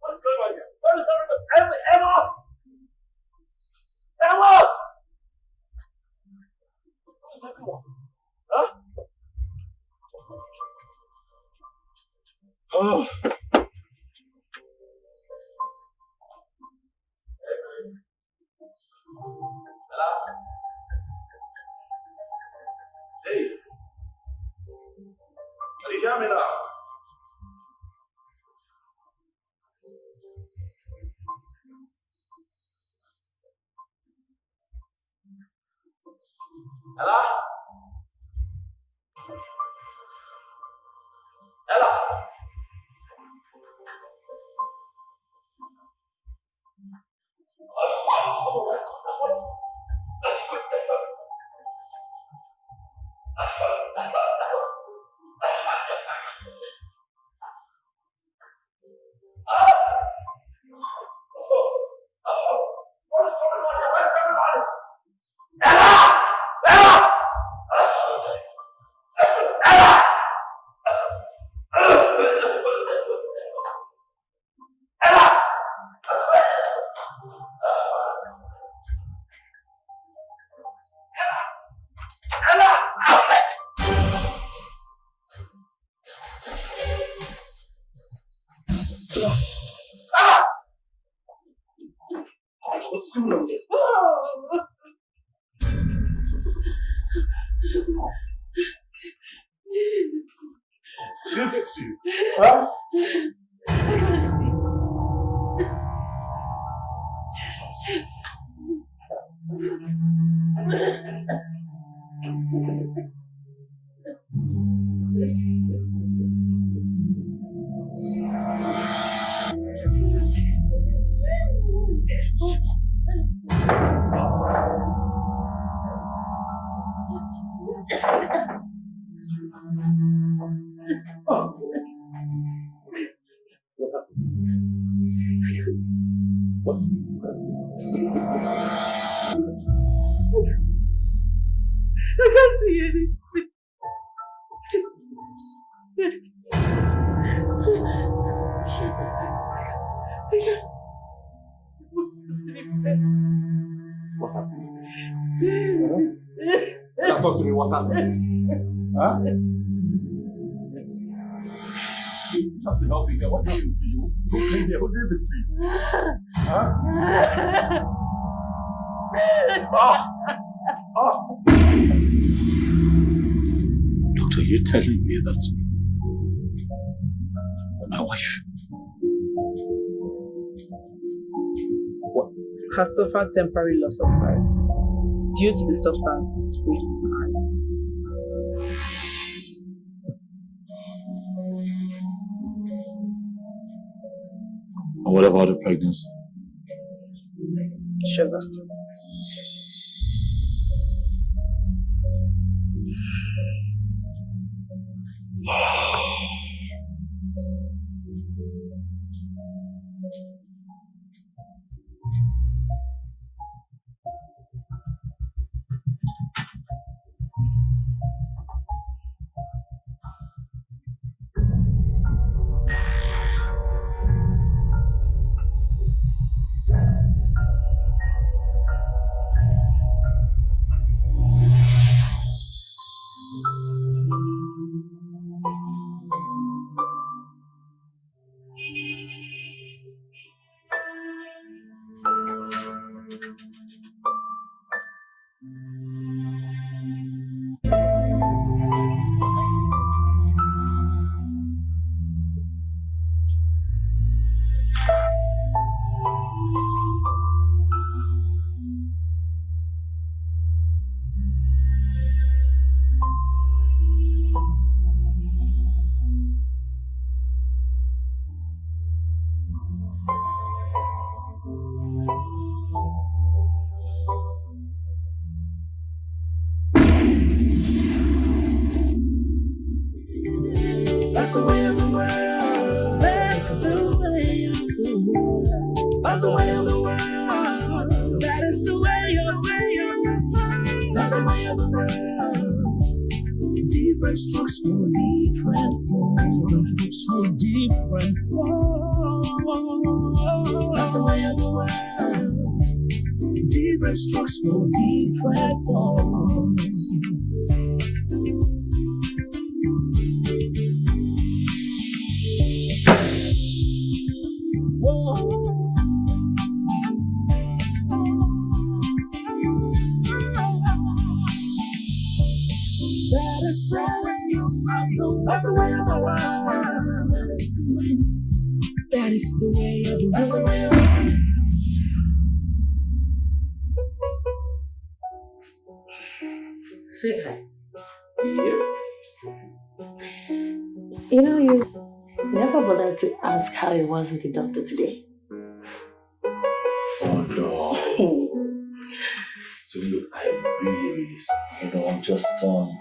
What is going on here? Where is everyone? Emma! Emma! Where is? Huh? Oh. بشام آخر هلا هلا Oh, Here. What happened to you? Who? Who did this to you? Huh? oh! Oh! Doctor, you're telling me that my wife what? has suffered temporary loss of sight due to the substance sprayed And what about the pregnancy? She understood. Wow. That's the way of the world. That is the way. That is the way of the That's the way of the world. Sweetheart, You know, you never bothered to ask how it was with the doctor today. Oh no. So look, I'm really, really sorry. You know, I'm just um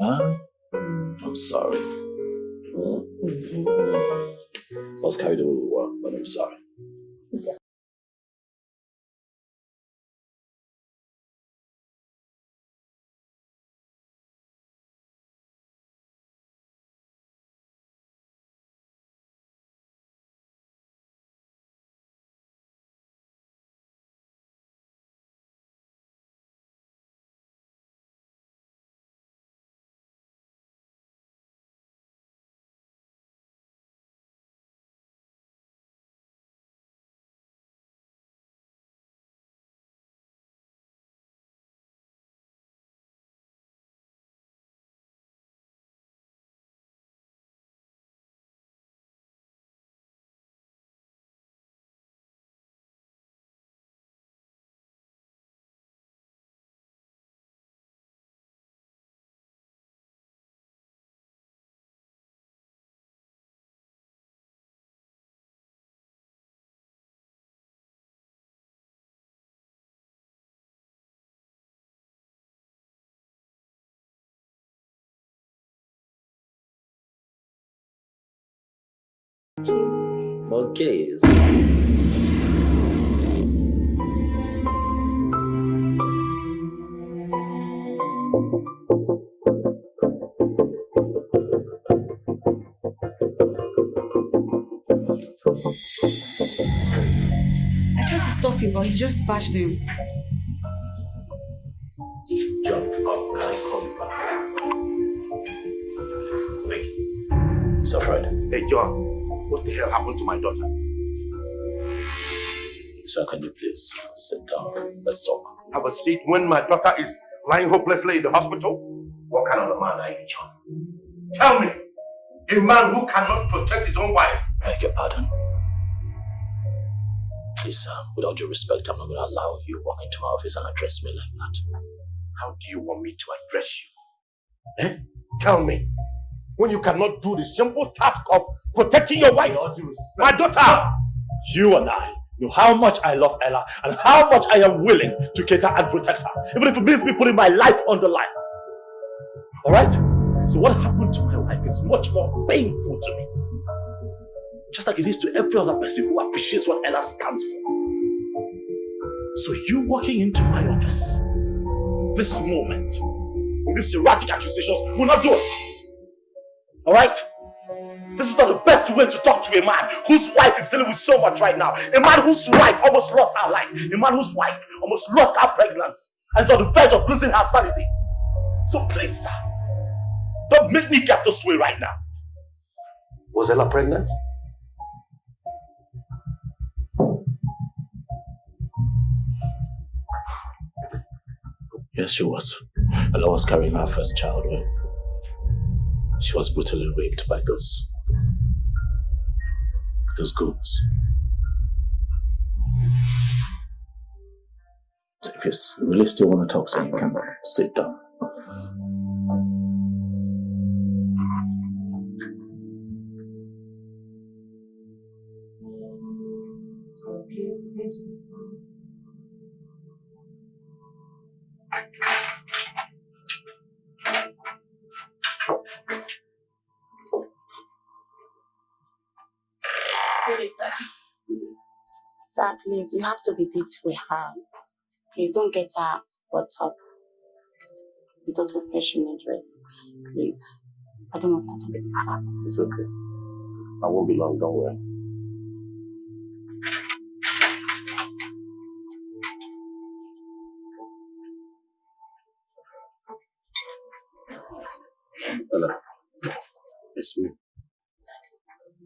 huh? Mm, I'm sorry. I was carried away with work, but I'm sorry. Okay. I tried to stop him, but he just bashed him. Happened to my daughter? Sir, can you please sit down? Let's talk. Have a seat when my daughter is lying hopelessly in the hospital? What kind of a man are you, John? Tell me, a man who cannot protect his own wife? I beg your pardon. Please, sir, with all due respect, I'm not going to allow you walk into my office and address me like that. How do you want me to address you? Eh? Tell me, when you cannot do the simple task of protecting your wife, my daughter, You and I know how much I love Ella and how much I am willing to cater and protect her, even if it means me putting my life on the line. Alright? So, what happened to my wife is much more painful to me. Just like it is to every other person who appreciates what Ella stands for. So, you walking into my office this moment with these erratic accusations will not do it. Alright? This is not the best way to talk to a man whose wife is dealing with so much right now. A man whose wife almost lost her life. A man whose wife almost lost her pregnancy and is on the verge of losing her sanity. So please, sir, don't make me get this way right now. was Ella pregnant? Yes, she was. Ella was carrying her first child when she was brutally raped by those. those goons. If you really still want to talk, so you can sit down. Sir, please, you have to be big with her. Please don't get her what's up. The said she need rest. Please. I don't want her to be disturbed. It's okay. I won't be long, don't worry. Hello. It's me.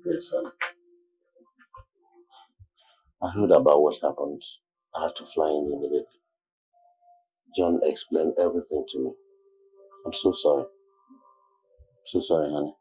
Yes, son. I heard about what happened. I had to fly in immediately. John explained everything to me. I'm so sorry. So sorry, honey.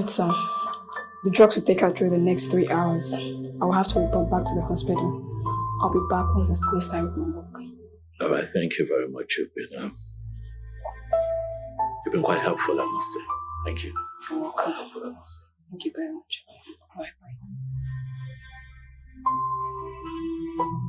Alright, sir. The drugs will take her through the next three hours. I will have to report back to the hospital. I'll be back once it's close time for my work. All right, thank you very much. You've been, um, you've been quite helpful, I must say. Thank you. You're welcome. Helpful, I must say. Thank you very much. Bye bye.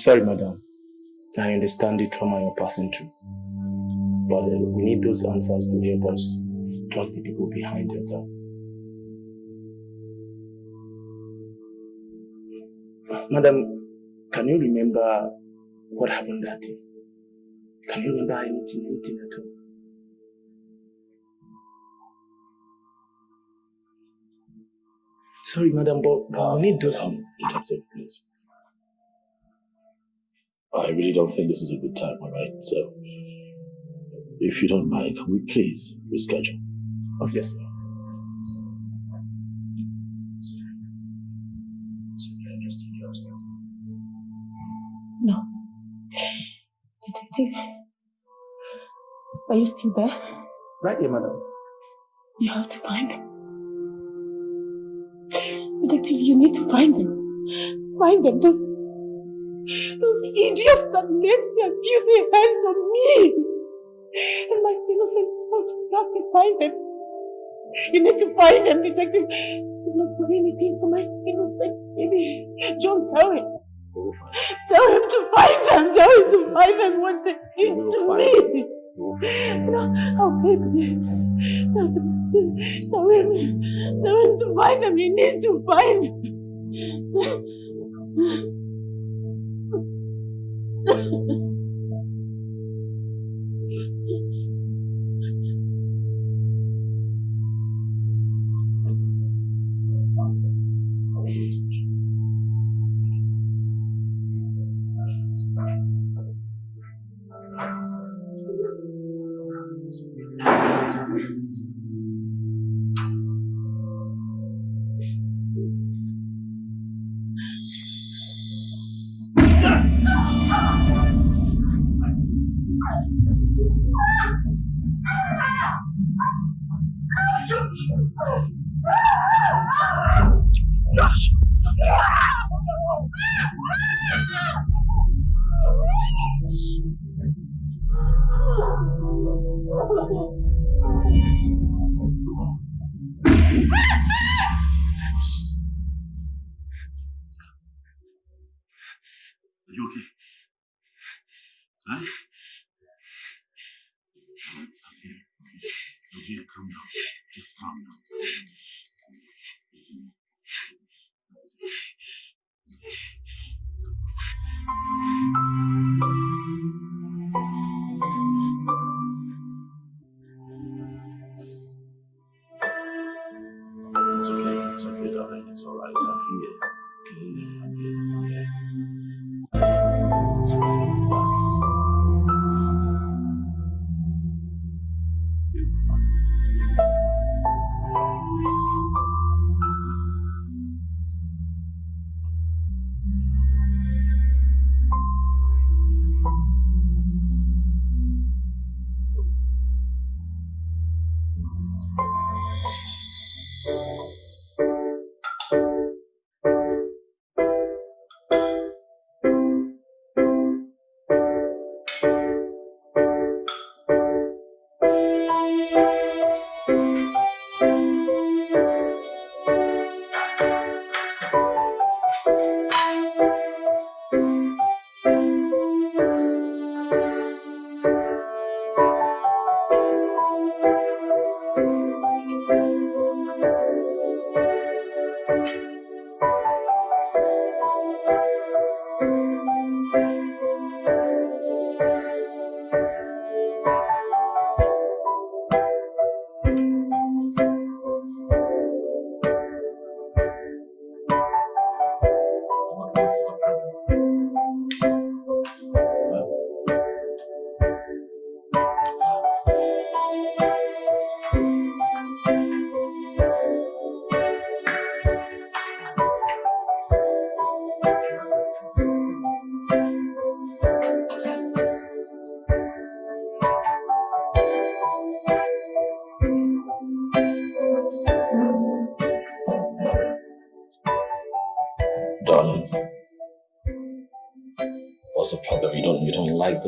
Sorry, madam. I understand the trauma you're passing through. But uh, we need those answers to help us track the people behind the attack. Madam, can you remember what happened that day? Can you remember anything, anything at all? Sorry, madam, but, but we need those. Um, please. I really don't think this is a good time, all right? So, if you don't mind, can we please reschedule? Oh, yes, sir. No. Detective, are you still there? Right here, madam. You have to find them. Detective, you need to find them. Find them. Those, those idiots that laid their filthy hands on me. And my innocent child. You have to find them. You need to find them, detective. You not for anything for my innocent baby. John, tell him. Tell him to find them. Tell him to find them what they did to me. No, oh baby. Tell him, tell him, tell him to find them. He needs to find Are Thank you.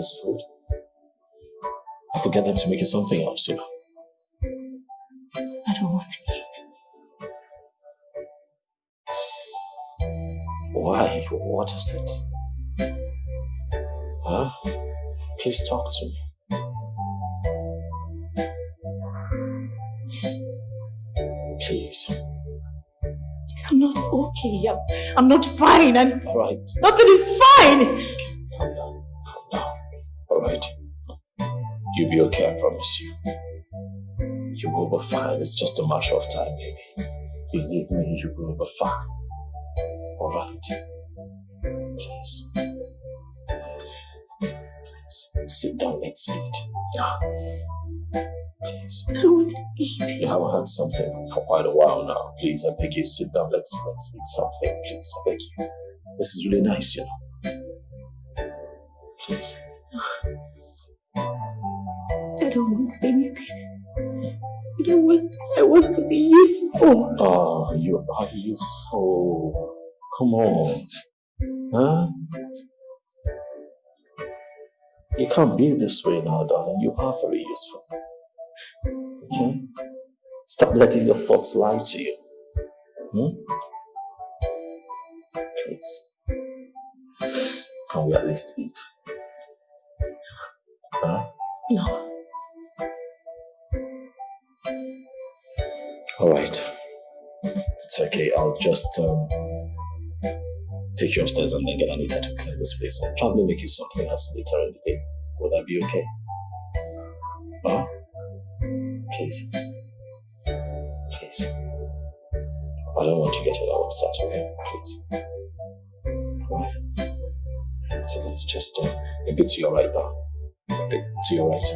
This food? I could get them to make you something else, you know. I don't want to eat. Why? What is it? Huh? Please talk to me. Please. I'm not okay. I'm, I'm not fine. All right. nothing is fine. Be okay, I promise you. You will be fine. It's just a matter of time, baby. Believe me, you will be fine. All right. Please. Please. Sit down. Let's eat. Ah. Please. I don't want to eat. You haven't had something for quite a while now. Please, I beg you, sit down. Let's let's eat something. Please, I beg you. This is really nice, you know. Please. I don't want anything. I don't want. I want to be useful. Oh, you are useful. Come on. Huh? You can't be this way now, darling. You are very useful. Okay? Stop letting your thoughts lie to you. Hmm? Please. Can we at least eat? Huh? No. Alright. It's okay. I'll just um, take you upstairs and then get Anita to clean this place I'll probably make you something else later in the day. Will that be okay? Huh? Please. Please. I don't want to get all upset, okay? Please. Alright. So let's just uh, a bit to your right now. A bit to your right.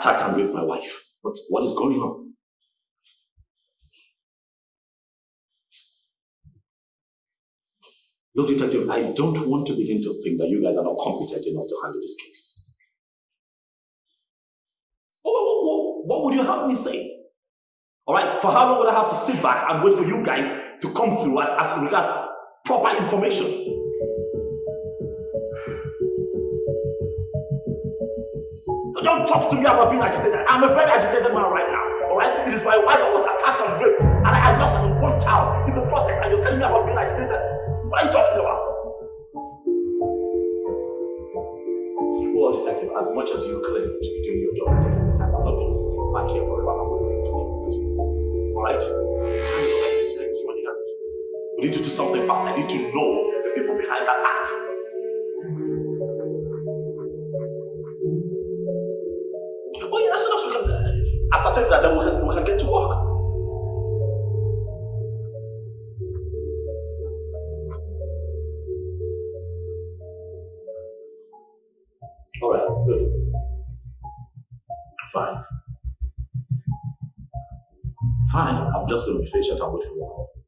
Attacked and raped my wife? What's, what is going on? Look, detective, I don't want to begin to think that you guys are not competent enough to handle this case. What, what, what, what would you have me say? All right, for how long would I have to sit back and wait for you guys to come through as, as regards proper information? Don't talk to me about being agitated. I'm a very agitated man right now. All right, it is my wife that was attacked and raped, and I lost an unborn child in the process, and you're telling me about being agitated. What are you talking about? Well, detective, as much as you claim to be doing your job and taking the time, I'm not going to sit back here forever. I'm going to do it. Alright? This time is running out. We need to do something fast. I need to know the people behind that act. Uh, that, then we can, we can get to work. Alright, good. Fine. Fine, I'm just going to be patient and wait for you.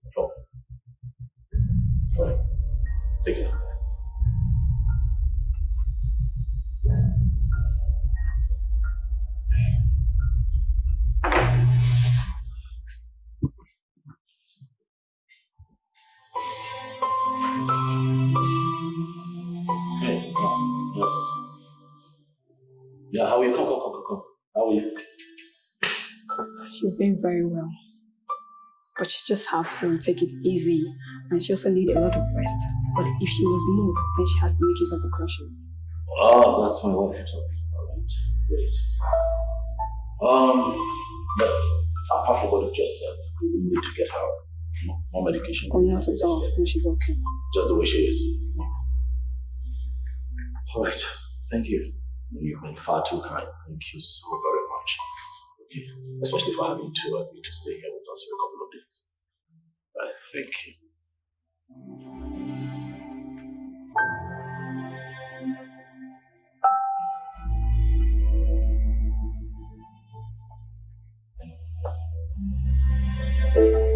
Very well. But she just have to take it easy and she also need a lot of rest. But if she was moved, then she has to make use of the crutches. Oh, that's my wife you're talking about. Right. Great. Um, but apart from what you just said, we need to get her more medication. Oh, not at all. No, she's okay. Just the way she is. All right. Thank you. You've been far too kind. Thank you so very much. Okay. Especially for having to agree to stay here with us for a couple of days. Right. Thank you. All right.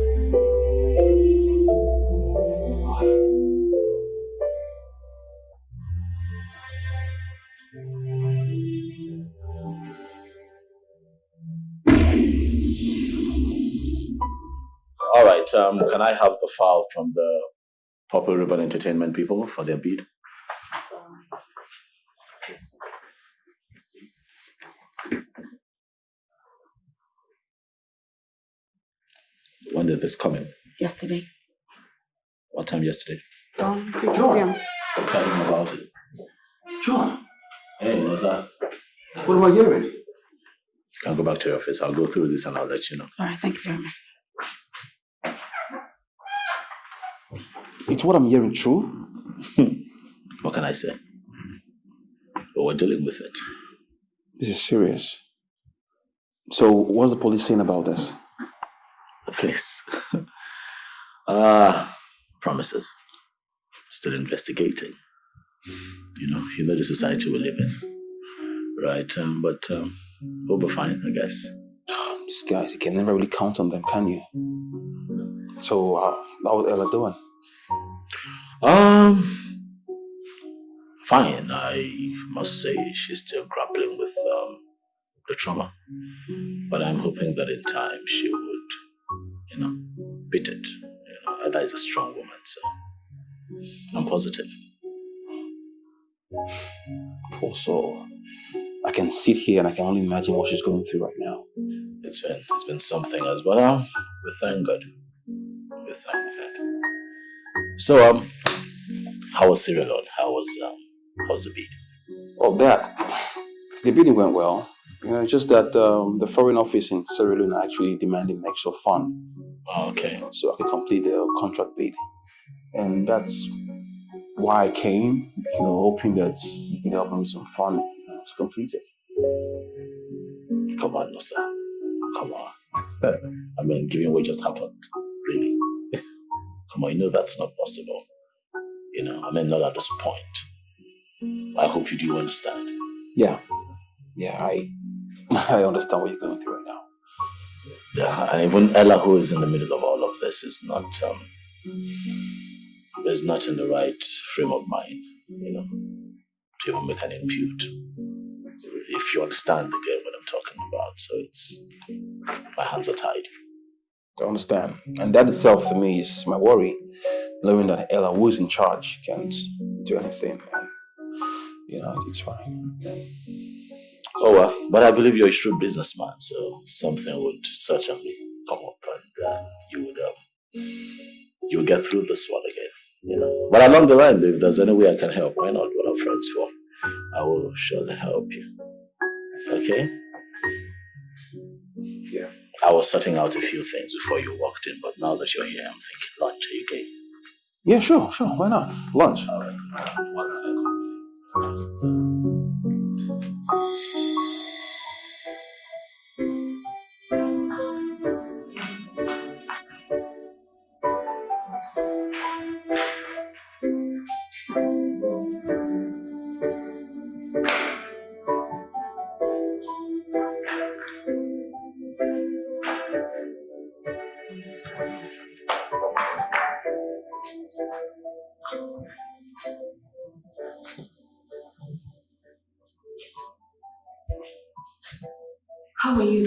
Um, can I have the file from the Purple Ribbon Entertainment people for their bid? When did this come in? Yesterday. What time yesterday? Um, John. Tell him about it. John, Hey, what's that? what am I hearing? You can go back to your office. I'll go through this and I'll let you know. All right, thank you very much. It's what I'm hearing true? What can I say? But we're dealing with it. This is serious. So, what's the police saying about this? Please. Ah, promises. Still investigating. You know, you know the society we live in. Right, um, but um, we'll be fine, I guess. These guys, you can never really count on them, can you? So, uh, how's Ella doing? Um, fine. I must say she's still grappling with um, the trauma. But I'm hoping that in time she would, you know, beat it. You know, Ella is a strong woman, so I'm positive. Poor soul. I can sit here and I can only imagine what she's going through right now. It's been it's been something as well. We thank God. We thank God. So um, how was Sierra Leone? How was um, how was the beat? Oh, that. The bidding went well. You know, it's just that um, the foreign office in Sierra Leone actually demanding extra fund Okay. so I could complete the contract bid. And that's why I came, you know, hoping that you can help me with some fund you know, to complete it. Come on, no, sir. Come on. I mean, given what just happened. Come on, you know that's not possible. You know, I mean, not at this point. I hope you do understand. Yeah. Yeah, I I understand what you're going through right now. Yeah, and even Ella, who is in the middle of all of this, is not um, is not in the right frame of mind, you know, to even make an impute. If you understand the again what I'm talking about, so it's my hands are tied. I understand, and that itself for me is my worry, knowing that Ella, who is in charge, can't do anything. You know, it's fine. Oh well, but I believe you're a shrewd businessman, so something would certainly come up, and uh, you would um, you will get through this one again. You know, but along the line, if there's any way I can help, why not? What are friends for? I will surely help you. Okay. I was sorting out a few things before you walked in, but now that you're here, I'm thinking lunch. Are you game? Yeah, sure, sure. Why not? Lunch. All right. One second. Just, uh...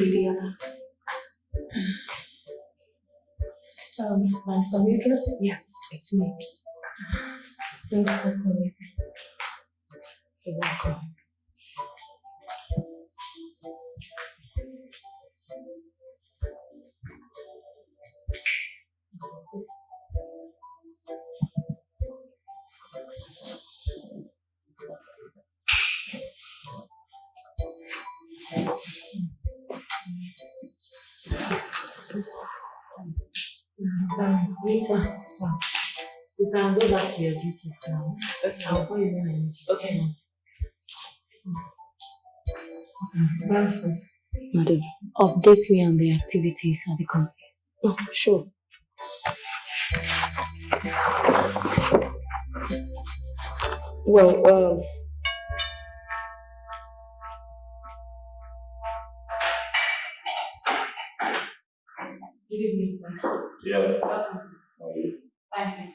How are you, Lydia? Um, Master Mildred? Yes, it's me. Thanks for coming. You're welcome. You can go back to your duties now. Okay. I'll call you when I need you. Okay. Master, Madam. update me on the activities at the company. Oh, sure. Well, um, Good evening, sir. Yeah. Fine.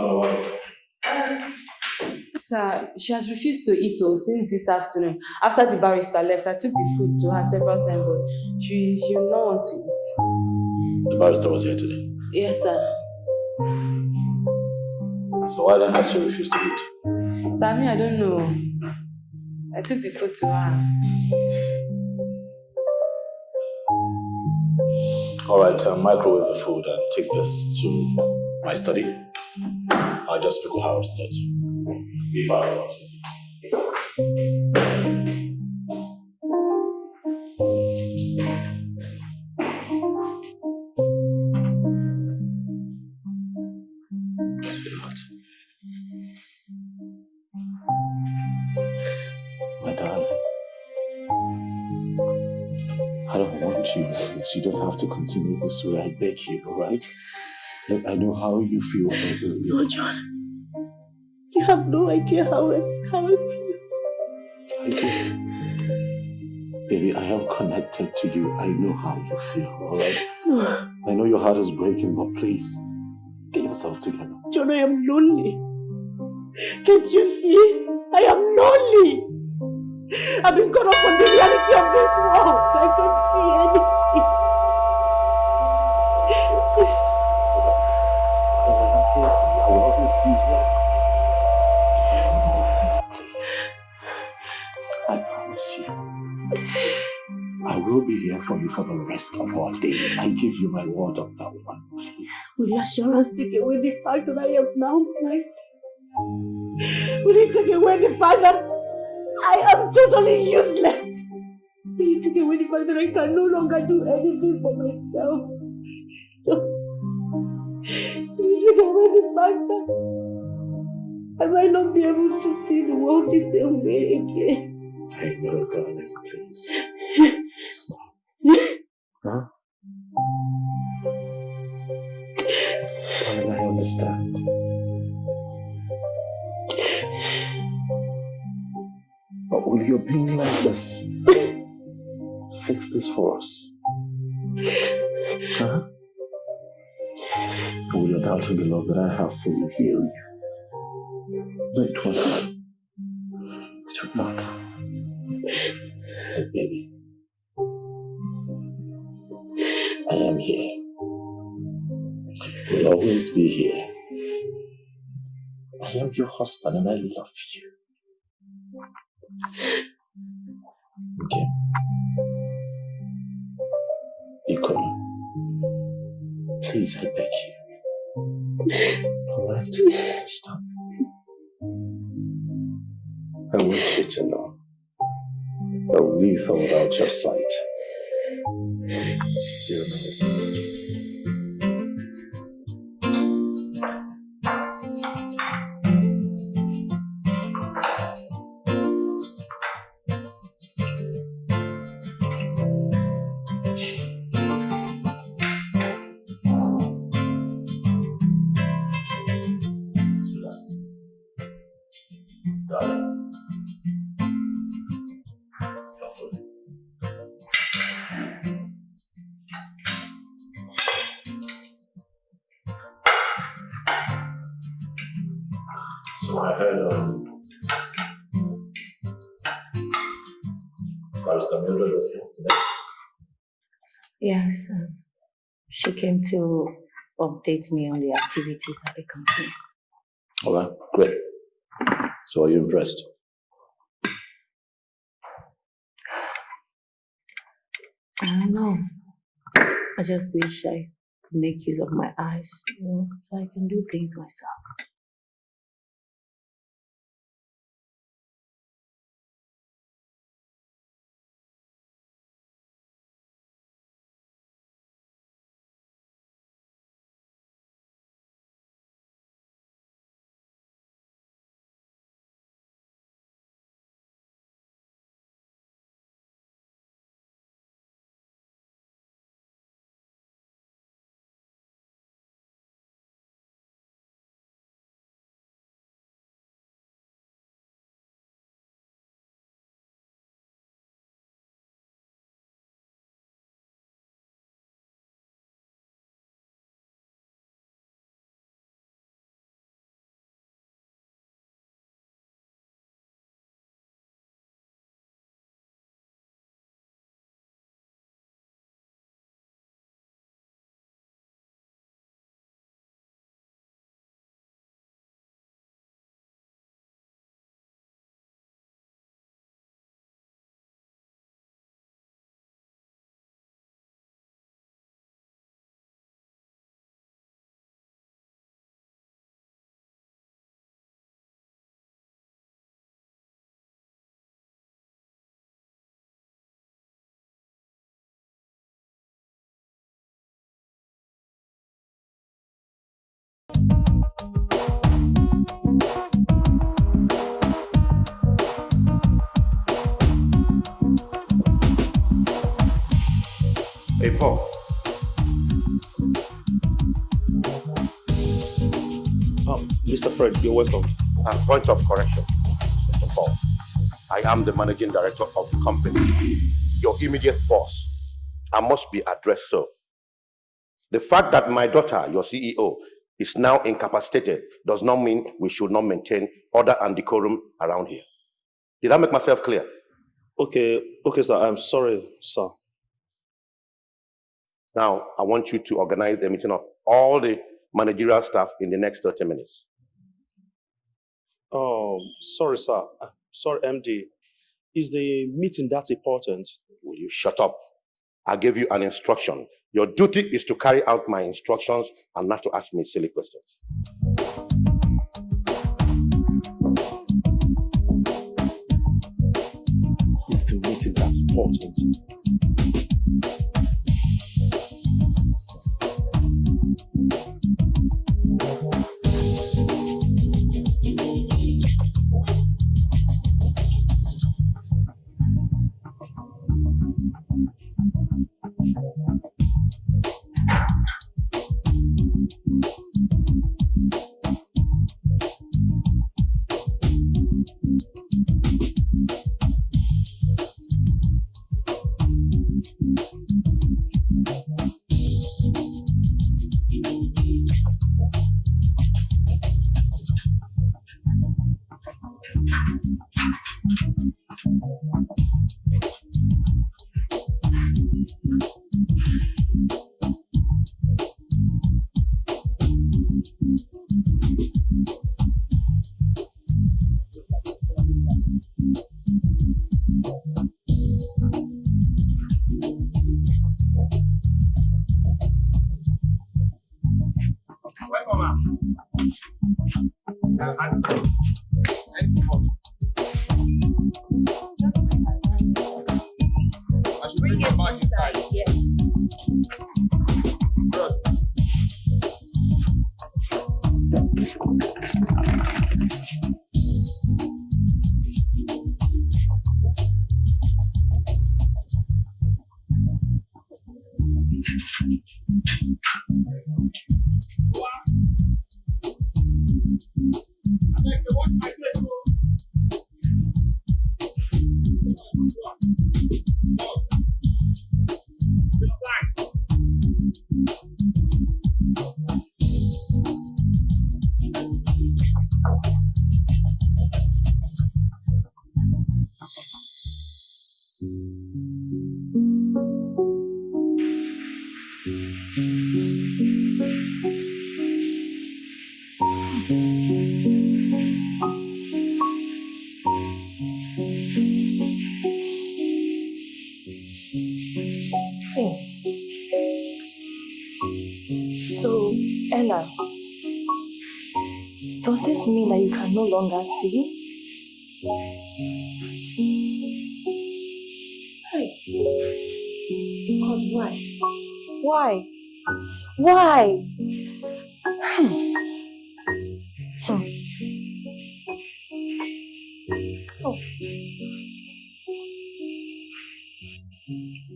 How's my wife? Sir, she has refused to eat oh, since this afternoon. After the barrister left, I took the food to her several times, but she she will not want to eat. The barrister was here today. Yes, sir. So why then has she refused to eat? Sir, I mean, I don't know. I took the food to her. All right, uh, microwave the food and take this to my study. I'll just speak with her upstairs. Be fast. Sweetheart. My darling. I don't want you like this. You don't have to continue this way. I beg you, alright? Look, I know how you feel personally. No, John. You have no idea how I, how I feel. I do. Baby, I am connected to you. I know how you feel, alright? No, I know your heart is breaking, but please, get yourself together. John, I am lonely. Can't you see? I am lonely. I've been caught up on the reality of this world. I can't see anything. Always be here. Please. I promise you. I will be here for you for the rest of our days. I give you my word on that one. Please. Will your assurance take away the fact that I am now blind? Will you take away the fact that I am totally useless? Will you take away the fact that I can no longer do anything for myself? So, will you take away the fact that I might not be able to see the world the same way again? I know, darling. Please. Stop. Huh? I understand. But will your being like this fix this for us? Huh? Will your doubt in the love that I have for you heal you? No, it won't. It would not. Baby, I am here. Will always be here. I am your husband and I love you. Okay. Please, I beg you. Alright? Stop. I want you to know that with or without your sight, you're amazing. Update me on the activities at the company. Alright, great. So are you impressed? I don't know. I just wish I could make use of my eyes, you know, so I can do things myself. Hey, Paul. Um, Mr. Fred, you're welcome. A point of correction, Mr. Paul. I am the managing director of the company. Your immediate boss. I must be addressed so. The fact that my daughter, your CEO, is now incapacitated does not mean we should not maintain order and decorum around here. Did I make myself clear? Okay, okay, sir. I'm sorry, sir. Now, I want you to organize a meeting of all the managerial staff in the next 30 minutes. Oh, sorry, sir. Sorry, MD. Is the meeting that important? Will you shut up? I gave you an instruction. Your duty is to carry out my instructions and not to ask me silly questions. Is the meeting that? Bring no longer see? Hey. God, why? Why? Why? Hmm. Hmm. Oh.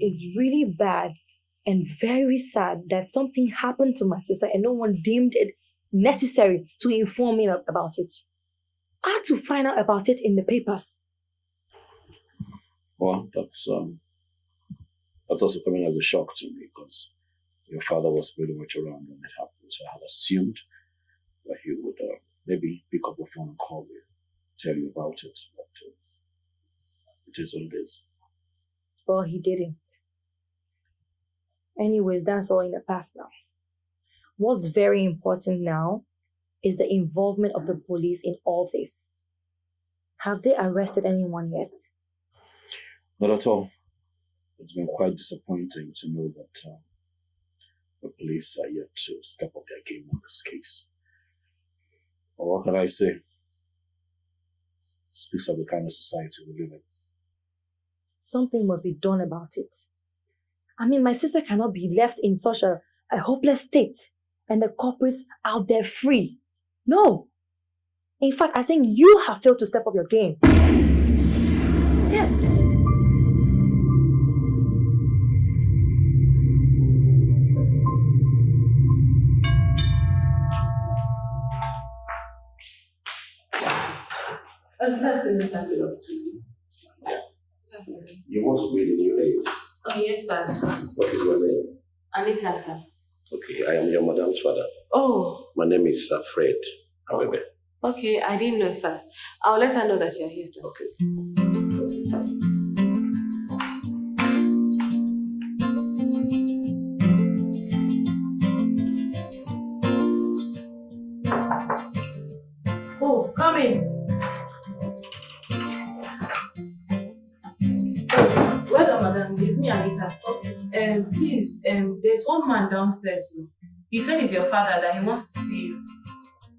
It's really bad and very sad that something happened to my sister and no one deemed it necessary to inform me about it. I had to find out about it in the papers. Well, that's um, that's also coming as a shock to me because your father was pretty much around when it happened. So I had assumed that he would uh, maybe pick up the phone and call you, tell you about it. But uh, it is what it is. Well, he didn't. Anyways, that's all in the past now. What's very important now is the involvement of the police in all this. Have they arrested anyone yet? Not at all. It's been quite disappointing to know that uh, the police are yet to step up their game on this case. But what can I say? It Speaks of the kind of society we live in. Something must be done about it. I mean, my sister cannot be left in such a, a hopeless state and the culprits out there free. No. In fact, I think you have failed to step up your game. Yes. Oh, that's in the sample of That's it. You must be the new age. Oh, yes, sir. What is your name? Anita, sir. Okay, I am your madam's father. Oh, My name is uh, Fred Awebe. okay. I didn't know, sir. I'll let her know that you're here. Sir. Okay. Oh, come in. Oh, well madam. It's me, Anita. Um, please, um, one man downstairs. oh. He said it's your father, that he wants to see you.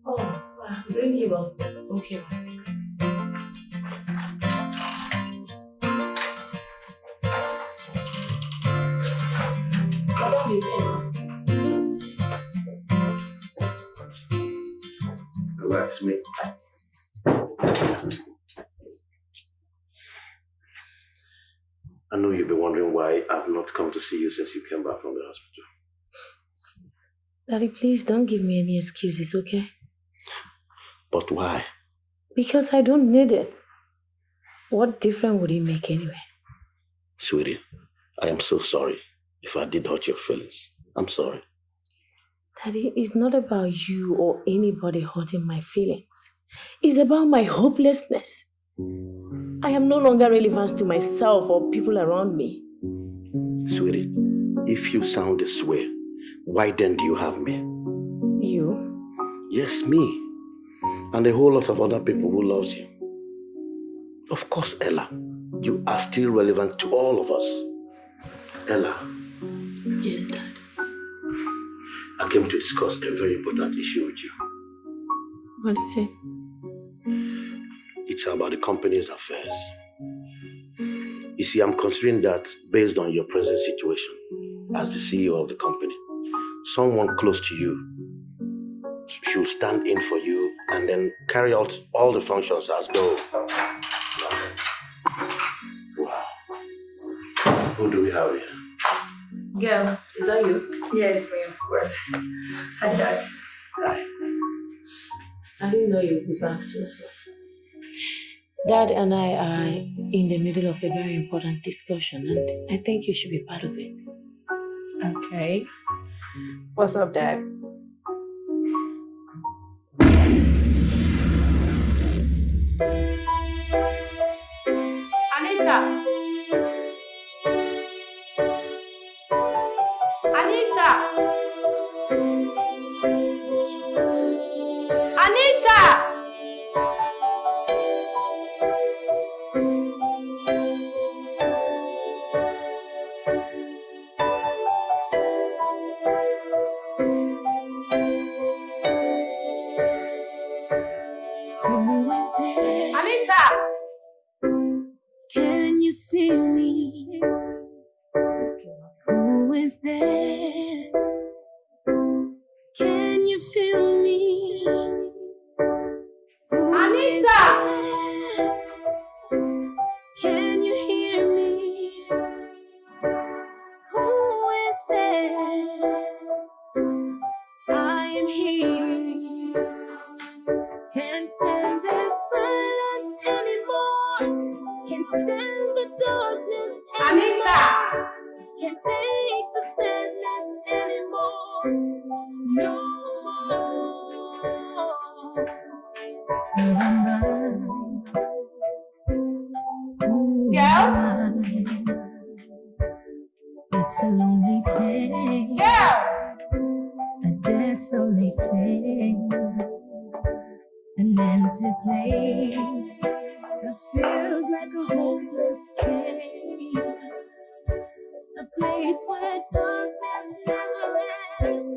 Oh, wow. bring him up. Okay. ma'am. Madam is in. Relax me. I know you've been wondering why I've not come to see you since you came back from the hospital. Daddy, please don't give me any excuses, okay? But why? Because I don't need it. What difference would it make anyway? Sweetie, I am so sorry if I did hurt your feelings. I'm sorry. Daddy, it's not about you or anybody hurting my feelings. It's about my hopelessness. I am no longer relevant to myself or people around me. Sweetie, if you sound this way, why then do you have me? You? Yes, me. And a whole lot of other people who loves you. Of course, Ella, you are still relevant to all of us. Ella, Yes, Dad. I came to discuss a very important issue with you. What is it? It's about the company's affairs. You see, I'm considering that based on your present situation as the CEO of the company, someone close to you should stand in for you and then carry out all the functions as though. Wow. Who do we have here? Girl, is that you? Yeah, it's me, of course. Hi, Dad. Hi. I didn't know you would be back so soon. Dad and I are in the middle of a very important discussion, and I think you should be part of it. Okay. What's up, Dad? Anita! Anita! A desolate place, an empty place that feels like a hopeless case, a place where darkness never ends,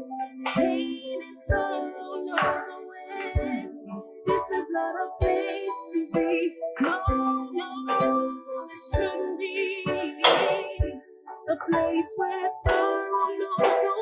pain and sorrow knows no end. This is not a place to be. No, no, this shouldn't be. A place where sorrow knows no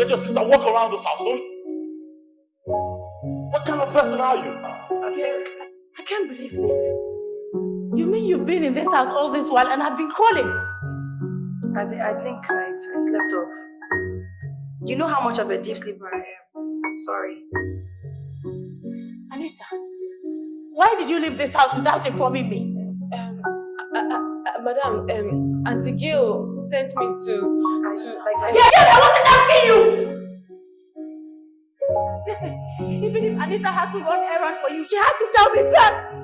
let your sister walk around this house, don't you? What kind of person are you? I can't, I can't believe this. You mean you've been in this house all this while and I've been calling? I, th- I think I, I slept off. You know how much of a deep sleeper I am. Sorry. Anita, why did you leave this house without informing me? Um, uh, uh, uh, madam, um, Auntie Gail sent me to, to Like, Yeah, yeah, I wasn't asking you! Listen, even if Anita had to run errand for you, she has to tell me first!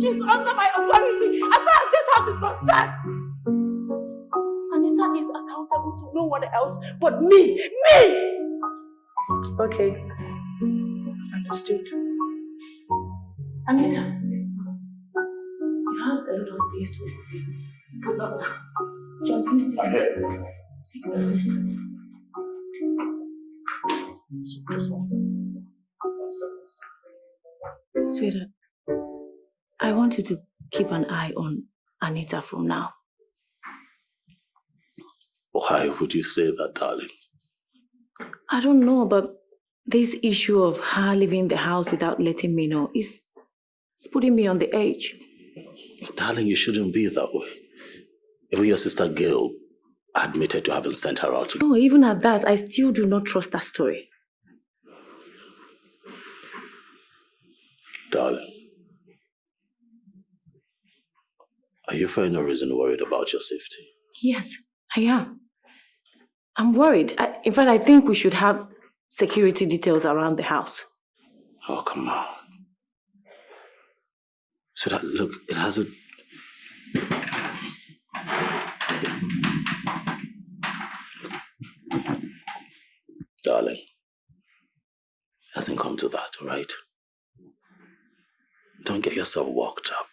She's under my authority as far as this house is concerned! Anita is accountable to no one else but me! Me! Okay. Understood. Anita, yes, you have a lot of things to explain, but not now. John, please take, I'm Sweetheart, I want you to keep an eye on Anita from now. Why would you say that, darling? I don't know, but this issue of her leaving the house without letting me know is it's putting me on the edge. Darling, you shouldn't be that way. Even your sister Gail admitted to having sent her out. To. No, even at that, I still do not trust that story. Darling, are you for any reason worried about your safety? Yes, I am. I'm worried. I, in fact, I think we should have security details around the house. Oh, come on. So that, look, it hasn't. Darling, it hasn't come to that, all right? Don't get yourself worked up.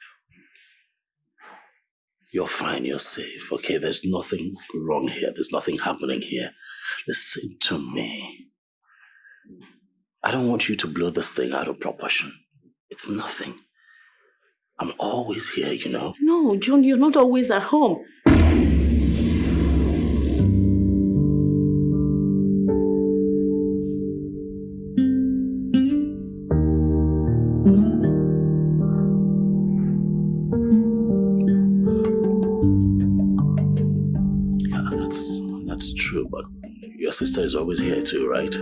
You're fine, you're safe, okay? There's nothing wrong here, there's nothing happening here. Listen to me. I don't want you to blow this thing out of proportion. It's nothing. I'm always here, you know. No, John, you're not always at home. Is always here too, right?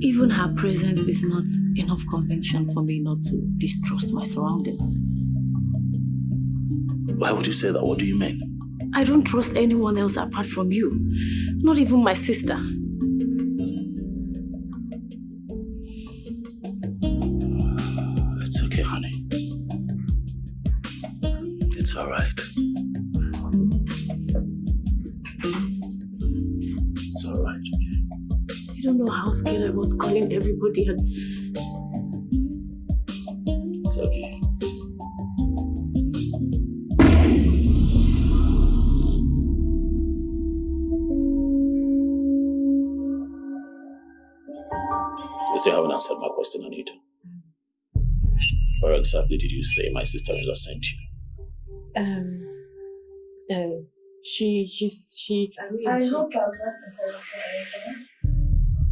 Even her presence is not enough conviction for me not to distrust my surroundings. Why would you say that? What do you mean? I don't trust anyone else apart from you, not even my sister. I was calling everybody and It's okay. You still haven't answered my question, Anita. Where exactly did you say my sister-in-law sent you? um um she she's she I she- hope I'm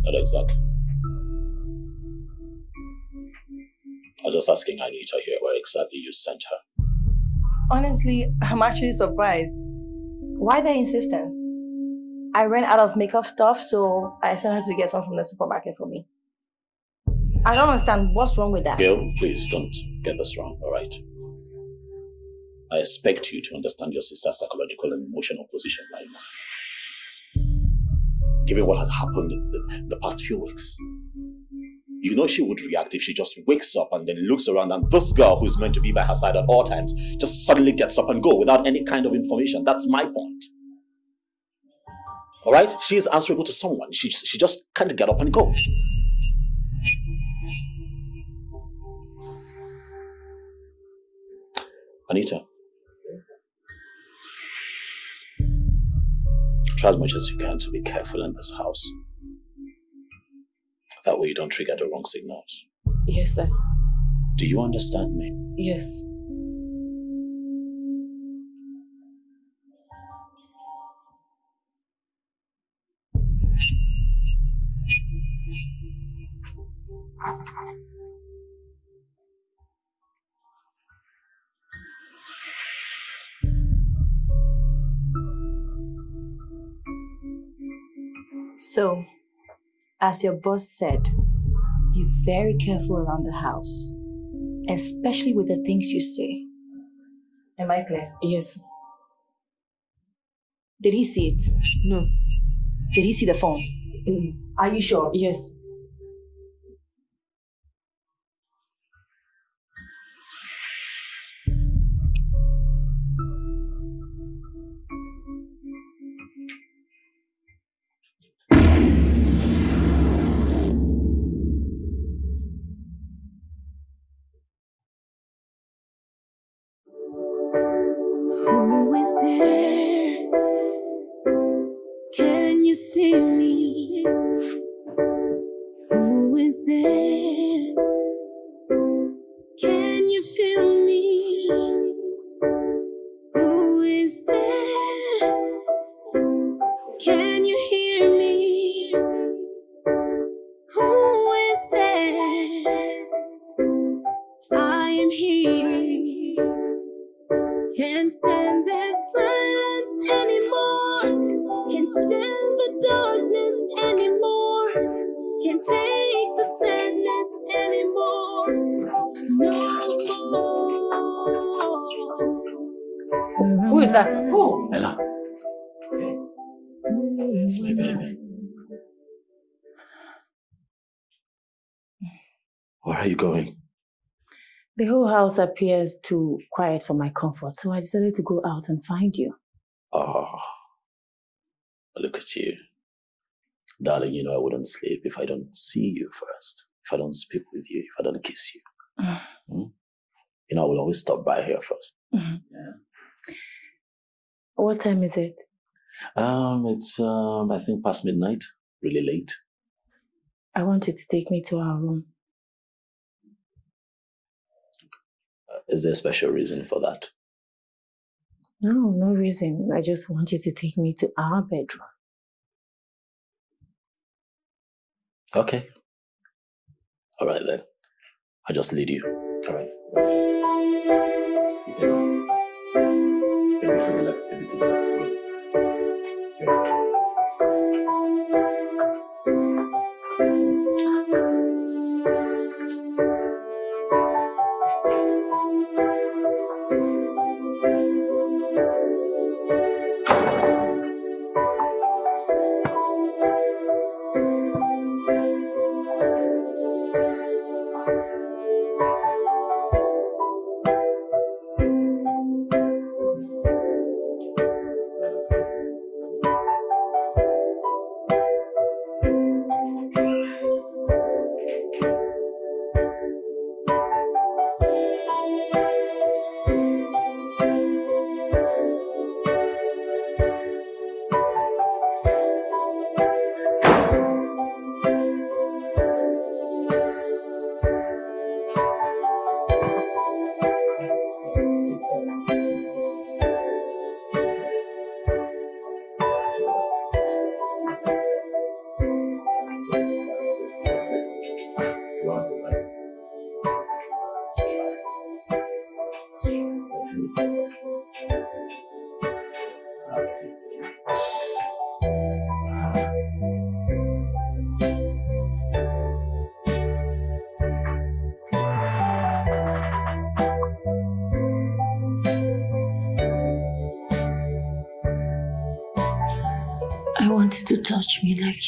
Not exactly. I was just asking Anita here where exactly you sent her. Honestly, I'm actually surprised. Why the insistence? I ran out of makeup stuff, so I sent her to get some from the supermarket for me. I don't understand what's wrong with that. Gail, please don't get this wrong, all right? I expect you to understand your sister's psychological and emotional position right now. Given what has happened the, the past few weeks, you know she would react if she just wakes up and then looks around and this girl who's meant to be by her side at all times just suddenly gets up and go without any kind of information. That's my point. All right? She is answerable to someone. She, she just can't get up and go. Anita. Try as much as you can to be careful in this house. That way you don't trigger the wrong signals. Yes, sir. Do you understand me? Yes. So, as your boss said, be very careful around the house, especially with the things you say. Am I clear? Yes. Did he see it? No. Did he see the phone? Mm-hmm. Are you sure? Yes. House appears too quiet for my comfort, so I decided to go out and find you. Oh, look at you. Darling, you know I wouldn't sleep if I don't see you first, if I don't speak with you, if I don't kiss you. Hmm? You know, I will always stop by here first. Yeah. What time is it? Um, it's um, I think past midnight, really late. I want you to take me to our room. Is there a special reason for that? No, no reason. I just want you to take me to our bedroom. Okay. All right then. I'll just lead you. All right. Maybe to the left, maybe to the left.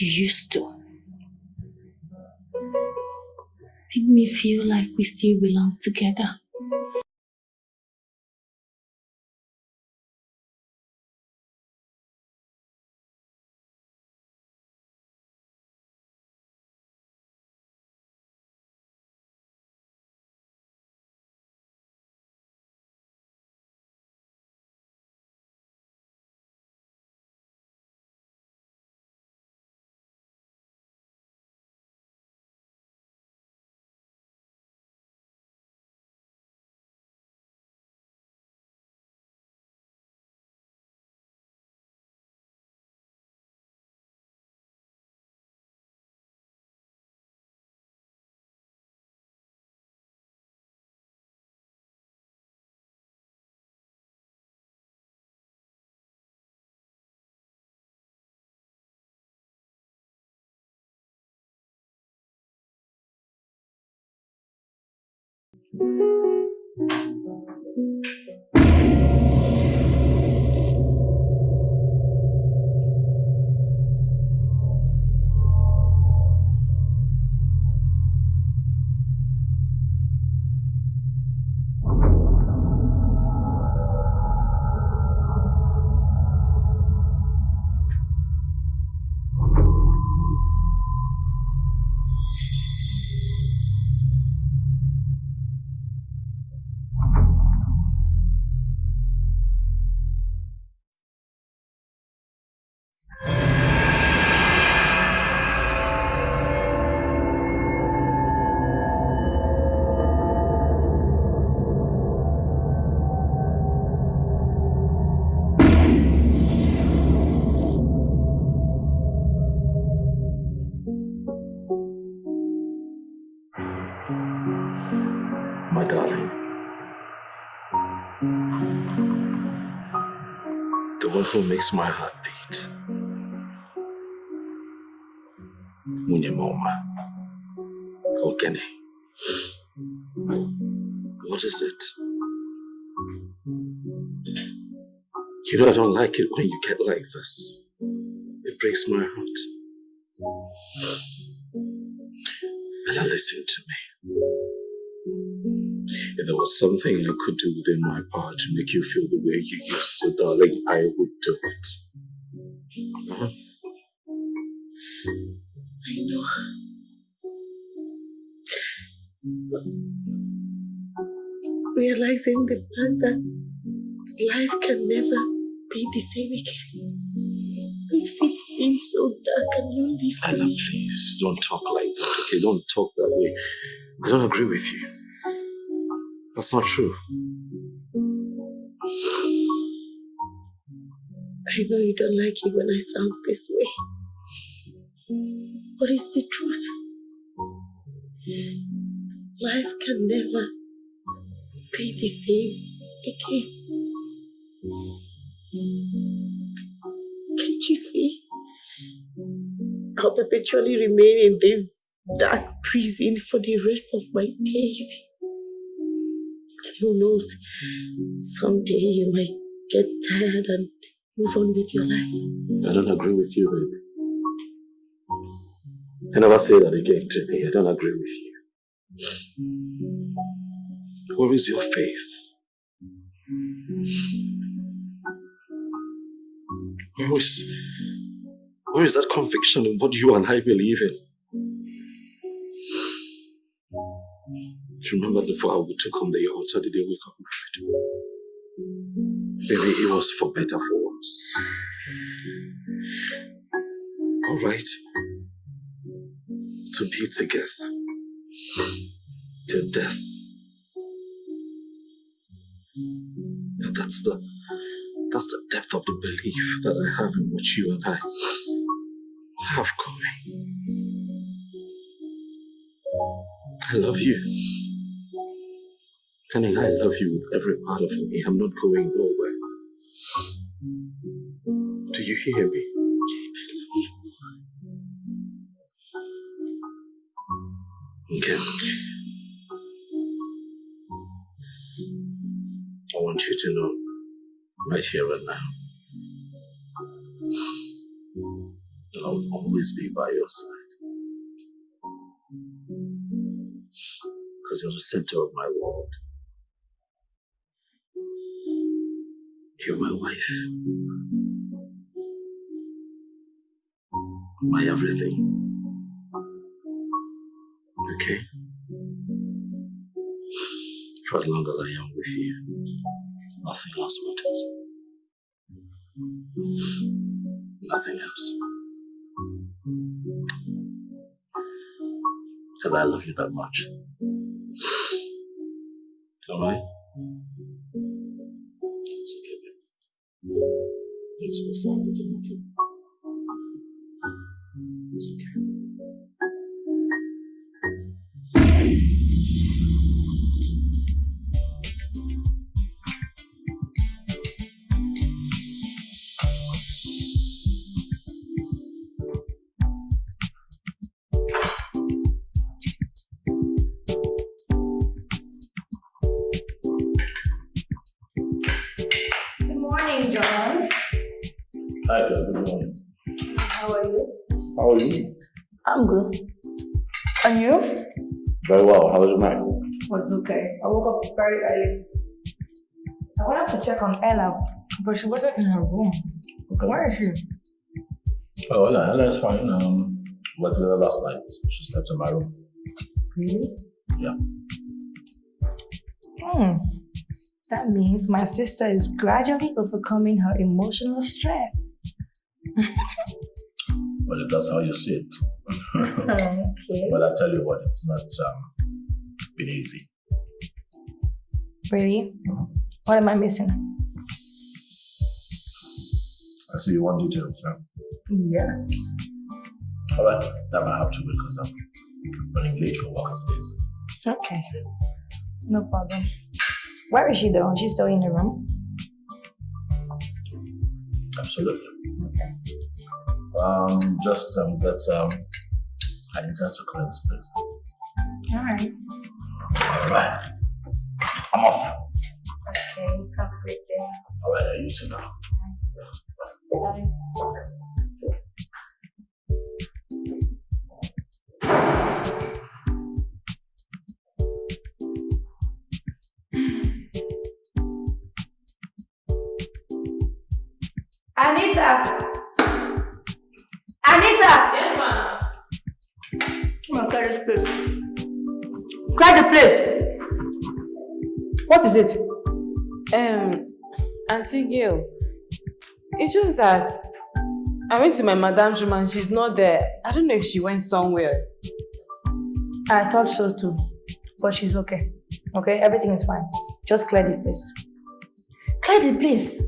You used to. Make me feel like we still belong together. Thank you. Who makes my heart beat. Munyamoma. Ogene. What is it? You know I don't like it when you get like this. It breaks my heart. Ella, listen to me. If there was something I could do within my power to make you feel the way you used to, darling, I would do it. Huh? I know. But realizing the fact that life can never be the same again makes it seem so dark and lonely for Anna, me. please, don't talk like that, okay? Don't talk that way. I don't agree with you. That's not true. I know you don't like it when I sound this way. But it's the truth. Life can never be the same again. Can't you see? I'll perpetually remain in this dark prison for the rest of my days. Who knows, someday you might get tired and move on with your life. I don't agree with you, baby. I never say that again to me. I don't agree with you. Where is your faith? Where is, where is that conviction in what you and I believe in? Do you remember the vow we took on the altar the day we got married? Baby, it was for better, for worse. All right. To be together till death. That's the that's the depth of the belief that I have in what you and I have going. I love you. Honey, I love you with every part of me. I'm not going nowhere. Do you hear me? Okay. I want you to know right here and now that I will always be by your side. Because you're the center of my world. You're my wife. My everything. Okay? For as long as I am with you, nothing else matters. Nothing else. Because I love you that much. Alright? Very early. I wanted to check on Ella, but she wasn't in her room. Okay. Where is she? Oh, Ella, Ella is fine. Um, we went together last night. She slept in my room. Really? Yeah. Hmm. That means my sister is gradually overcoming her emotional stress. Well, if that's how you see it. okay. But I tell you what, it's not um, been easy. Really? What am I missing? I see you want details, yeah? Yeah. All right, that might have to wait because I'm running late for work as it is. Okay. No problem. Where is she though? She's still in the room? Absolutely. Okay. Um, just um, get um, I intend to clear this place. Alright. All right, I'm off. Okay, have a great day. All right, you sit down. Anita! Anita! Yes, ma'am. Come on, clear this place. Clear the place! What is it? Um, Auntie Gail, it's just that I went to my madam's room and she's not there. I don't know if she went somewhere. I thought so too. But she's okay. Okay, everything is fine. Just clear the place. Clear the place.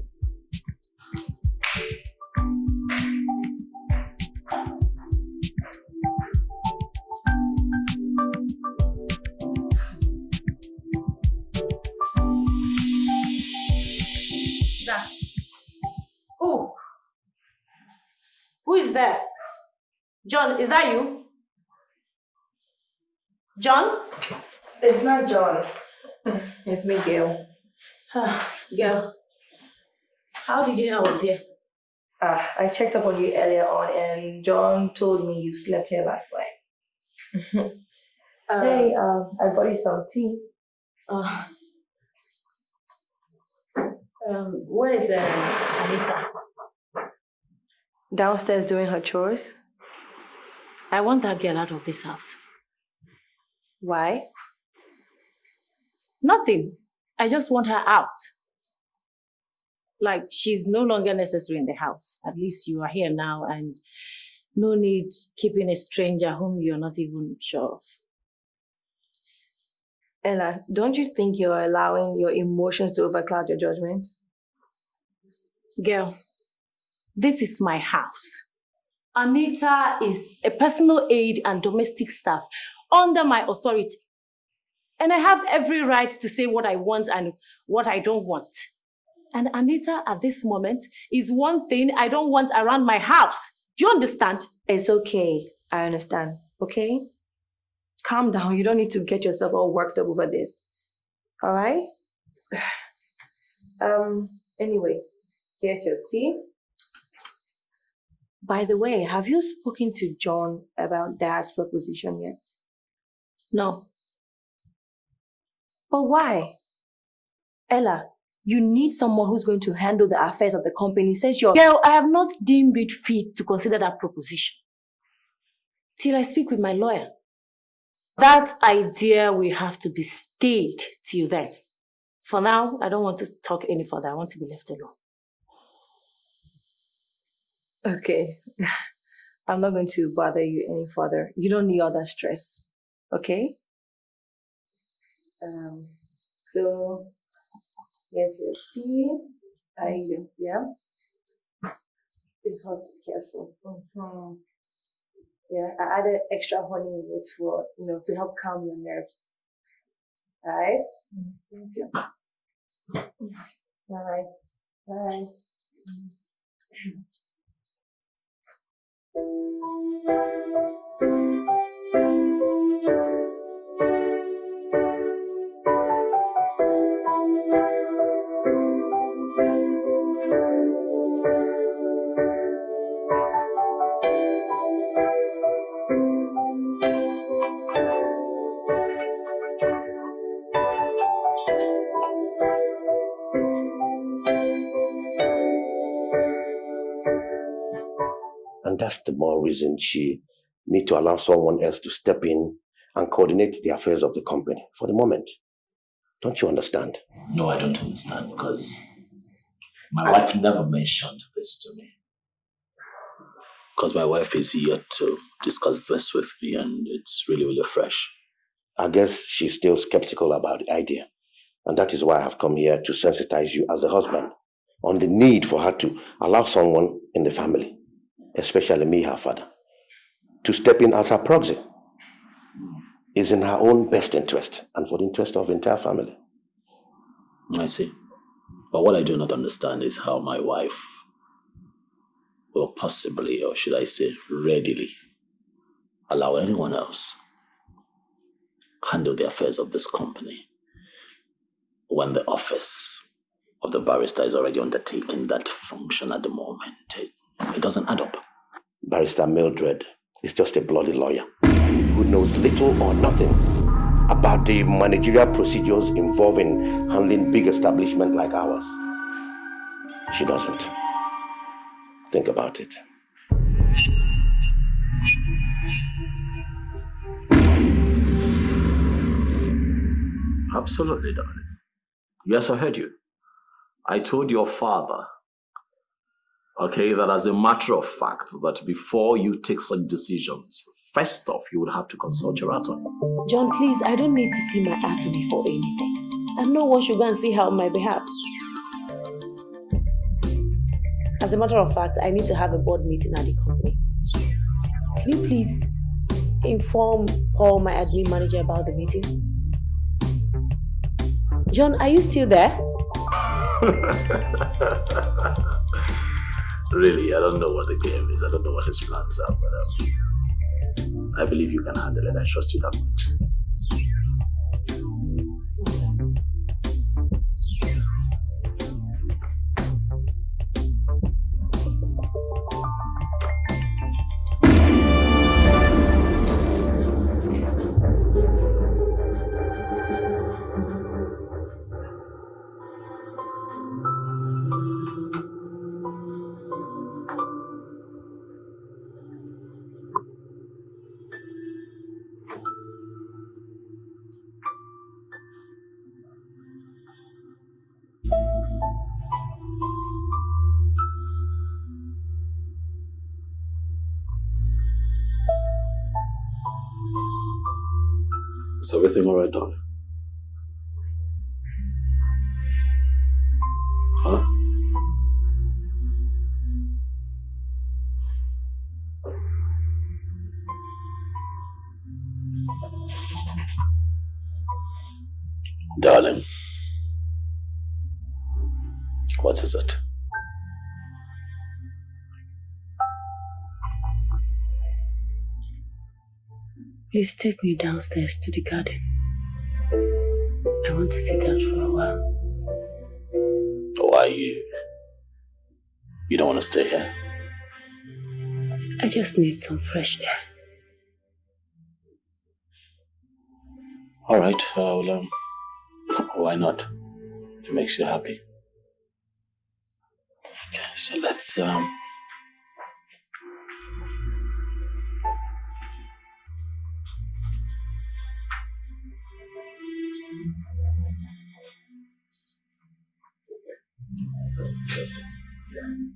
John, is that you? John? It's not John. It's me, Gail. Gail, how did you know I was here? Uh, I checked up on you earlier on, and John told me you slept here last night. Uh, hey, um, I bought you some tea. Uh, um, where is uh, Anita? Downstairs doing her chores. I want that girl out of this house. Why? Nothing. I just want her out. Like she's no longer necessary in the house. At least you are here now and no need keeping a stranger whom you're not even sure of. Ella, don't you think you're allowing your emotions to overcloud your judgment? Girl, this is my house. Anita is a personal aide and domestic staff under my authority. And I have every right to say what I want and what I don't want. And Anita, at this moment, is one thing I don't want around my house. Do you understand? It's okay. I understand. Okay? Calm down. You don't need to get yourself all worked up over this. All right? Um, anyway, here's your tea. By the way, have you spoken to John about dad's proposition yet? No. But why? Ella, you need someone who's going to handle the affairs of the company since you're. Girl, I have not deemed it fit to consider that proposition. Till I speak with my lawyer. That idea will have to be stayed till then. For now, I don't want to talk any further. I want to be left alone. Okay. I'm not going to bother you any further. You don't need all that stress. Okay? Um, so, here's your tea. I, yeah. Please hold careful. Mhm. Yeah, I added extra honey in it for, you know, to help calm your nerves. Alright? Thank you. Alright. Bye. Música And that's the more reason she need to allow someone else to step in and coordinate the affairs of the company for the moment. Don't you understand? No, I don't understand because my wife never mentioned this to me. Because my wife is here to discuss this with me and it's really, really fresh. I guess she's still skeptical about the idea. And that is why I have come here to sensitize you as a husband on the need for her to allow someone in the family, especially me, her father, to step in as her proxy. Is in her own best interest and for the interest of the entire family. I see. But what I do not understand is how my wife will possibly, or should I say, readily, allow anyone else handle the affairs of this company when the office of the barrister is already undertaking that function at the moment. It, it doesn't add up. Barrister Mildred is just a bloody lawyer who knows little or nothing about the managerial procedures involving handling big establishment like ours. She doesn't. Think about it. Absolutely, darling. Yes, I heard you. I told your father, okay, that as a matter of fact, that before you take such decisions, first off, you would have to consult your attorney. John, please, I don't need to see my attorney for anything. And no one should go and see her on my behalf. As a matter of fact, I need to have a board meeting at the company. Can you please inform Paul, my admin manager, about the meeting? John, are you still there? really, I don't know what the game is. I don't know what his plans are, but um, I believe you can handle it. I trust you that much. Everything alright, darling? Huh? Darling, what is it? Please take me downstairs to the garden. I want to sit out for a while. Why you? You don't want to stay here? I just need some fresh air. All right. Well, um, why not? It makes you happy. Okay, so let's um. Yeah.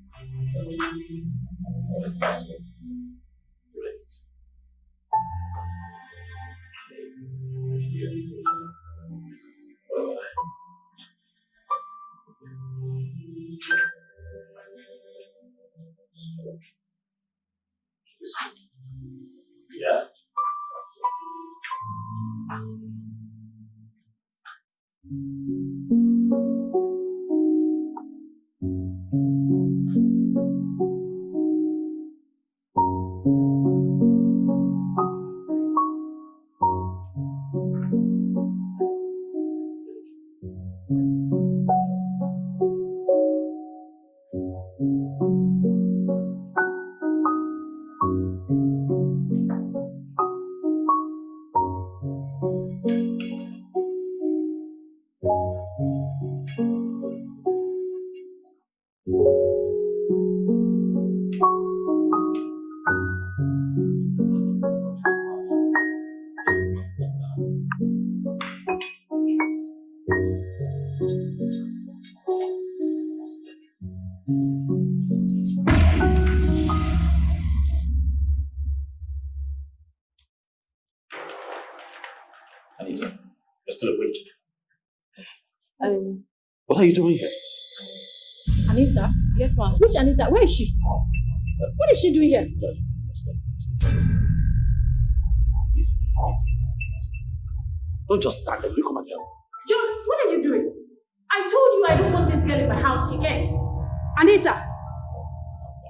Doing here? Anita? Yes, ma'am. Which Anita? Where is she? What is she doing here? Darling, stop, stop, stop. Easy, easy, easy. Don't just stand there. You come and help. John, what are you doing? I told you I don't want this girl in my house again. Anita,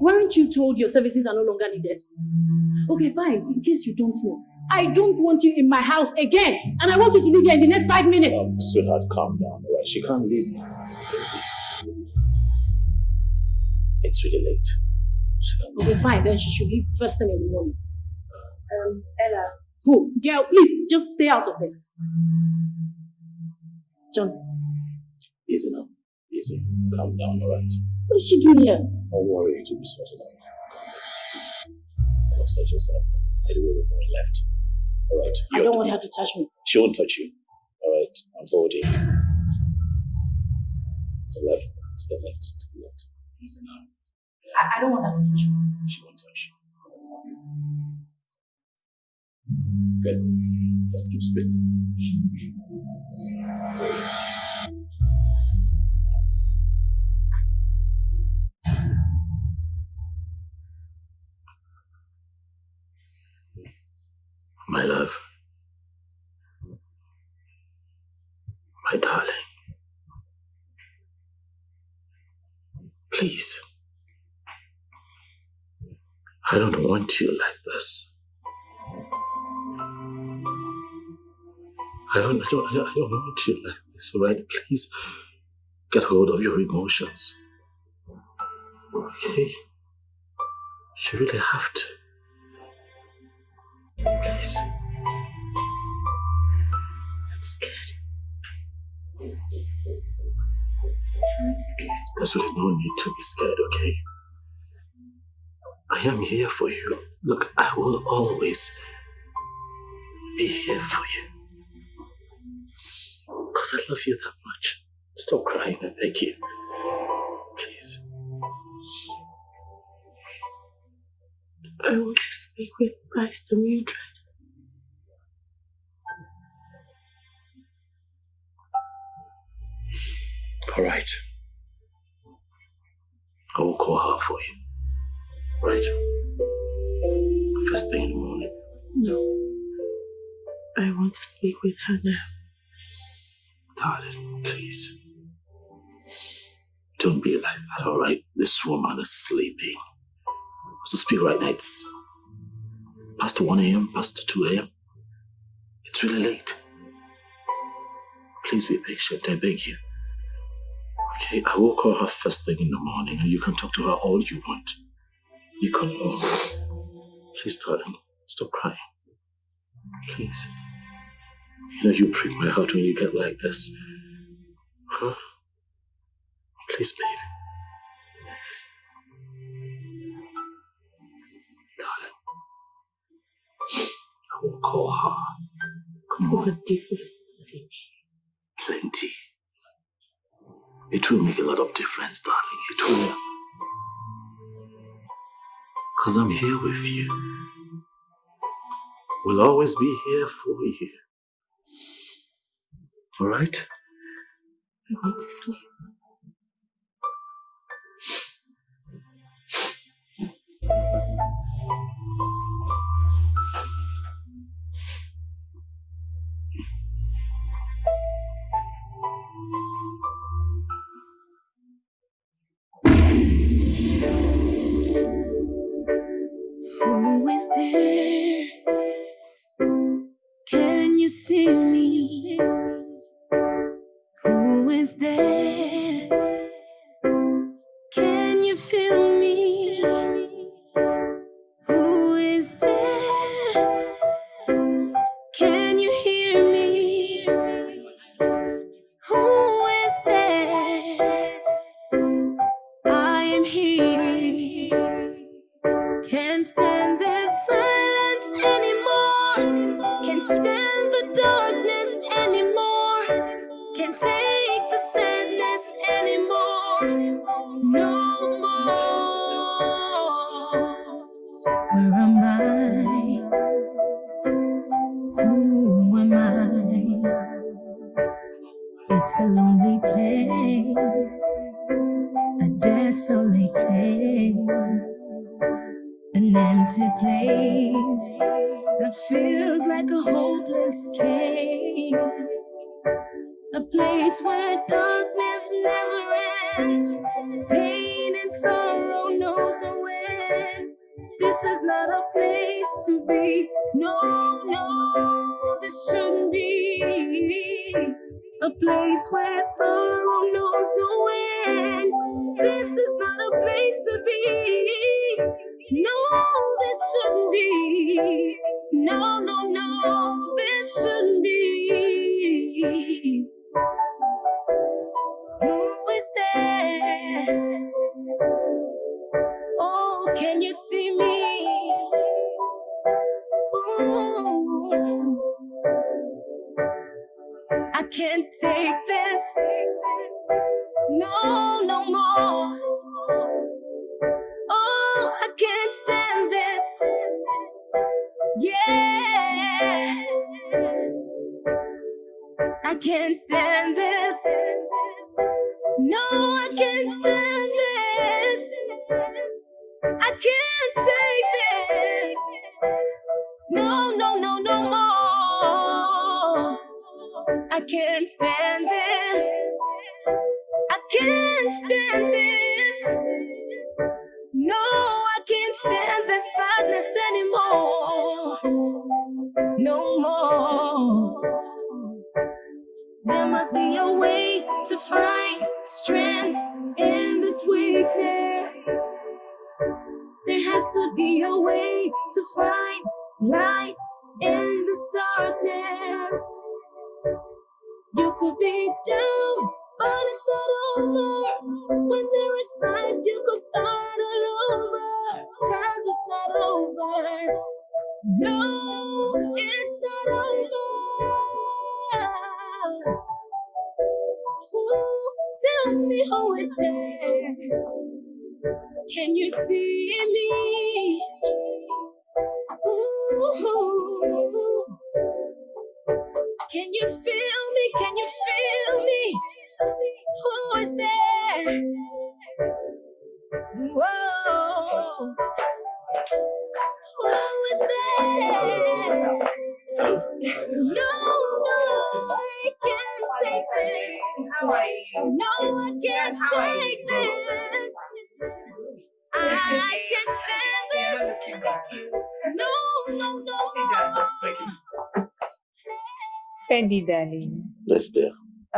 weren't you told your services are no longer needed? Okay, fine. In case you don't know, I don't want you in my house again. And I want you to leave here in the next five minutes. Um, sweetheart, calm down, alright? She can't leave now. It's really late. She can't leave. Okay, fine. Then she should leave first thing in the morning. Um, Ella. Who? Girl, please just stay out of this. John, Easy now. Easy. Calm down, alright? what is she doing here? Don't worry, it will be sorted out. Don't upset yourself. I do what we left. Alright? I don't want her to touch me. She won't touch you. Alright? I'm holding. To the left. To the left. To the left. Now. I, I don't want her to touch me. She won't touch you. Good. Just keep straight. My love. My darling. Please. I don't want you like this. I don't, I don't, I don't, want you like this, alright? Please get hold of your emotions. Okay? You really have to. Please. I'm scared. I'm scared. There's really no need to be scared, okay? I am here for you. Look, I will always be here for you. Because I love you that much. Stop crying, I beg you. Please. I want to speak with Master Mildred. Alright. I will call her for you. Right? First thing in the morning. No. I want to speak with her now. Darling, please. Don't be like that, alright? This woman is sleeping. So speak right now. It's past 1 a.m., past 2 a.m. It's really late. Please be patient, I beg you. Okay, I will call her first thing in the morning and you can talk to her all you want. You can. Please, darling, stop crying. Please. You know, you break my heart when you get like this. Huh? Please, baby. Will call her. Come on. What difference does it make? Plenty. It will make a lot of difference, darling. It will. Because I'm here with you. We'll always be here for you. Alright? I want to sleep. There? Can you see me?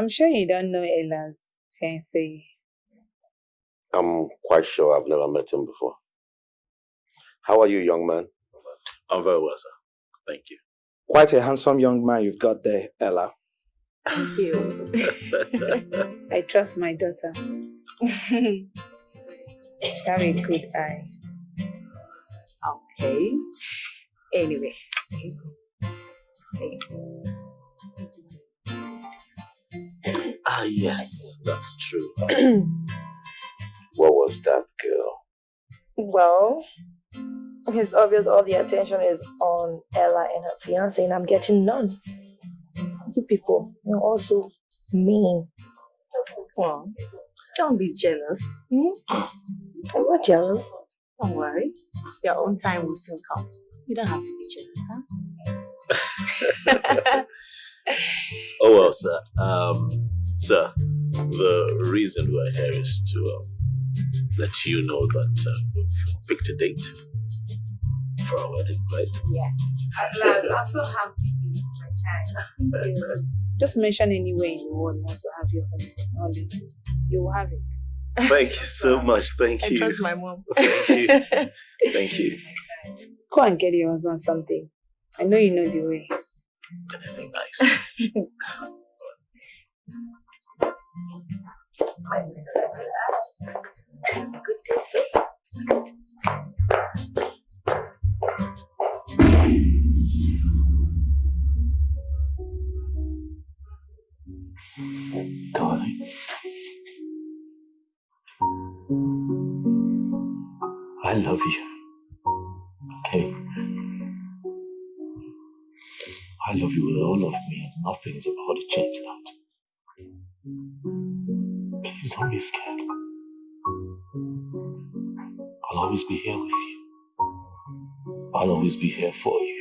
I'm sure you don't know Ella's fiancé. I'm quite sure I've never met him before. How are you, young man? I'm very well, sir. Thank you. Quite a handsome young man you've got there, Ella. Thank you. I trust my daughter. she have a good eye. Okay. Anyway. Ah, yes, that's true. What was that girl? Well, it's obvious all the attention is on Ella and her fiance, and I'm getting none. You people, you're also mean. Well, don't be jealous. I'm not jealous. Don't worry. Your own time will soon come. You don't have to be jealous, huh? Oh well, sir. Um, sir, the reason we're here is to um, let you know that uh, we've picked a date for our wedding, right? Yes. At last, I'm so happy, my child. Thank you. Just mention anywhere in the world you want to have your honeymoon. You will have it. Thank you so much. Thank I you. trust my mom. Thank you. Thank you. Go and get your husband something. I know you know the way. Anything nice. Darling. I love you. Okay? I love you with all of me, and nothing is about to change that. Please don't be scared. I'll always be here with you. I'll always be here for you.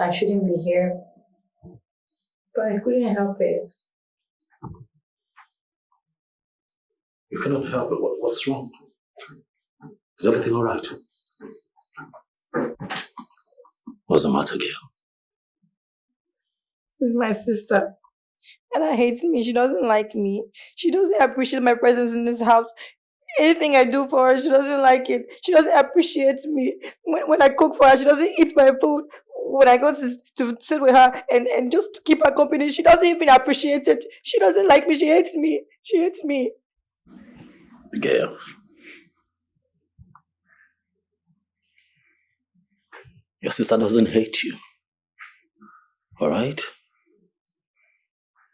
I shouldn't be here, but I couldn't help it. You cannot help it. What, what's wrong? Is everything alright? What's the matter, Gail? This is my sister. Ella hates me. She doesn't like me. She doesn't appreciate my presence in this house. Anything I do for her, she doesn't like it. She doesn't appreciate me. When, when I cook for her, she doesn't eat my food. When I go to, to sit with her and, and just keep her company, she doesn't even appreciate it. She doesn't like me. She hates me. She hates me. Gail. Your sister doesn't hate you. Alright?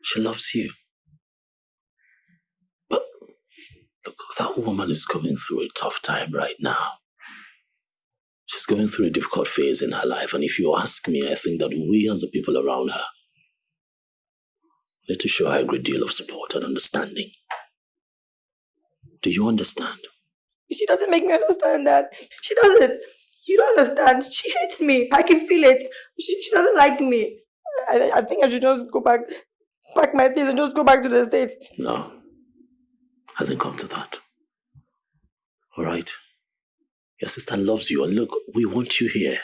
She loves you. But look, that woman is going through a tough time right now. She's going through a difficult phase in her life, and if you ask me, I think that we as the people around her need to show her a great deal of support and understanding. Do you understand? She doesn't make me understand that. She doesn't. You don't understand. She hates me. I can feel it. She, she doesn't like me. I, I think I should just go back, pack my things and just go back to the States. No. Hasn't come to that. Alright? Your sister loves you, and look, we want you here.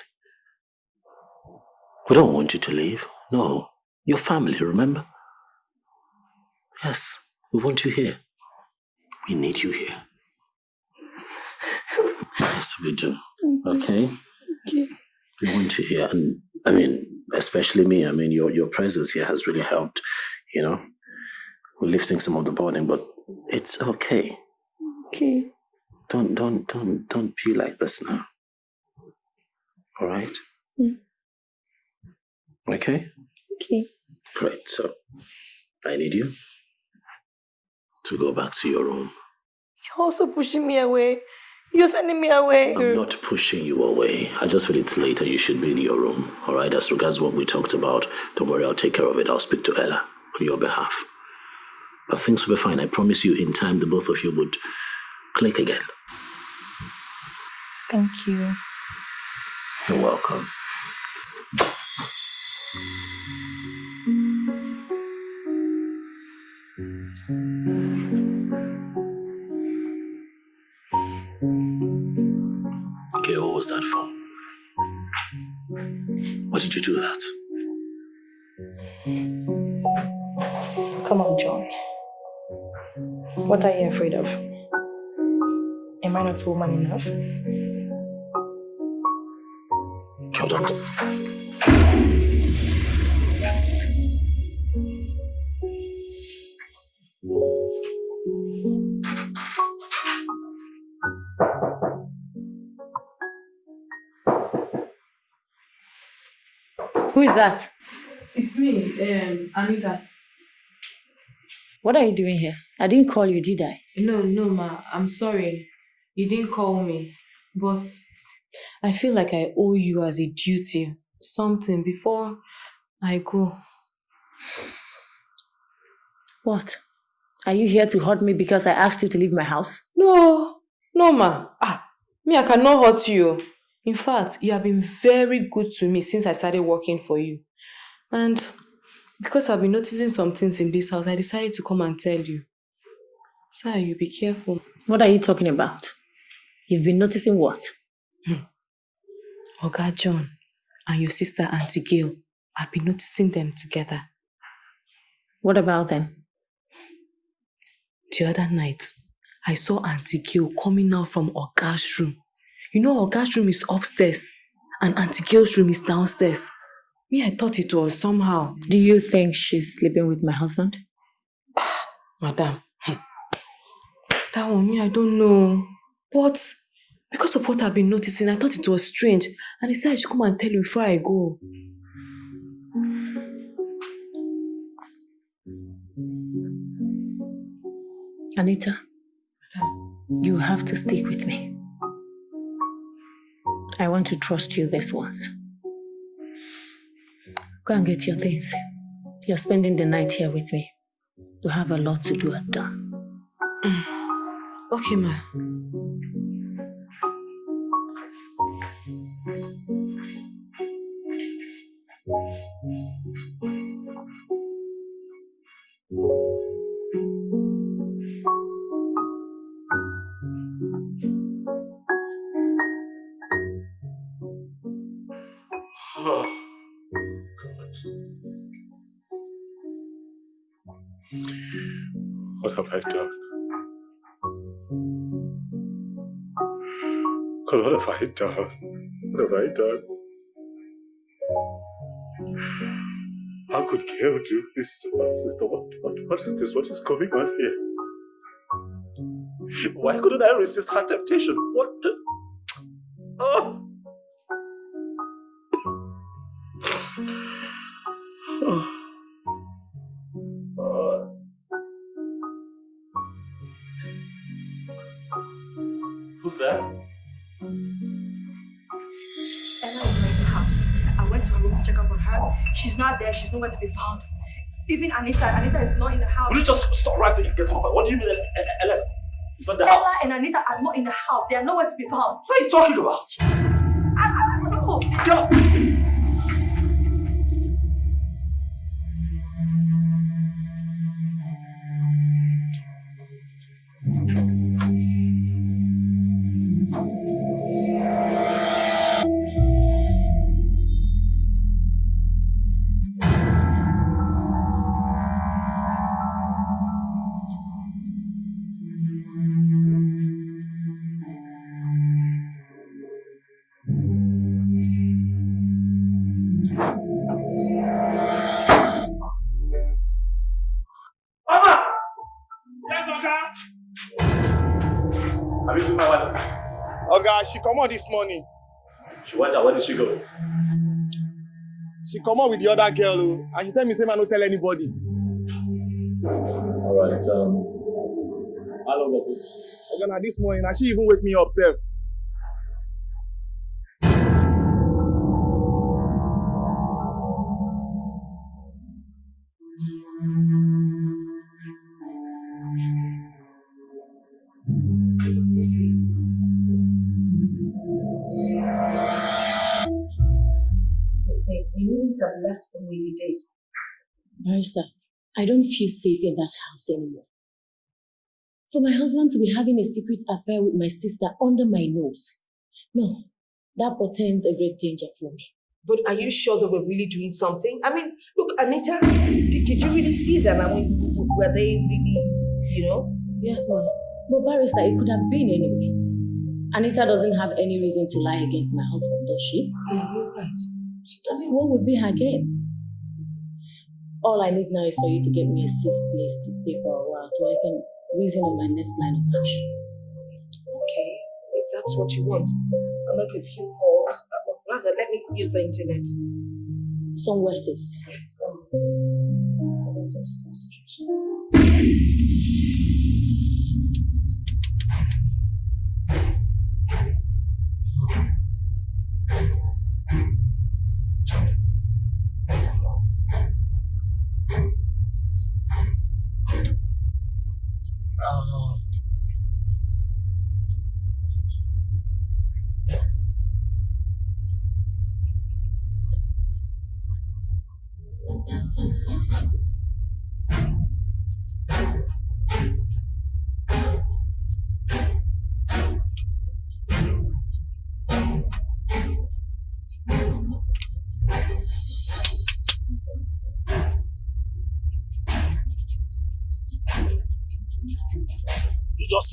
We don't want you to leave. No. Your family, remember? Yes, we want you here. We need you here. Yes, we do. Okay? Okay. We want you here. And I mean, especially me, I mean, your, your presence here has really helped, you know, with lifting some of the burden, but it's okay. Okay. Don't, don't, don't, don't be like this now. All right? Mm. Okay? Okay. Great. So, I need you to go back to your room. You're also pushing me away. You're sending me away. I'm not pushing you away. I just feel it's later. You should be in your room. All right? As regards what we talked about, don't worry. I'll take care of it. I'll speak to Ella on your behalf. But things will be fine. I promise you, in time, the both of you would click again. Thank you. You're welcome. Okay, what was that for? Why did you do that? Come on, John. What are you afraid of? Am I not woman enough? Hold on. Who is that? It's me, um, Anita. What are you doing here? I didn't call you, did I? No, no, ma. I'm sorry. You didn't call me, but I feel like I owe you as a duty something before I go. What? Are you here to hurt me because I asked you to leave my house? No, no, ma. Ah, me, I cannot hurt you. In fact, you have been very good to me since I started working for you. And because I've been noticing some things in this house, I decided to come and tell you. Sir, you be careful. What are you talking about? You've been noticing what? Oga John and your sister Auntie Gail, I've been noticing them together. What about them? The other night, I saw Auntie Gail coming out from Oga's room. You know, Oga's room is upstairs and Auntie Gail's room is downstairs. Me, I thought it was somehow. Do you think she's sleeping with my husband? Madam, hmm. that one, me, I don't know. But because of what I've been noticing, I thought it was strange. And I said I should come and tell you before I go. Anita, you have to stick with me. I want to trust you this once. Go and get your things. You're spending the night here with me. You have a lot to do at dawn. Okay, ma. What have I done? How could Gail do this to my sister? What, what, what is this? What is going on here? Why couldn't I resist her temptation? What? Oh. Her. She's not there. She's nowhere to be found. Even Anita, Anita is not in the house. Will you just stop there and get point? What do you mean, Ella is not the Ella house? and Anita are not in the house. They are nowhere to be found. What are you talking about? I, I don't know. Get! Come out this morning. She went out. Where did she go? She come out with the other girl, oh, and she tell me say man no tell anybody. Alright, um... How long was this? Oga, na this morning, and she even wake me up sef. Have left the way you did. Marissa, I don't feel safe in that house anymore. For my husband to be having a secret affair with my sister under my nose. No, that portends a great danger for me. But are you sure that we're really doing something? I mean, look, Anita, did, did you really see them? I mean, w- w- were they really, you know? Yes, ma'am. But barrister, it could have been anyway. Anita doesn't have any reason to lie against my husband, does she? Yeah, you're right. She doesn't. what would be her game? All I need now is for you to get me a safe place to stay for a while so I can reason on my next line of action. Okay, if that's what you want, I'll make a few calls. Uh, rather, let me use the internet. Somewhere safe. Yes, will see. I want to concentration.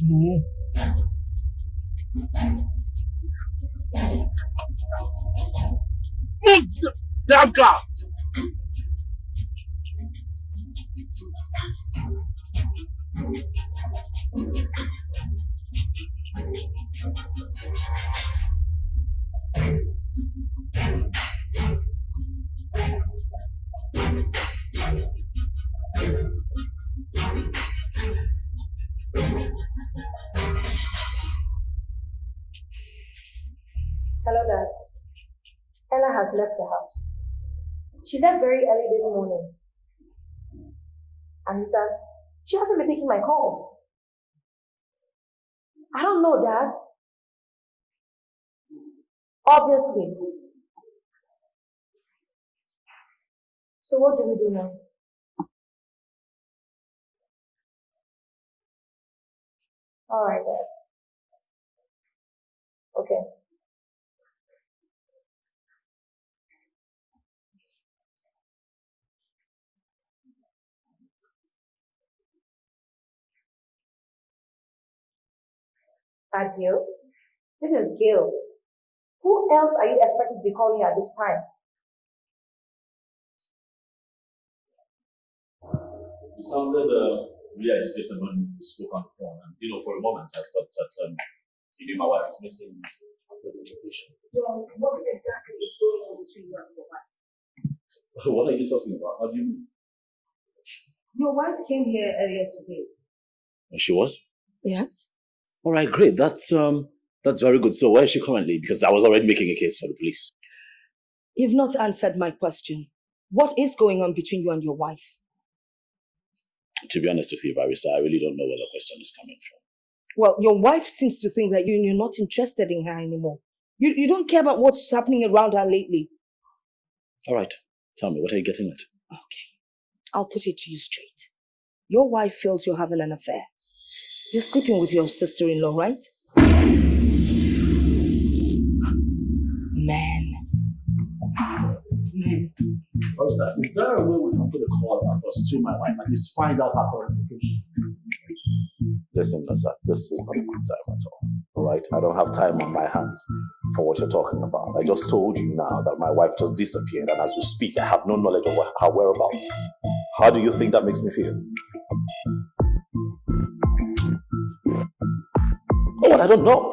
Move. Move the damn car. Left the house. She left very early this morning. Anita, she hasn't been taking my calls. I don't know, Dad. Obviously. So what do we do now? All right, Dad. Okay. Adil, this is Gail. Who else are you expecting to be calling you at this time? You sounded uh, really agitated when you spoke on the phone, and you know, for a moment, I thought that um, you knew my wife was missing a presentation. John, what exactly is going on between you and your wife? what are you talking about? How do you mean? Your wife came here earlier today. She was. Yes. All right, great. That's um, that's very good. So, where is she currently? Because I was already making a case for the police. You've not answered my question. What is going on between you and your wife? To be honest with you, Barrister, I really don't know where the question is coming from. Well, your wife seems to think that you, you're not interested in her anymore. You, you don't care about what's happening around her lately. All right, tell me, what are you getting at? Okay. I'll put it to you straight. Your wife feels you're having an affair. You're sleeping with your sister-in-law, right? Man. Man. Barrister, is there a way we can put a call across to my wife and just find out her current location? Listen, Nasa, this is not a good time at all. All right, I don't have time on my hands for what you're talking about. I just told you now that my wife just disappeared, and as we speak, I have no knowledge of her whereabouts. How do you think that makes me feel? Oh, what? I don't know.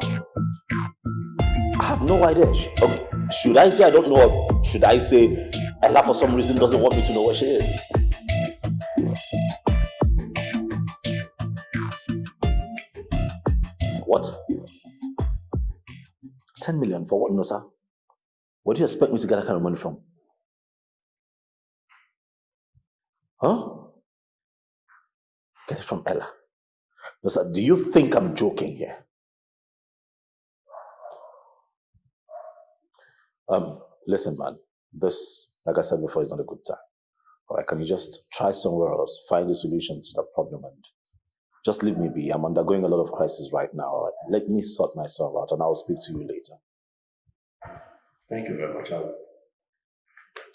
I have no idea. Okay, should I say I don't know, or should I say Ella for some reason doesn't want me to know where she is? What? 10 million for what, no, sir? Where do you expect me to get that kind of money from? Huh? Get it from Ella. No, sir, do you think I'm joking here? Um, listen, man, this, like I said before, is not a good time. All right, can you just try somewhere else, find a solution to the problem, and just leave me be. I'm undergoing a lot of crisis right now. All right, let me sort myself out, and I'll speak to you later. Thank you very much. I'll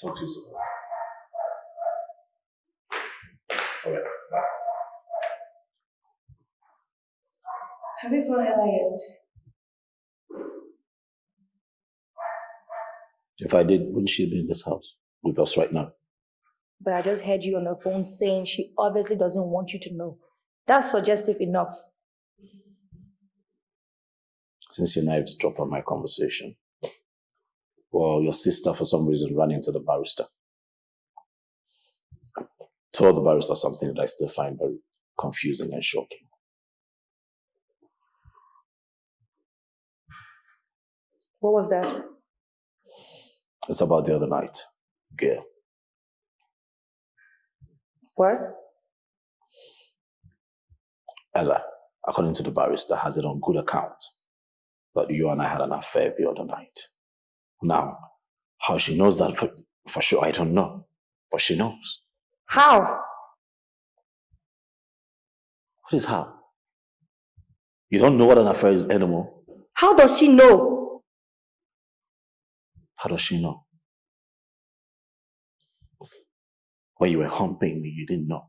talk to you soon. All right, bye. Have you found Ella yet? If I did, wouldn't she be in this house with us right now? But I just heard you on the phone saying she obviously doesn't want you to know. That's suggestive enough. Since your knives dropped on my conversation, well, your sister for some reason ran into the barrister. Told the barrister something that I still find very confusing and shocking. What was that? It's about the other night, Gail. What? Ella, according to the barrister, has it on good account that you and I had an affair the other night. Now, how she knows that for, for sure, I don't know. But she knows. How? What is how? You don't know what an affair is anymore. How does she know? How does she know? When you were humping me, you didn't know.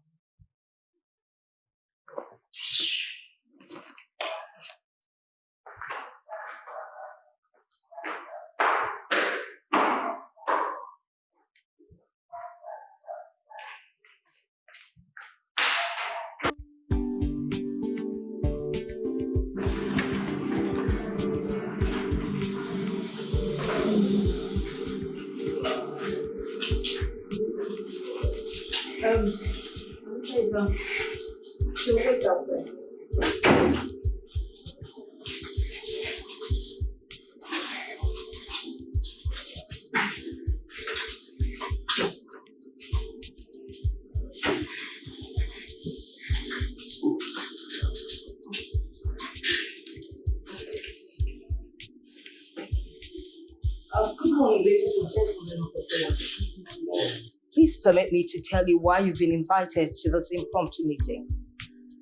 Permit me to tell you why you've been invited to this impromptu meeting.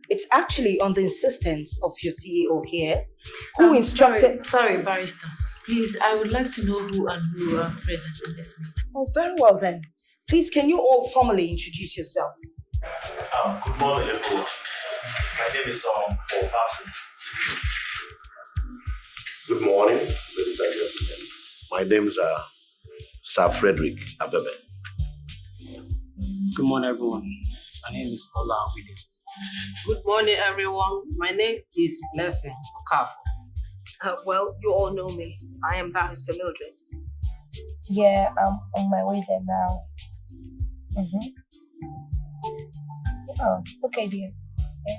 It's actually on the insistence of your CEO here, who Um, instructed. Sorry, sorry, barrister. Please, I would like to know who and who are present in this meeting. Oh, very well then. Please, can you all formally introduce yourselves? Um, good morning, everyone. My name is um, Paul Hassan. Good morning, ladies and gentlemen. My name is uh, Sir Frederick Abebe. Good morning, everyone. My name is Ola Williams. Good morning, everyone. My name is Blessing Okafor. Uh, well, you all know me. I am Barrister Mildred. Yeah, I'm on my way there now. Mm-hmm. Yeah, okay, dear. Yeah.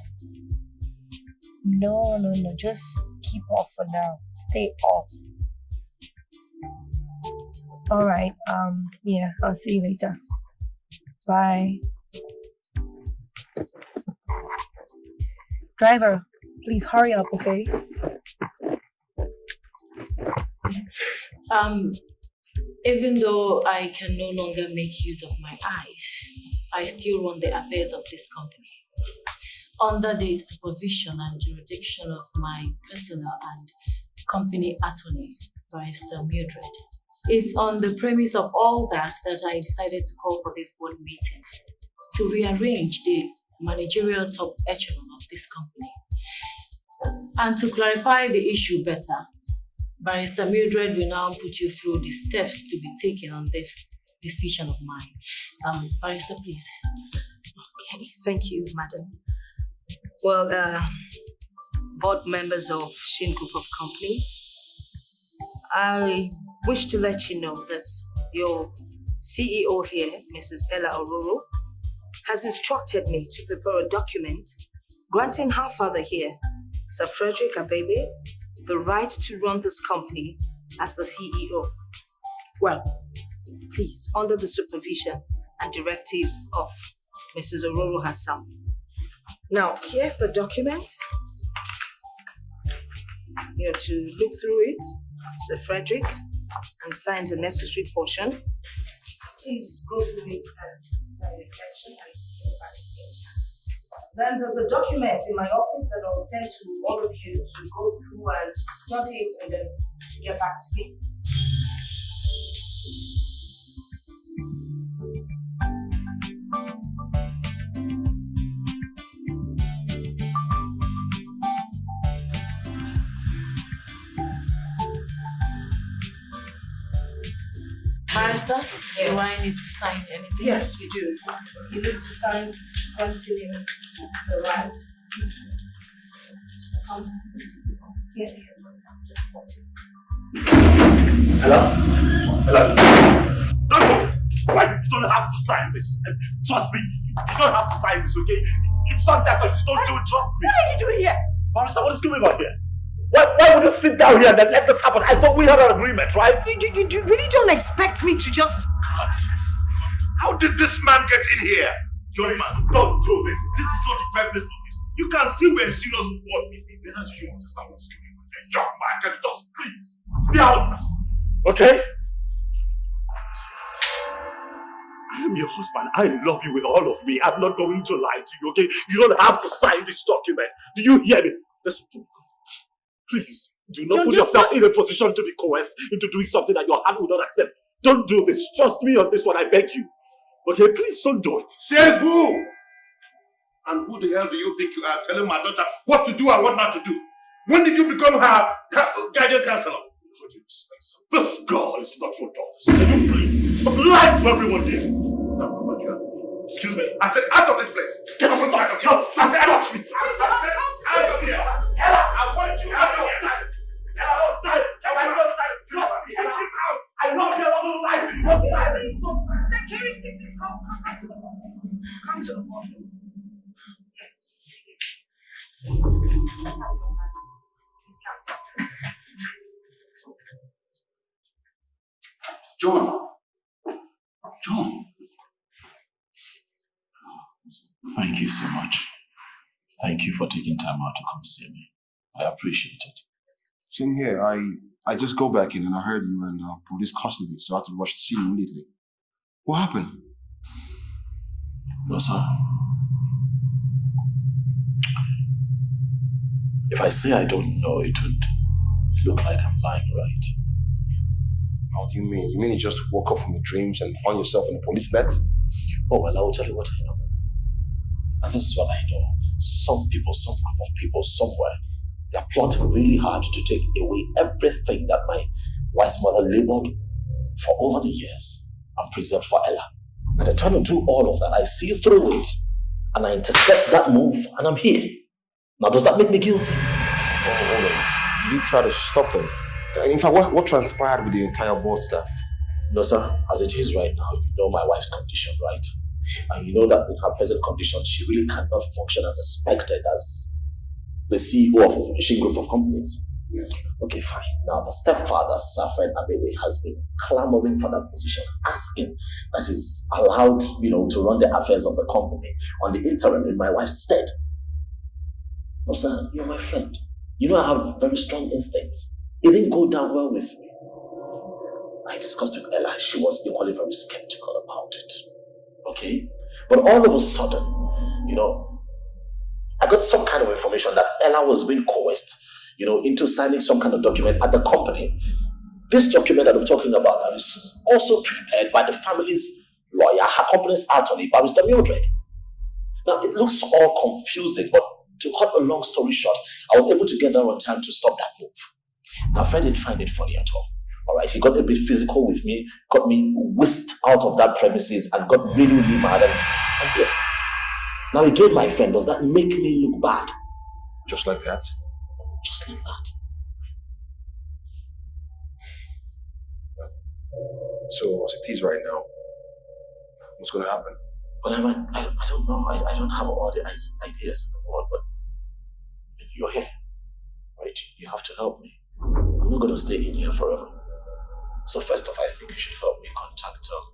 No, no, no. Just keep off for now. Stay off. All right. Um. Yeah. I'll see you later. Bye. Driver, please hurry up, okay? Um, even though I can no longer make use of my eyes, I still run the affairs of this company under the supervision and jurisdiction of my personal and company attorney, Barrister Mildred. It's on the premise of all that that I decided to call for this board meeting to rearrange the managerial top echelon of this company. And to clarify the issue better, Barrister Mildred will now put you through the steps to be taken on this decision of mine. Um, Barrister, please. Okay, thank you, madam. Well, uh, board members of Shin Group of Companies, I wish to let you know that your CEO here, Mrs. Ella Ororo, has instructed me to prepare a document granting her father here, Sir Frederick Abebe, the right to run this company as the CEO. Well, please, under the supervision and directives of Mrs. Ororo herself. Now, here's the document. You're to look through it, Sir Frederick, and sign the necessary portion. Please go through it and sign the section and give it back to me. Then there's a document in my office that I'll send to all of you to go through and study it and then get back to me. Barrister, do I need to sign anything? Yes, you do. You need to sign to continue the rights. Excuse me. Um, Here it is. Just put it. Hello? Hello? Don't do it! Like, you don't have to sign this. And trust me, you don't have to sign this, okay? It's not that such. Don't do it, trust me. What are you doing here? Barrister, what is going on here? Why, why would you sit down here and then let this happen? I thought we had an agreement, right? You, you, you, you really don't expect me to just. How did this man get in here? Johnny man, don't do this. This is not the purpose of this. You can see we're a serious board meeting. Then do you understand what's going on here? Young man, can you just please stay out of this? Okay? I am your husband. I love you with all of me. I'm not going to lie to you, okay? You don't have to sign this document. Do you hear me? Listen to me. Please, do not John, put just yourself in a position to be coerced into doing something that your heart will not accept. Don't do this. Trust me on this one, I beg you. Okay, please don't do it. Says who? And who the hell do you think you are telling my daughter what to do and what not to do? When did you become her ca- guardian counselor? This girl is not your daughter. So can you please stop lying to everyone here? Now, Mama Joa, Excuse me. I said out of this place. Get off the back of here. I said out of me. I said out of here. Ella, I want you out of here. Ella, outside. Ella, outside. Trust me. Ella, get out. I love you. I don't like you. Outside. Security, please come, come, come to the boardroom. Come to the boardroom. Yes. Please come. John. John. Thank you so much. Thank you for taking time out to come see me. I appreciate it. Same here. I I just go back in and I heard you in uh, police custody, so I had to rush to see you immediately. What happened? No, sir. If I say I don't know, it would look like I'm lying, right? How do you mean? You mean you just woke up from your dreams and found yourself in the police net? Oh, well, I will tell you what I know. And this is what I know. Some people, some group of people somewhere, they're plotting really hard to take away everything that my wife's mother labored for over the years and preserved for Ella. And I try to do all of that. I see through it and I intercept that move and I'm here. Now, does that make me guilty? Oh, hold on. Did you try to stop them? In fact, what, what transpired with the entire board staff? No, sir. As it is right now, you know my wife's condition, right? And you know that in her present condition, she really cannot function as expected as the CEO of a Shin Group of companies. Okay, fine. Now, the stepfather, Safed Abebe, has been clamoring for that position, asking that he's allowed, you know, to run the affairs of the company on the interim in my wife's stead. No, sir, you're my friend. You know I have very strong instincts. It didn't go down well with me. I discussed with Ella. She was equally very skeptical about it. Okay? But all of a sudden, you know, I got some kind of information that Ella was being coerced, you know, into signing some kind of document at the company. This document that I'm talking about now is also prepared by the family's lawyer, her company's attorney, Barrister Mildred. Now, it looks all confusing, but to cut a long story short, I was able to get there on time to stop that move. Now, Fred didn't find it funny at all. All right, he got a bit physical with me, got me whisked out of that premises, and got really, really mad. And, and yeah. Now, again, my friend, does that make me look bad? Just like that? Just like that. So, as it is right now, what's going to happen? Well, I, I, don't, I don't know. I, I don't have all the ideas in the world, but you're here, right? You have to help me. I'm not going to stay in here forever. So first off, I think you should help me contact um,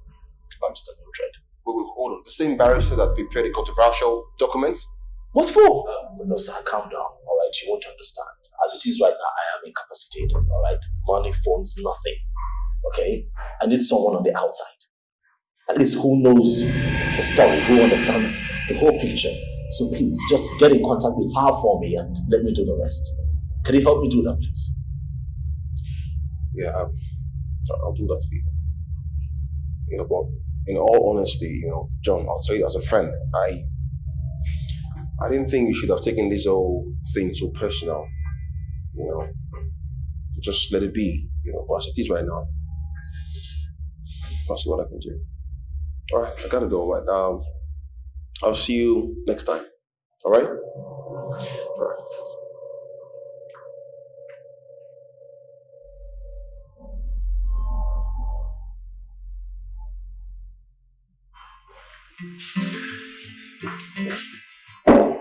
Barrister Mildred. Wait, wait, hold on. The same barrister that prepared the controversial documents? What for? Um, no, sir, calm down. All right, you won't understand. As it is right now, I am incapacitated. All right, money, phones, nothing. Okay, I need someone on the outside. At least who knows the story, who understands the whole picture. So please, just get in contact with her for me and let me do the rest. Can you help me do that, please? Yeah, um, I'll do that for you. You know, but in all honesty, you know, John, I'll tell you as a friend, I I didn't think you should have taken this whole thing so personal. You know, just let it be. You know, but as it is right now, I'll see what I can do. All right, I gotta go. Right. Um, I'll see you next time. All right. All right.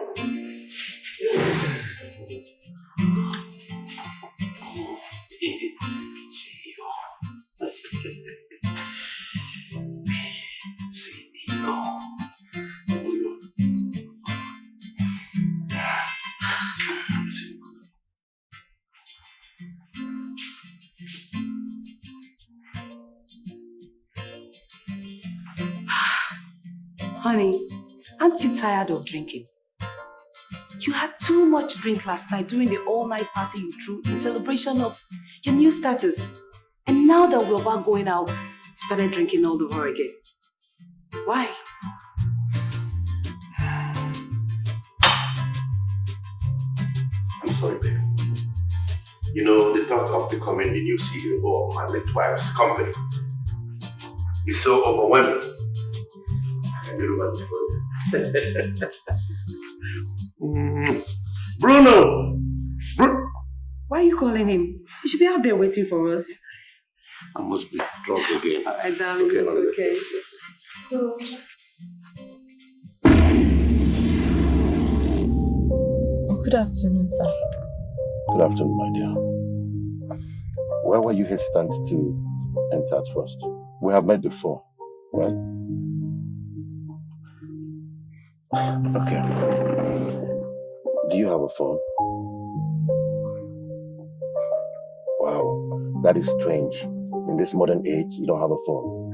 Tired of drinking? You had too much drink last night during the all-night party you threw in celebration of your new status. And now that we're about going out, you started drinking all over again. Why? I'm sorry, baby. You know, the thought of becoming the new CEO of my late wife's company is so overwhelming. I can do what. Bruno! Bru- Why are you calling him? He should be out there waiting for us. I must be drunk again. All right, darling, Okay, it's now let's- okay. Oh, good afternoon, sir. Good afternoon, my dear. Where were you hesitant to enter at first? We have met before, right? Okay. Do you have a phone? Wow, that is strange. In this modern age, you don't have a phone.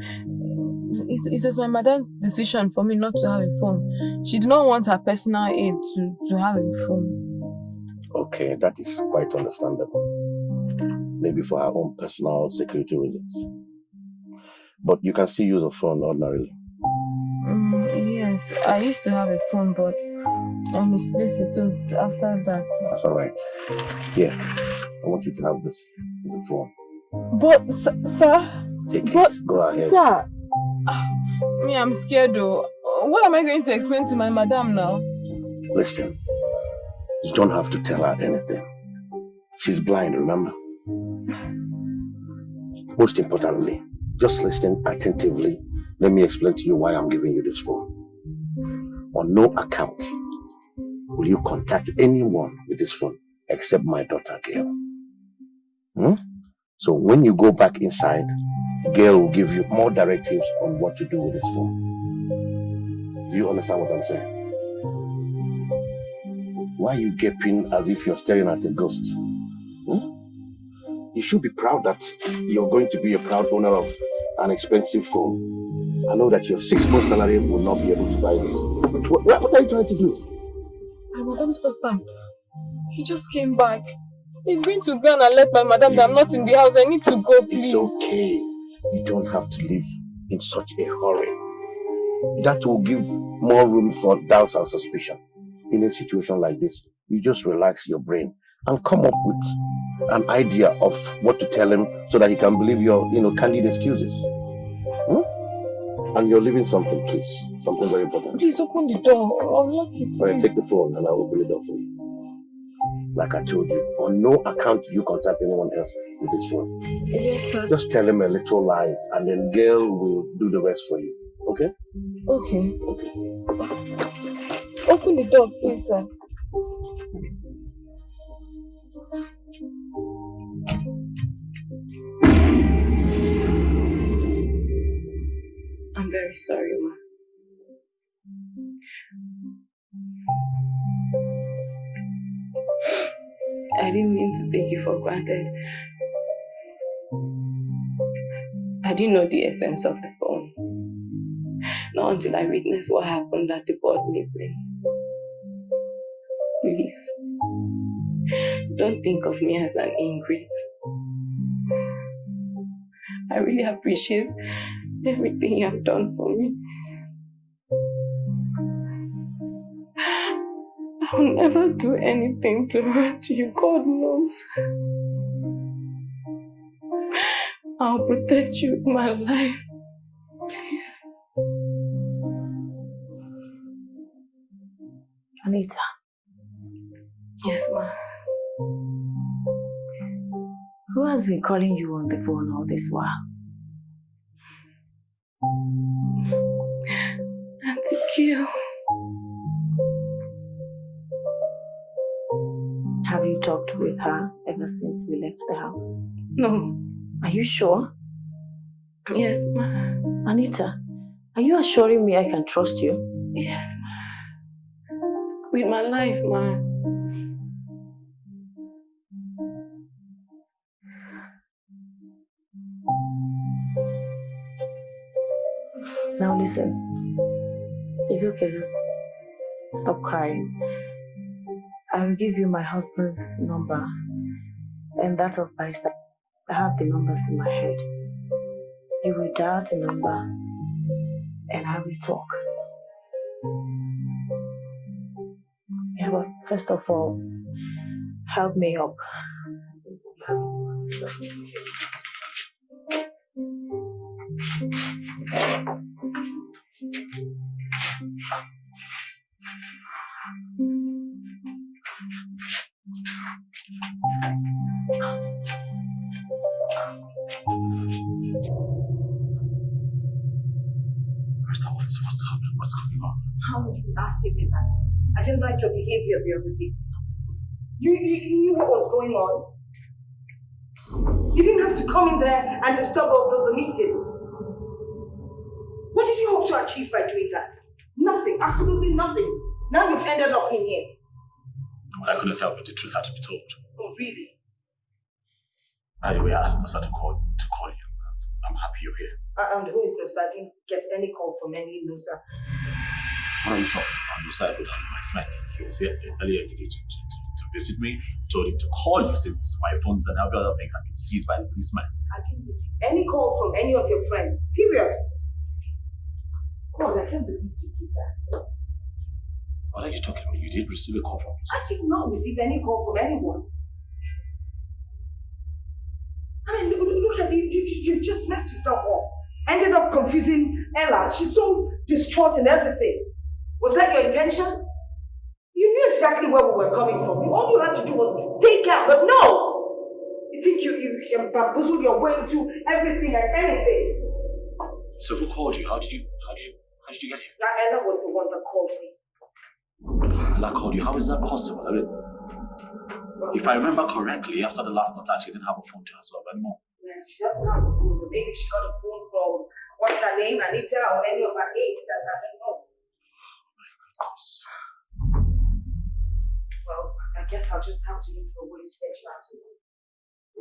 It, it was my mother's decision for me not to have a phone. She did not want her personal aid to, to have a phone. Okay, that is quite understandable. Maybe for her own personal security reasons. But you can still use a phone ordinarily. Yes, I used to have a phone, but I misplaced it. So after that. That's all right. Here, I want you to have this. It's a phone. But, sir, Take but, it. Go ahead. sir, me, I'm scared though. What am I going to explain to my madam now? Listen, you don't have to tell her anything. She's blind, remember? Most importantly, just listen attentively. Let me explain to you why I'm giving you this phone. On no account will you contact anyone with this phone except my daughter, Gail. Hmm? So when you go back inside, Gail will give you more directives on what to do with this phone. Do you understand what I'm saying? Why are you gaping as if you're staring at a ghost? Hmm? You should be proud that you're going to be a proud owner of an expensive phone. I know that your six-month salary will not be able to buy this. What, what are you trying to do? My madam's husband, he just came back. He's going to go and let my madam that I'm not in the house. I need to go, please. It's okay. You don't have to live in such a hurry. That will give more room for doubts and suspicion. In a situation like this, you just relax your brain and come up with an idea of what to tell him so that he can believe your, you know, candid excuses. And you're leaving something, please. Something very important. Please open the door. I'll lock it, All right, take the phone and I will open it up for you. Like I told you, on no account do you contact anyone else with this phone. Yes, sir. Just tell him a little lies and then Gail will do the rest for you. Okay? Okay. Okay. Open the door, please, sir. I'm very sorry, ma. I didn't mean to take you for granted. I didn't know the essence of the phone. Not until I witnessed what happened at the board meeting. Please, don't think of me as an ingrate. I really appreciate everything you have done for me. I'll never do anything to hurt you, God knows. I'll protect you in my life. Please. Anita. Yes, ma. Who has been calling you on the phone all this while? Auntie Q. Have you talked with her ever since we left the house? No. Are you sure? Yes, ma. Anita, are you assuring me I can trust you? Yes, ma. With my life, ma. Listen. It's okay, just stop crying. I will give you my husband's number and that of Barrister. I have the numbers in my head. You will dial the number and I will talk. Yeah, but first of all, help me up. Krista, what's, what's happening? What's going on? How would you asking me that? I didn't like your behavior the other day. You, you, you knew what was going on. You didn't have to come in there and disturb the, the meeting. What did you hope to achieve by doing that? Nothing, absolutely nothing. Now you've ended up in here. Well, I couldn't help it. The truth had to be told. Oh, really? Anyway, I asked Nosa to call to call you. I'm happy you're here. And who is Nusa? I didn't get any call from any Nusa. What are you talking about? Nosa, my friend. He was here earlier today to, to, to, to visit me. Told him to call you since my phones and every other thing have been seized by the policeman. I didn't receive any call from any of your friends. Period. God, I can't believe you did that. What are you talking about? You did receive a call from I did not receive any call from anyone. I mean, look, look at you, you. You've just messed yourself up. Ended up confusing Ella. She's so distraught and everything. Was that your intention? You knew exactly where we were coming from. All you had to do was stay calm, but no! You think you, you can bamboozle your way into everything and anything. So who called you? How did you how did you how did you get here? That Ella was the one that called me. Ella called you. How is that possible? I mean, if I remember correctly, after the last attack, she didn't have a phone to herself anymore. Yeah, she doesn't have a phone, maybe she got a phone from what's her name, Anita, or any of her aides, I don't know. Well, I guess I'll just have to look for a way to get you out of here.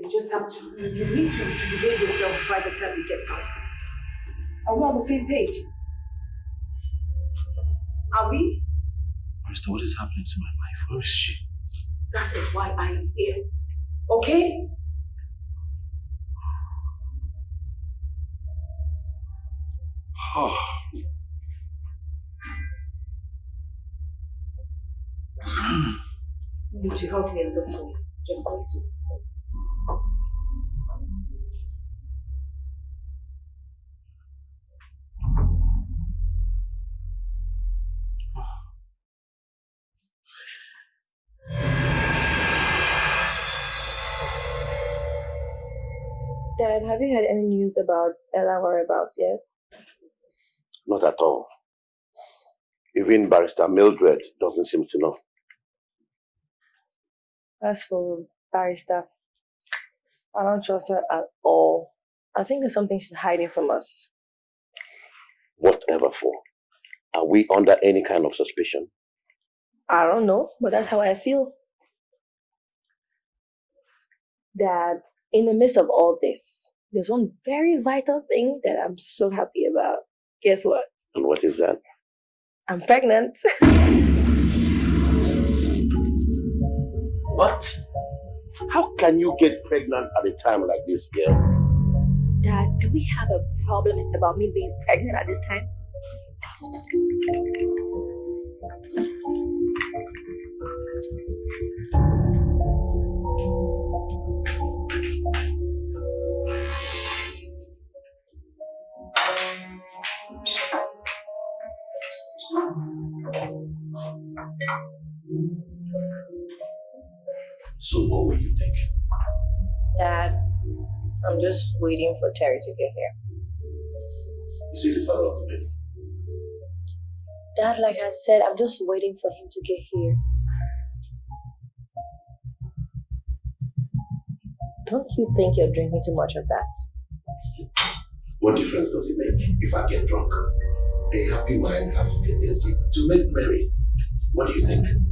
You just have to, you, you need to, to behave yourself by the time you get out. Are we on the same page? Are we? Barrister, what is happening to my wife? Where is she? That is why I am here. Okay? Oh. You need to help me in this way. Just need to. Dad, have you heard any news about Ella whereabouts yet? Not at all. Even Barrister Mildred doesn't seem to know. As for Barrister, I don't trust her at all. I think there's something she's hiding from us. Whatever for. Are we under any kind of suspicion? I don't know, but that's how I feel. Dad, in the midst of all this, there's one very vital thing that I'm so happy about. Guess what? And what is that? I'm pregnant. What? How can you get pregnant at a time like this, girl? Dad, do we have a problem about me being pregnant at this time? So what were you thinking? Dad, I'm just waiting for Terry to get here. Is he the father of the baby? Dad, like I said, I'm just waiting for him to get here. Don't you think you're drinking too much of that? What difference does it make if I get drunk? A happy mind has a tendency to make merry. What do you think?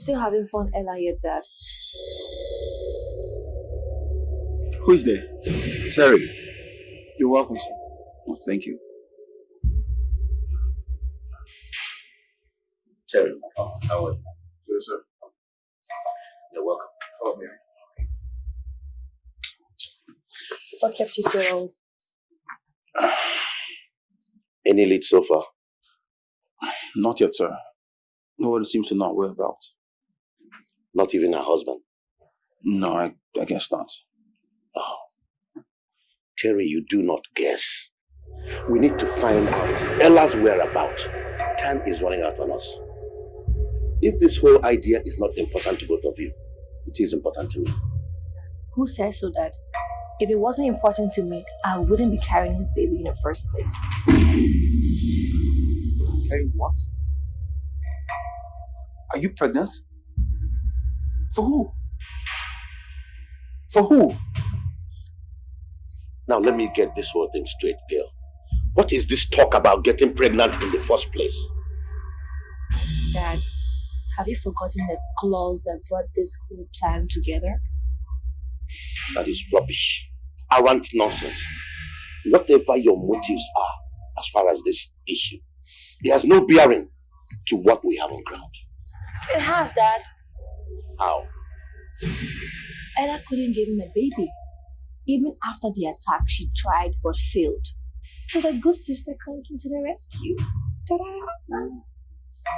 Still having fun, Ella, yet, Dad. Who is there? Terry. You're welcome, sir. Oh, thank you. Terry, oh, how are you? Good, sir. You're welcome. Oh, Mary. What kept you so long? Any lead so far? Not yet, sir. Nobody seems to know where about. Not even her husband? No, I, I guess not. Oh. Terry, you do not guess. We need to find out Ella's whereabouts. Time is running out on us. If this whole idea is not important to both of you, it is important to me. Who says so, Dad? If it wasn't important to me, I wouldn't be carrying his baby in the first place. Carrying what? Are you pregnant? For who? For who? Now let me get this whole thing straight, girl. What is this talk about getting pregnant in the first place? Dad, have you forgotten the clause that brought this whole plan together? That is rubbish. Arrant nonsense. Whatever your motives are as far as this issue, it has no bearing to what we have on ground. It has, Dad. How? Ella couldn't give him a baby. Even after the attack, she tried but failed. So the good sister comes into the rescue. Ta-da!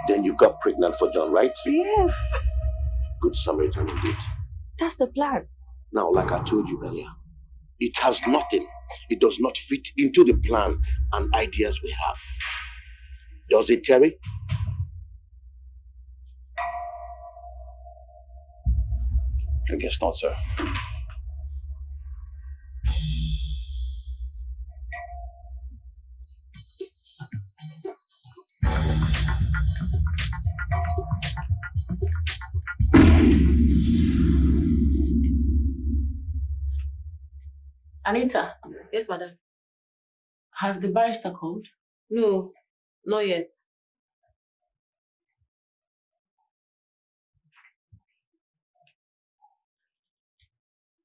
Then you got pregnant for John, right? Yes. Good Samaritan indeed. That's the plan. Now, like I told you earlier, it has nothing. It does not fit into the plan and ideas we have. Does it, Terry? I guess not, sir. Anita, Yes, madam. has the barrister called? No, not yet.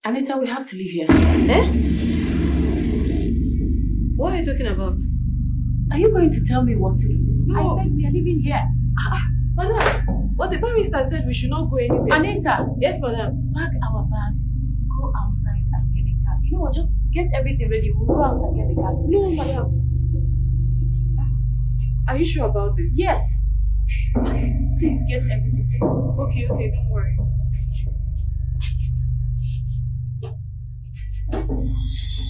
Anita, we have to leave here. Eh? What are you talking about? Are you going to tell me what to do? No. I said we are leaving here. Madam, but the barrister said we should not go anywhere. Anita! Yes, madam. Pack our bags, go outside and get a cab. You know what? Just get everything ready. We'll go out and get the cab. No, madam. Are you sure about this? Yes. Please get everything ready. Okay, okay, don't worry. Thank you.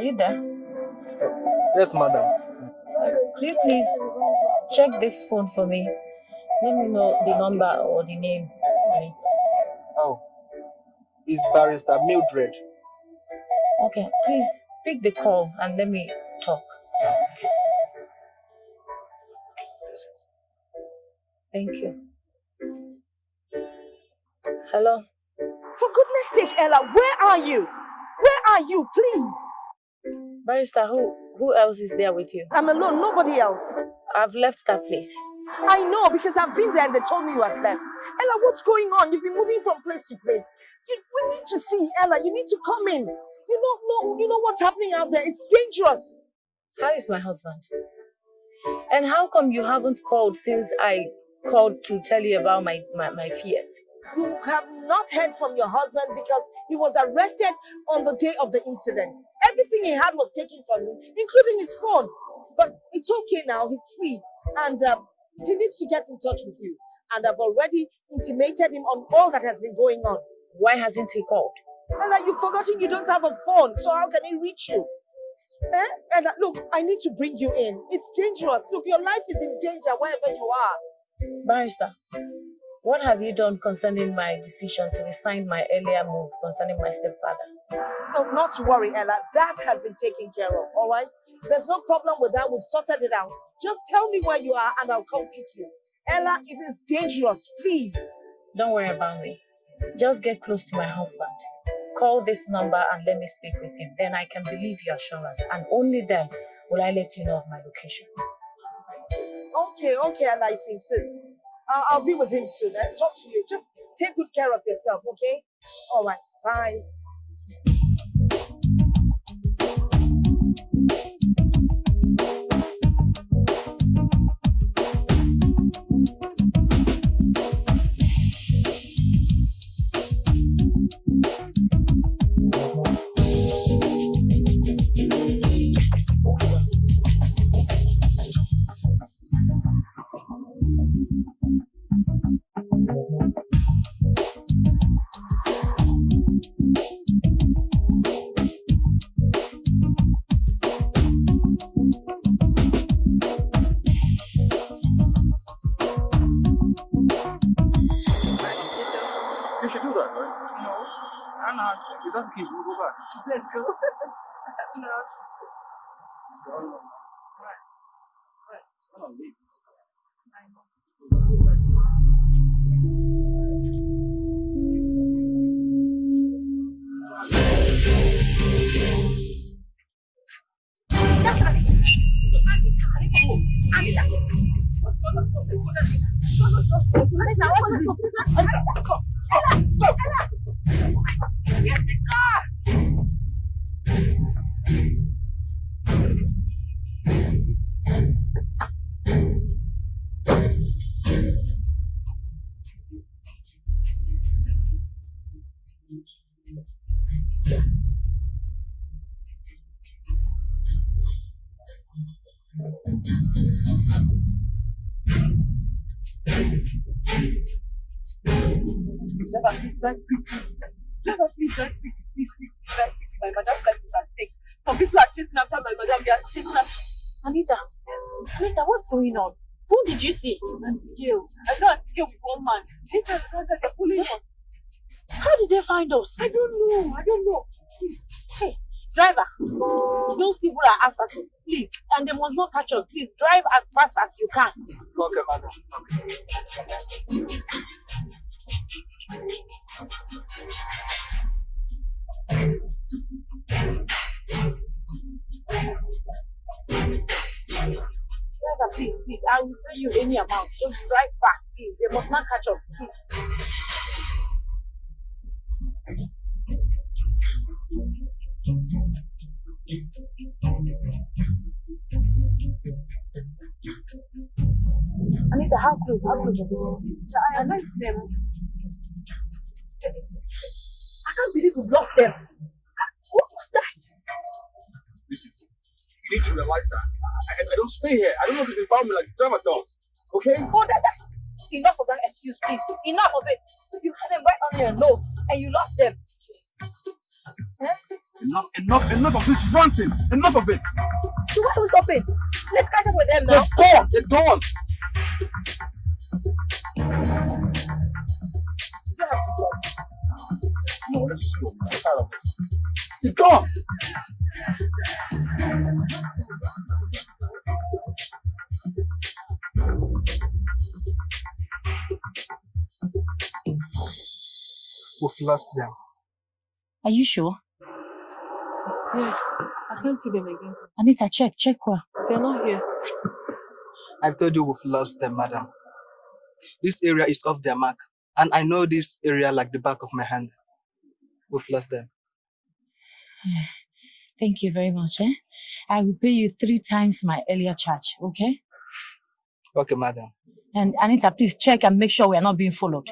Are you there? Yes, madam. Could you please check this phone for me? Let me know the number or the name on it. Oh, it's Barrister Mildred. Okay, please pick the call and let me talk. Thank you. Hello? For goodness sake, Ella, where are you? Where are you, please? Barrister, who who else is there with you? I'm alone, nobody else. I've left that place. I know because I've been there and they told me you had left. Ella, what's going on? You've been moving from place to place. You, we need to see, Ella. You need to come in. You know, no, you know what's happening out there. It's dangerous. How is my husband? And how come you haven't called since I called to tell you about my, my, my fears? You have not heard from your husband because he was arrested on the day of the incident. Everything he had was taken from him, including his phone. But it's okay now. He's free. And um, he needs to get in touch with you. And I've already intimated him on all that has been going on. Why hasn't he called? Ella, you've forgotten you don't have a phone, so how can he reach you? Eh? Ella, look, I need to bring you in. It's dangerous. Look, your life is in danger wherever you are. Barrister, what have you done concerning my decision to resign my earlier move concerning my stepfather? No, not to worry, Ella. That has been taken care of, all right? There's no problem with that. We've sorted it out. Just tell me where you are and I'll come pick you. Ella, it is dangerous. Please. Don't worry about me. Just get close to my husband. Call this number and let me speak with him. Then I can believe your assurance. And only then will I let you know of my location. Okay, okay, Ella, if you insist. Uh, I'll be with him soon. Eh? Talk to you. Just take good care of yourself, okay? All right, bye. Get the car! Never please don't please don't. Please, please, please, please, please. My mother's some people are chasing after my madam. They are chasing after. Anita, Anita, what's going on? Who did you see? Auntie Gail. I saw Auntie Gail with one man. Later, later, they're following us. How did they find us? I don't know. I don't know. Please. Hey, driver, those people are assassins, please. And they must not catch us. Please drive as fast as you can. Okay, madam. Please, please. I will pay you any amount. Just drive fast, please. They must not catch us, please. Anita, how close? How close? I like them. I can't believe we've lost them. What was that? Listen, need to realize that I, I don't stay here. I don't know this environment like driver does. Okay? Oh, that, that's enough of that excuse, please. Enough of it. You had them right on your nose and you lost them. Huh? Enough, enough, enough of this ranting. Enough of it. So why are we stopping? Let's catch up with them now. They're gone. They're gone. You don't have to stop. No, let's just go. I'm tired of this. They're gone. We've lost them. Are you sure? Yes, I can't see them again. Anita, check, check where. They're not here. I've told you we've lost them, madam. This area is off their mark, and I know this area like the back of my hand. We've lost them. Thank you very much. Eh? I will pay you three times my earlier charge, okay? Okay, madam. And Anita, please check and make sure we are not being followed.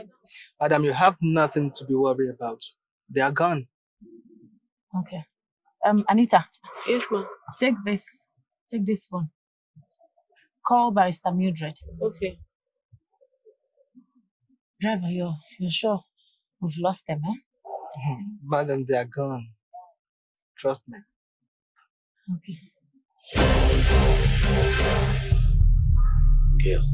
Madam, you have nothing to be worried about. They are gone. Okay. Um, Anita. Yes, ma'am. Take this. Take this phone. Call Barrister Mildred. Okay. Driver, you're you're sure we've lost them, eh? madam, they are gone. Trust me. Okay. Gail,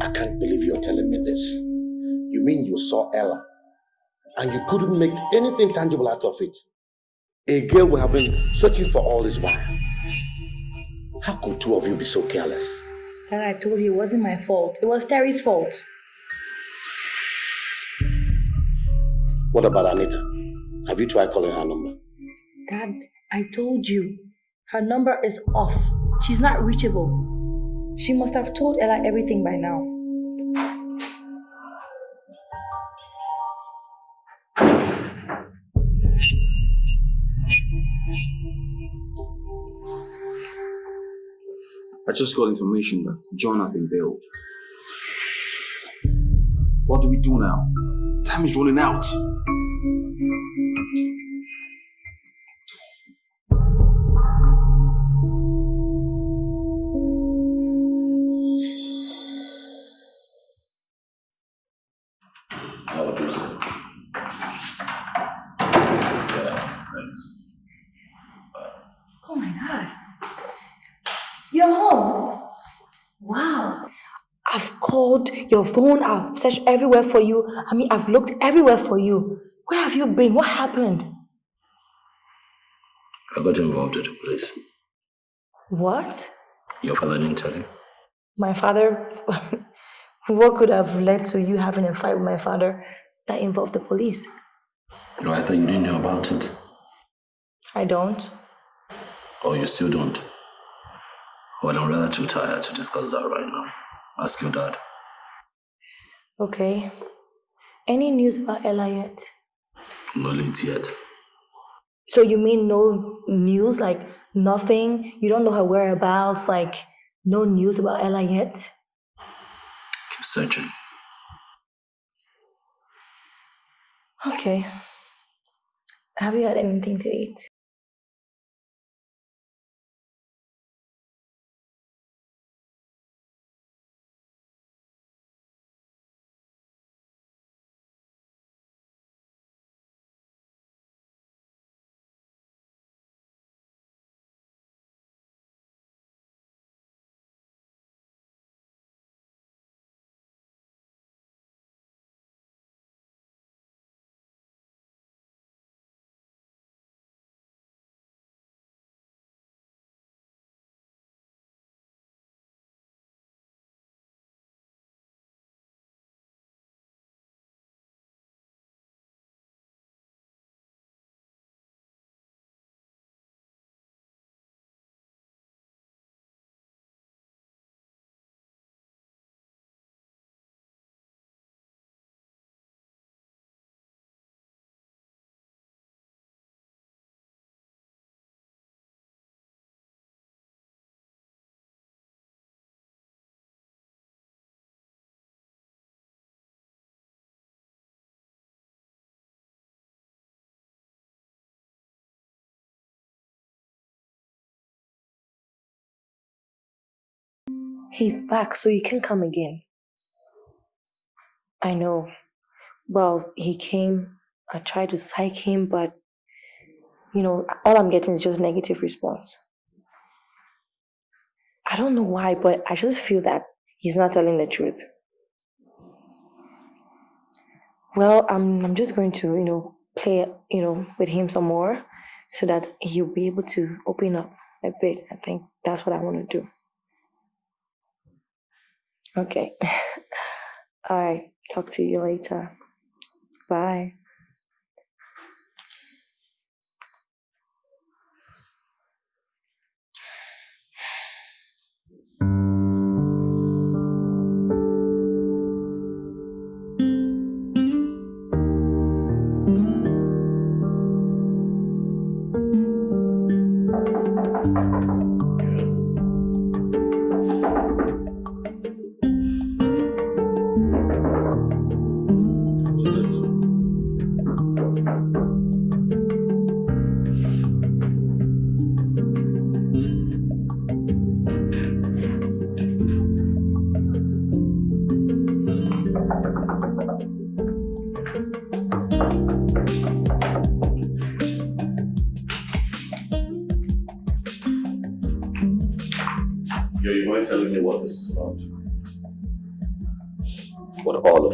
I can't believe you're telling me this. You mean you saw Ella and you couldn't make anything tangible out of it? A girl we have been searching for all this while. How could two of you be so careless? Dad, I told you it wasn't my fault. It was Terry's fault. What about Anita? Have you tried calling her number? Dad, I told you. Her number is off. She's not reachable. She must have told Ella everything by now. I just got information that John has been bailed. What do we do now? Time is running out. Your phone, I've searched everywhere for you. I mean, I've looked everywhere for you. Where have you been? What happened? I got involved with the police. What? Your father didn't tell you? My father. what could have led to you having a fight with my father that involved the police? No, I thought you didn't know about it. I don't. Oh, you still don't. Well, I'm rather too tired to discuss that right now. Ask your dad. Okay. Any news about Ella yet? No leads yet. So you mean no news? Like nothing? You don't know her whereabouts? Like no news about Ella yet? Keep searching. Okay. Have you had anything to eat? He's back, so you can come again. I know. Well, he came. I tried to psych him, but you know, all I'm getting is just negative response. I don't know why, but I just feel that he's not telling the truth. Well, I'm I'm just going to, you know, play, you know, with him some more so that he'll be able to open up a bit. I think that's what I want to do. Okay. All right. Talk to you later. Bye.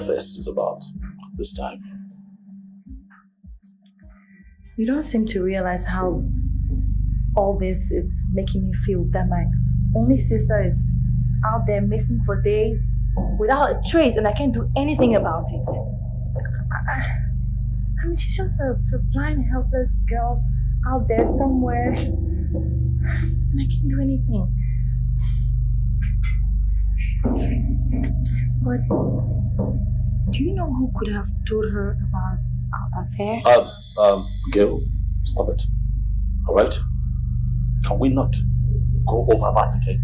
This is about this time? You don't seem to realize how all this is making me feel that my only sister is out there missing for days without a trace and I can't do anything about it. I, I- mean, she's just a, a blind, helpless girl out there somewhere and I can't do anything. But do you know who could have told her about our affair? Um, um, Gil, stop it. All right? Can we not go over that again?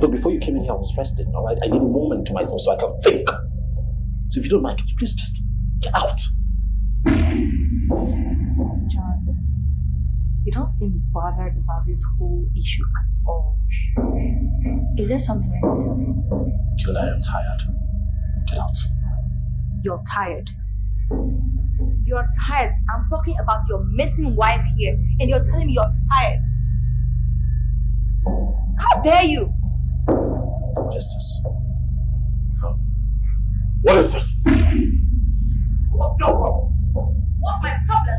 Look, before you came in here, I was resting, all right? I need a moment to myself so I can think. So if you don't mind, could you please just get out? John, you don't seem bothered about this whole issue at all. Is there something I can tell you? Gil, I am tired. Out. You're tired. You're tired. I'm talking about your missing wife here, and you're telling me you're tired. How dare you? What is this? What is this? What's your problem? What's my problem?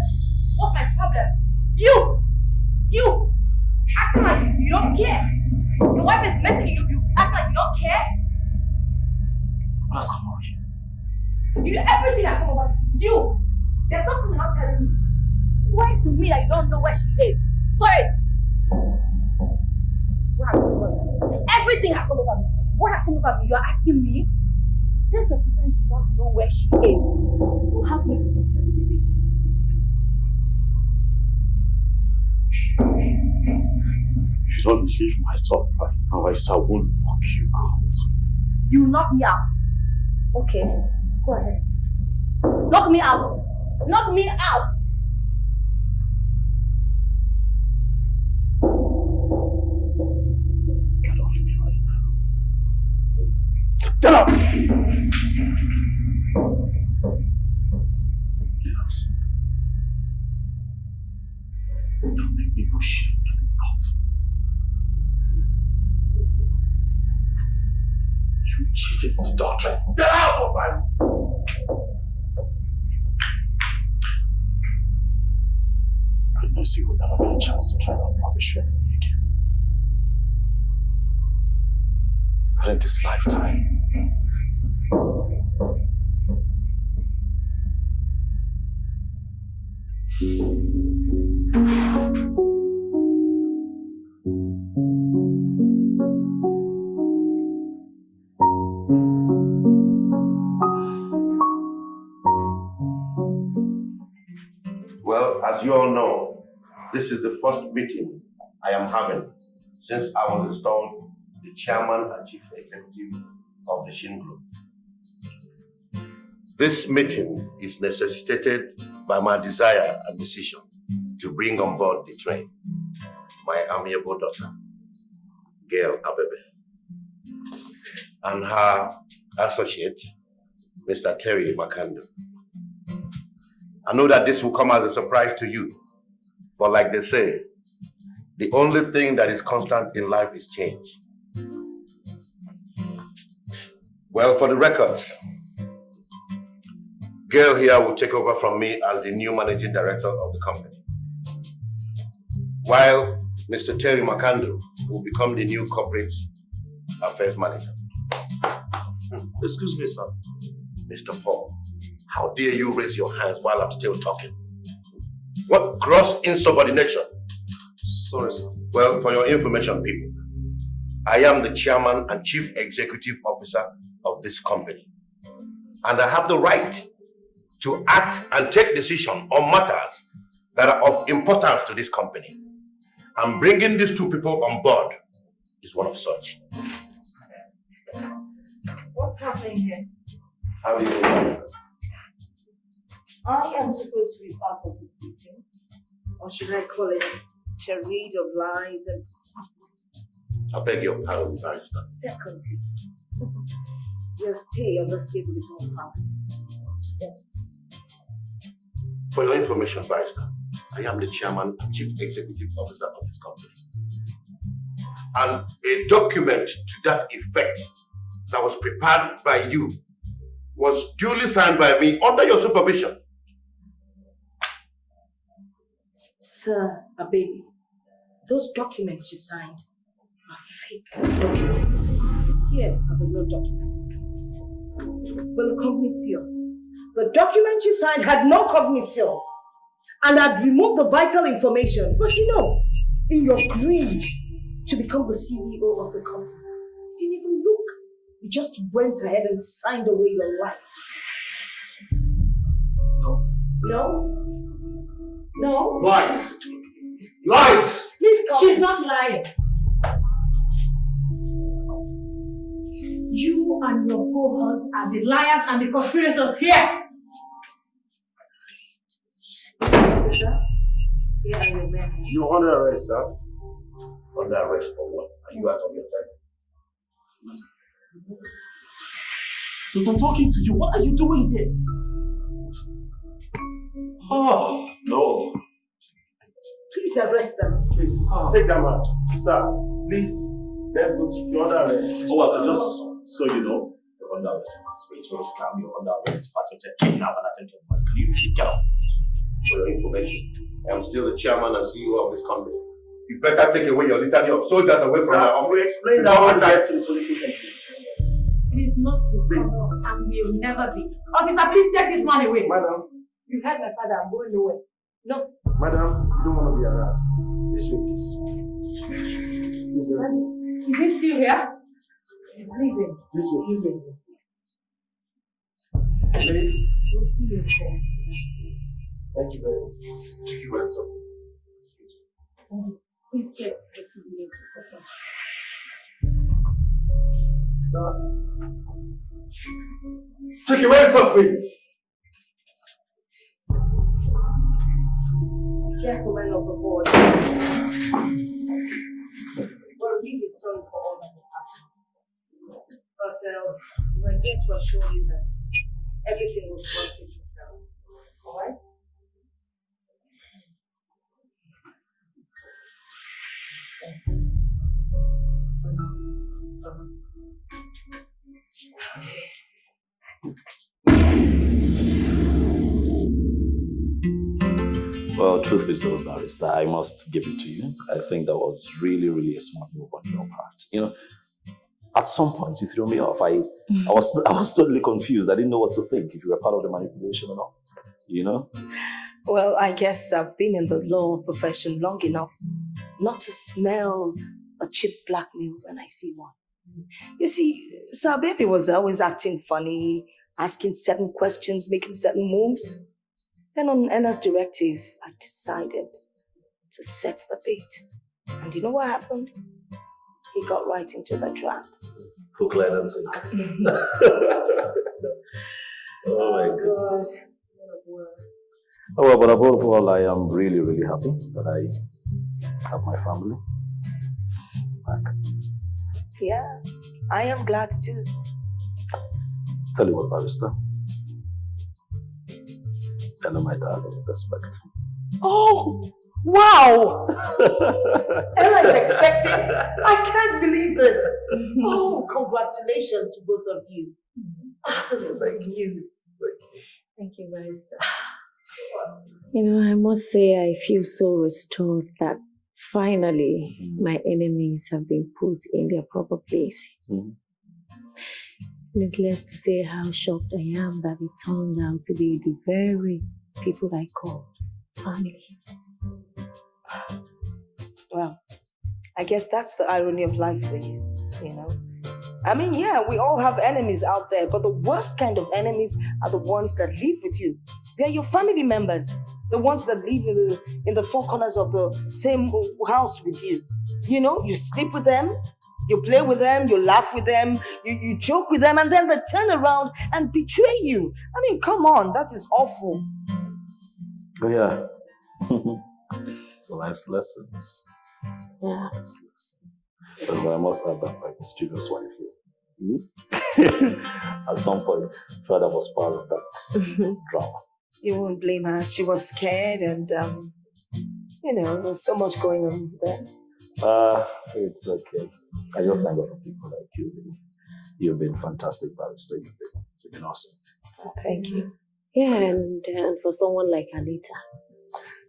What's my problem? You! You! Acting like you don't care. Your wife is missing you. You act like you don't care. Has come over you? You everything has come over. You! There's something you're not telling me. Swear to me that you don't know where she is. Swear it! What has come over me? Everything has come over me. What has come over me? You're asking me? Since you're pretending to not know where she is, you have me to tell you today. If you don't believe my talk right now, I won't knock you out. You knock me out. Okay, oh. go ahead. Knock me out. Knock me out. Get off me right now. Get up! Get out. Don't make me push you. You cheated seductress. Get out of my Goodness, you will never get a chance to try that rubbish with me again. Not in this lifetime. As you all know, this is the first meeting I am having since I was installed the chairman and chief executive of the Shin Group. This meeting is necessitated by my desire and decision to bring on board the train my amiable daughter. Gail Abebe, and her associate, Mr. Terry Makando. I know that this will come as a surprise to you, but like they say, the only thing that is constant in life is change. Well, for the records, Gail here will take over from me as the new managing director of the company. While Mr. Terry Makando will become the new corporate affairs manager. Excuse me, sir. Mr. Paul, how dare you raise your hands while I'm still talking? What gross insubordination? Sorry, sir. Well, for your information, people, I am the chairman and chief executive officer of this company. And I have the right to act and take decision on matters that are of importance to this company. And bringing these two people on board is one of such. What's happening here? How do you know? I am supposed to be part of this meeting, or should I call it charade of lies and deceit? I beg your pardon, Barrister. Secondly, your stay on this table is all fallacy. Yes. For your information, Barrister, I am the chairman and chief executive officer of this company. And a document to that effect that was prepared by you was duly signed by me under your supervision. Sir, a baby, those documents you signed are fake documents. Here are the real documents. Well, the company seal. The document you signed had no company seal and had removed the vital information. But you know, in your greed to become the CEO of the company, you didn't even look. You just went ahead and signed away your life. No. No? No? Lies! Lies! Please come. She's not lying. You and your cohorts are the liars and the conspirators here. Sir, here are your men. You're under arrest, sir. Under arrest for what? Are you out of your senses? Because I'm talking to you. What are you doing here? Oh, no. Please arrest them. Please, ah, take them out. Sir, please, let's go to you're under arrest. Oh, so just so you know, you're under arrest for spiritual scam, you're under arrest for attempted kidnap and attempted murder. Can you please get out? For your information, I am still the chairman and CEO of this company. You better take away your litany of soldiers away from Sir, my office. we explained that Before when we I- to the police station. It is not your call and we will never be. Officer, please take this man away. Madam. You heard my father. I'm going nowhere. No. Madam, you don't want to be harassed. This way, please. Let's go. Is he still here? He's leaving. This way, Leaving. Please. We'll see you in. Thank you very much. Thank you, my son. Um, Please get the CBA to settle. Take your hands off me! Gentlemen of the board, we're really sorry for all that has happened. But uh, we're here to assure you that everything will be well taken care of. For now. Well, truth be told, barrister, I must give it to you. I think that was really, really a smart move on your part. You know, at some point you threw me off. I, I was, I was totally confused. I didn't know what to think. If you were part of the manipulation or not. You know. Well, I guess I've been in the law profession long enough not to smell a cheap blackmail when I see one. You see, Sir Baby was always acting funny, asking certain questions, making certain moves. Then on Anna's directive, I decided to set the bait. And you know what happened? He got right into the trap. Hook, line, and sinker. oh my goodness. Oh, oh, well, but above all, I am really, really happy that I have my family back. Yeah, I am glad too. Tell you what, Barrister. Ella, my darling, is expecting. Oh, wow! Ella is expecting. I can't believe this. Oh, congratulations to both of you. Ah, this is good news. Thank you, Barrister. You know, I must say I feel so restored that finally my enemies have been put in their proper place. Needless to say how shocked I am that it turned out to be the very people I called family. Well, I guess that's the irony of life for you, you know? I mean, yeah, we all have enemies out there, but the worst kind of enemies are the ones that live with you. They're your family members, the ones that live in the, in the four corners of the same house with you. You know, you sleep with them, you play with them, you laugh with them, you, you joke with them, and then they turn around and betray you. I mean, come on, that is awful. Oh, yeah. Life's lessons. Yeah. Life's lessons. But I must add that my mischievous wife here. Hmm? At some point, father was part of that drama. You won't blame her. She was scared, and um, you know, there's so much going on there. Uh, it's okay. I just thank God for people like you. You've been fantastic, barrister. You've been, you've been awesome. Thank you. Yeah, and, and for someone like Anita.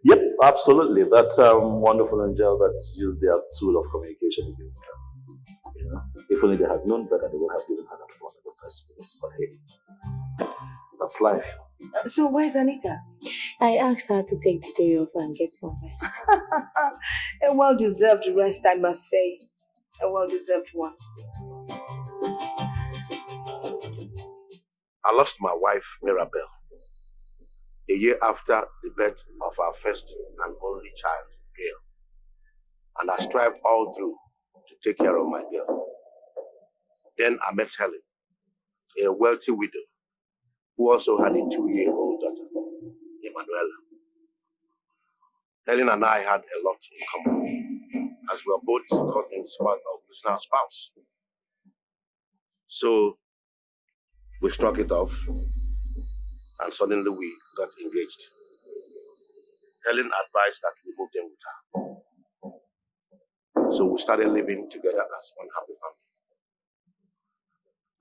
Yep, absolutely. That um, wonderful angel that used their tool of communication against them. You know, if only they had known better, they would have given her that phone in the first place. But hey, that's life. So where's Anita? I asked her to take the day off and get some rest. A well-deserved rest, I must say. A well-deserved one. I lost my wife, Mirabel, a year after the birth of our first and only child, Gail. And I strived all through to take care of my girl. Then I met Helen, a wealthy widow who also had a two-year-old daughter, Emanuela. Helen and I had a lot in common, as we were both of losing our spouse. So we struck it off, and suddenly we got engaged. Helen advised that we move in with her. So we started living together as one happy family.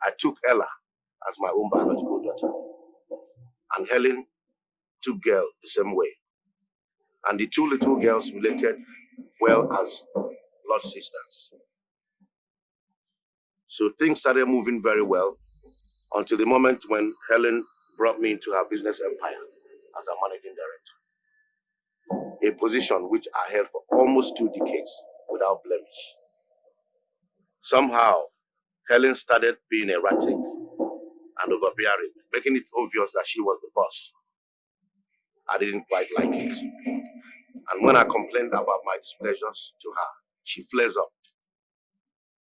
I took Ella as my own biological daughter, and Helen took Gail the same way. And the two little girls related well as blood sisters. So things started moving very well until the moment when Helen brought me into her business empire as a managing director, a position which I held for almost two decades without blemish. Somehow, Helen started being erratic and overbearing, making it obvious that she was the boss. I didn't quite like it. And when I complained about my displeasures to her, she flares up.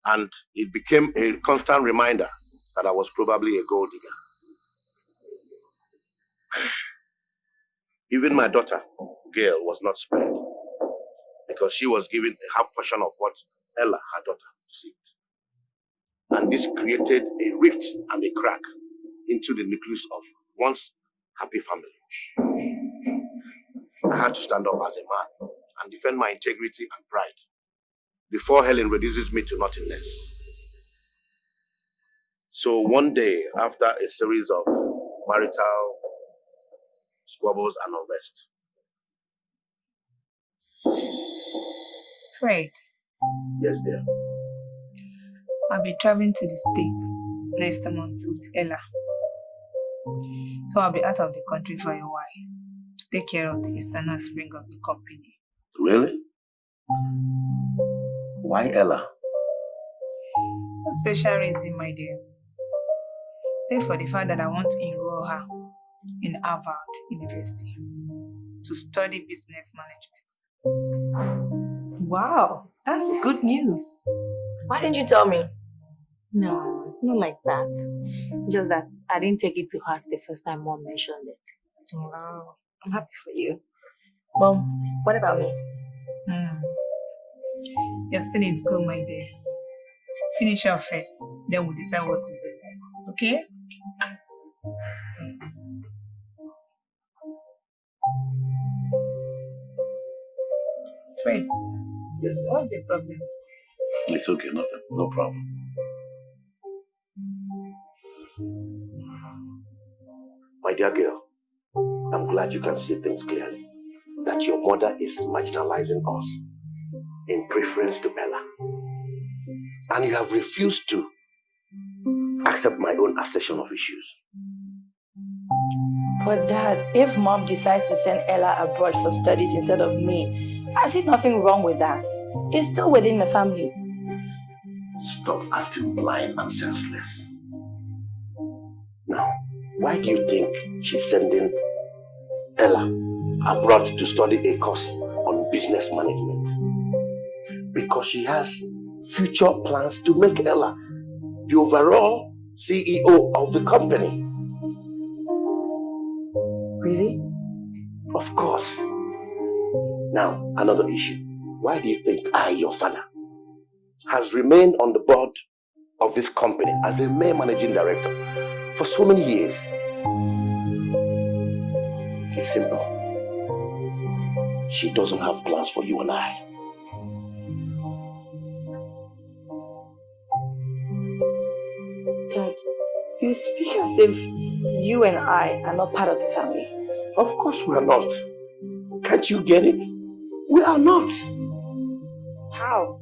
And it became a constant reminder that I was probably a gold digger. Even my daughter, Gail, was not spared because she was given a half portion of what Ella, her daughter, received. And this created a rift and a crack into the nucleus of once happy family. I had to stand up as a man and defend my integrity and pride before Helen reduces me to nothingness. So one day, after a series of marital squabbles and unrest, Fred, yes, dear, I'll be traveling to the States next month with Ella. So I'll be out of the country for a while to take care of the external spring of the company. really? Why Ella? A special reason, my dear. Say for the fact that I want to enroll her in Harvard University to study business management. Wow, that's good news. Why didn't you tell me? No, it's not like that. Just that I didn't take it to heart the first time mom mentioned it. Wow, I'm happy for you. Well, what about me? Hmm. You're still in school, my dear. Finish up first, then we'll decide what to do next. Okay? Fred, what's the problem? It's okay, nothing. No problem. My dear girl, I'm glad you can see things clearly. That your mother is marginalizing us in preference to Ella. And you have refused to accept my own assertion of issues. But dad, if mom decides to send Ella abroad for studies instead of me, I see nothing wrong with that. It's still within the family. Stop acting blind and senseless. Now, why do you think she's sending Ella abroad to study a course on business management? Because she has future plans to make Ella the overall CEO of the company. Really? Of course. Now, another issue. Why do you think I, your father, has remained on the board of this company as a mere managing director for so many years? It's simple. She doesn't have plans for you and I. Dad, you speak as if you and I are not part of the family. Of course we are not. Can't you get it? We are not. How?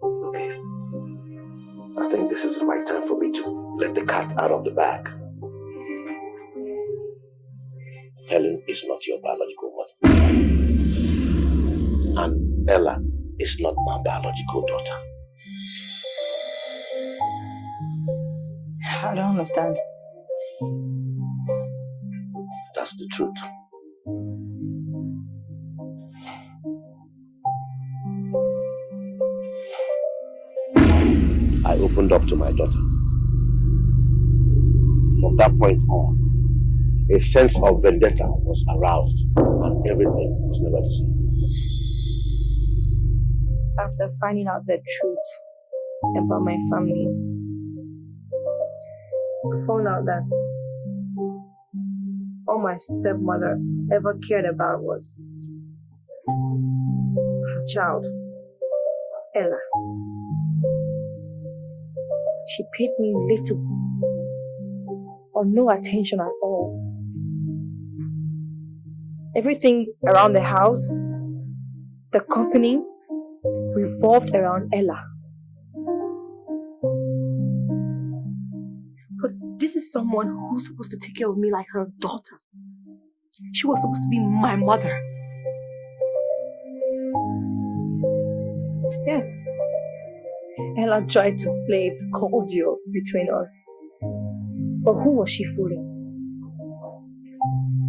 Okay. I think this is the right time for me to let the cat out of the bag. Helen is not your biological mother. And Ella is not my biological daughter. I don't understand. That's the truth. I opened up to my daughter. From that point on, a sense of vendetta was aroused and everything was never the same. After finding out the truth about my family, I found out that all my stepmother ever cared about was her child, Ella. She paid me little or no attention at all. Everything around the house, the company, revolved around Ella. But this is someone who's supposed to take care of me like her daughter. She was supposed to be my mother. Yes, Ella tried to play it cordial between us. But who was she fooling?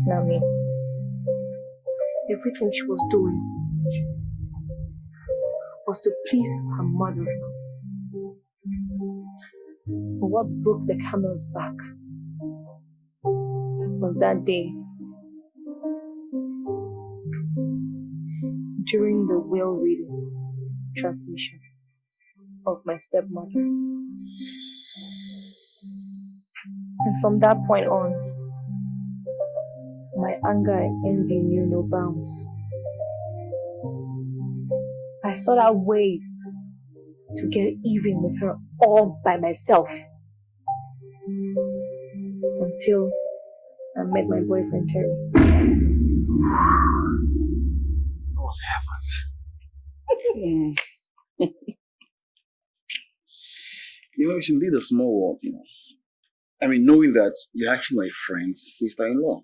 Not me. Everything she was doing was to please her mother. But what broke the camel's back was that day during the will reading transmission of my stepmother. And from that point on, my anger and envy knew no bounds. I sought out ways to get even with her all by myself. Until I met my boyfriend Terry. That was heaven. you know, you should lead a small world, you know. I mean, knowing that you're actually my friend's sister-in-law.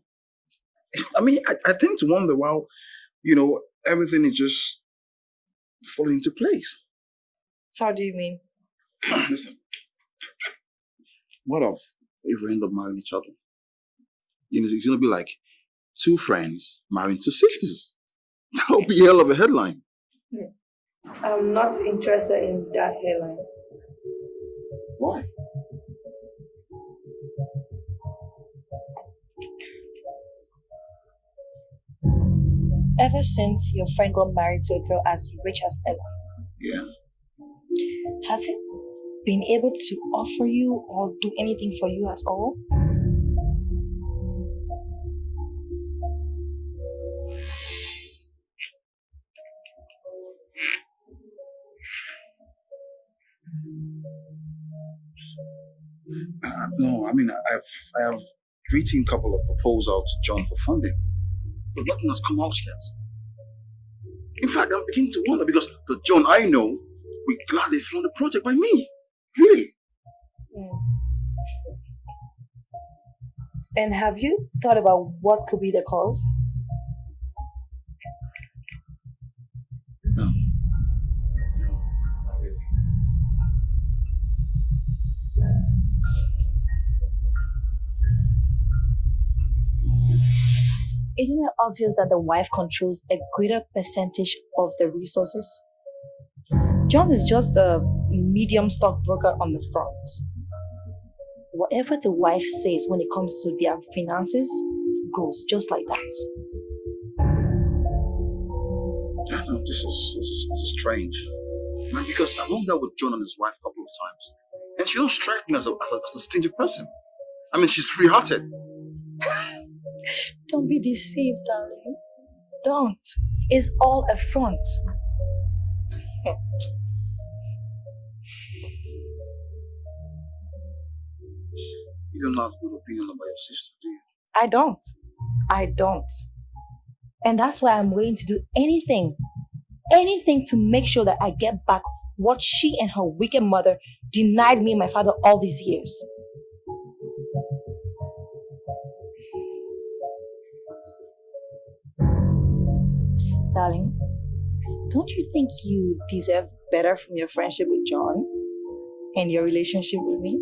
I mean, I, I tend to wonder why, you know, everything is just falling into place. How do you mean? Listen, what if if we end up marrying each other? You know, it's gonna be like two friends marrying two sisters. That would be a hell of a headline. Hmm. I'm not interested in that headline. Why? Ever since your friend got married to a girl as rich as Ella, Yeah. has he? been able to offer you or do anything for you at all? Uh, no, I mean, I've I have written a couple of proposals to John for funding, but nothing has come out yet. In fact, I'm beginning to wonder because the John I know will gladly fund the project by me. Really? And have you thought about what could be the cause? Isn't it obvious that the wife controls a greater percentage of the resources? John is just a medium stockbroker on the front. Whatever the wife says when it comes to their finances goes just like that. Yeah, no, this is this is this is strange. Man, because I've hung out with John and his wife a couple of times, and she don't strike me as a as a, as a stingy person. I mean, she's free-hearted. Don't be deceived, darling. Don't. It's all a front. You don't have good opinion about your sister, do you? I don't. I don't. And that's why I'm willing to do anything, anything to make sure that I get back what she and her wicked mother denied me and my father all these years. Darling, don't you think you deserve better from your friendship with John and your relationship with me?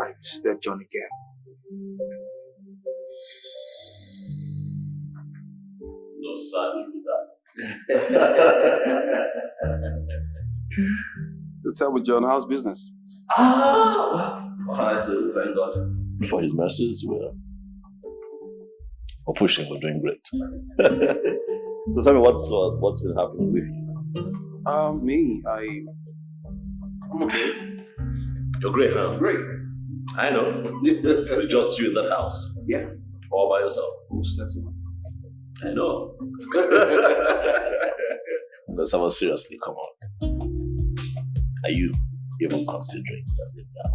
I visited John again. No, sadly with that. To tell with John, how's business? Ah! Well, I say, thank God. For his mercies, we're, we're pushing, we're doing great. so tell me, what's, uh, what's been happening with you? Um, me, I. I'm okay. You're great, huh? Great. I know. it's just you in that house. Yeah. All by yourself. Who said so? I know. but someone seriously, come on. Are you even considering settling down?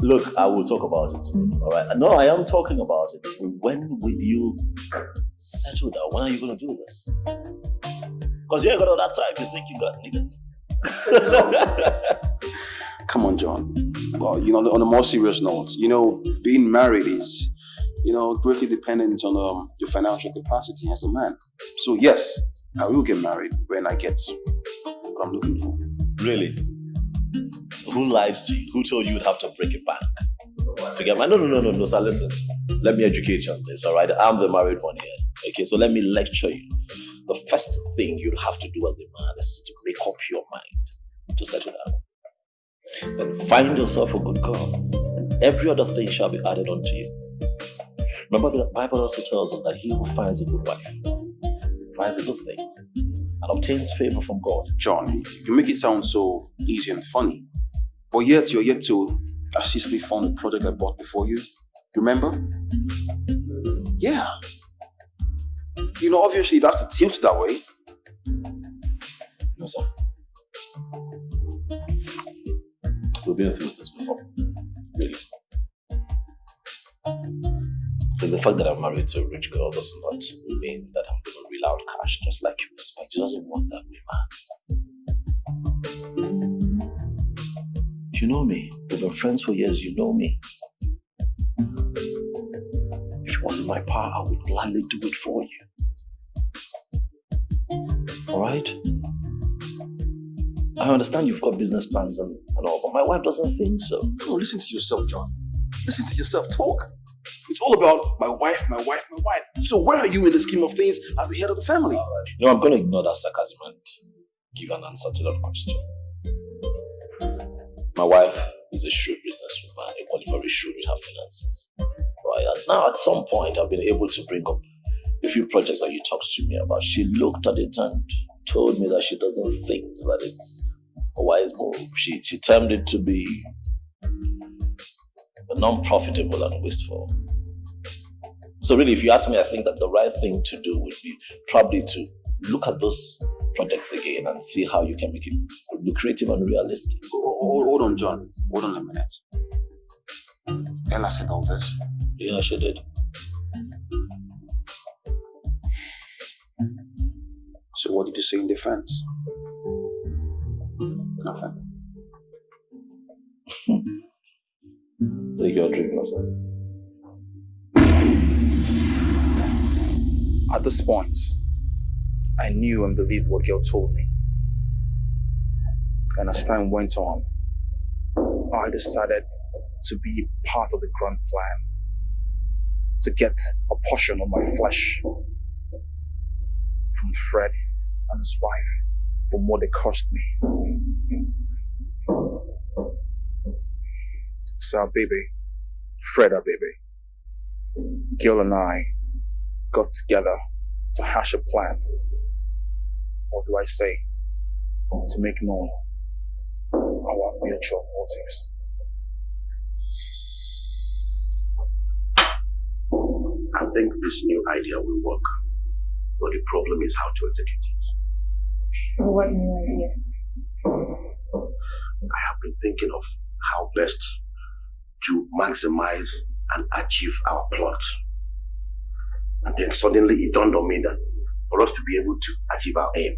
Look, I will talk about it. All right. No, I am talking about it. When will you settle down? When are you going to do this? Because you ain't got all that time you think you got, nigga. Come on, John. Well, you know, on a more serious note, you know, being married is, you know, greatly dependent on um, your financial capacity as a man. So yes, I will get married when I get what I'm looking for. Really? Who lied to you? Who told you you'd have to break it back? To get my no no no no no sir listen. Let me educate you on this, alright? I'm the married one here. Okay, so let me lecture you. The first thing you'd have to do as a man is to make up your mind to settle down. Then find yourself a good girl, and every other thing shall be added unto you. Remember, the Bible also tells us that he who finds a good wife finds a good thing and obtains favor from God. John, you make it sound so easy and funny, but yet you're yet to assist me fund the project I bought before you. Remember? Yeah. You know, obviously that's the tilt that way. No, sir. We've been through this before. Really. So the fact that I'm married to a rich girl does not mean that I'm going to reel out cash just like you expect. It doesn't work that way, man. You know me. We've been friends for years. You know me. If it wasn't my power, I would gladly do it for you. Alright? I understand you've got business plans and, and all, but my wife doesn't think so. No, listen to yourself, John. Listen to yourself talk. It's all about my wife, my wife, my wife. So where are you in the scheme of things as the head of the family? You know, I'm going to ignore that sarcasm and give an answer to that question. My wife is a shrewd businesswoman, equally very shrewd with her finances. Right, and now at some point I've been able to bring up a few projects that you talked to me about. She looked at it and told me that she doesn't think that it's a wise move. She, she termed it to be non-profitable and wasteful. So really, if you ask me, I think that the right thing to do would be probably to look at those projects again and see how you can make it lucrative and realistic. Hold, hold on, John. Hold on a minute. Ella said all this. Yeah, she did. So what did you say in defense? Nothing. Take your drink, Russell. At this point, I knew and believed what Gail told me. And as time went on, I decided to be part of the grand plan. To get a portion of my flesh from Fred and his wife from what they cost me. So, baby, Fred, our baby, Gil and I got together to hash a plan. Or do I say, to make known our mutual motives? I think this new idea will work, but the problem is how to execute it. What new idea? I have been thinking of how best to maximize and achieve our plot. And then suddenly it dawned on me that for us to be able to achieve our aim,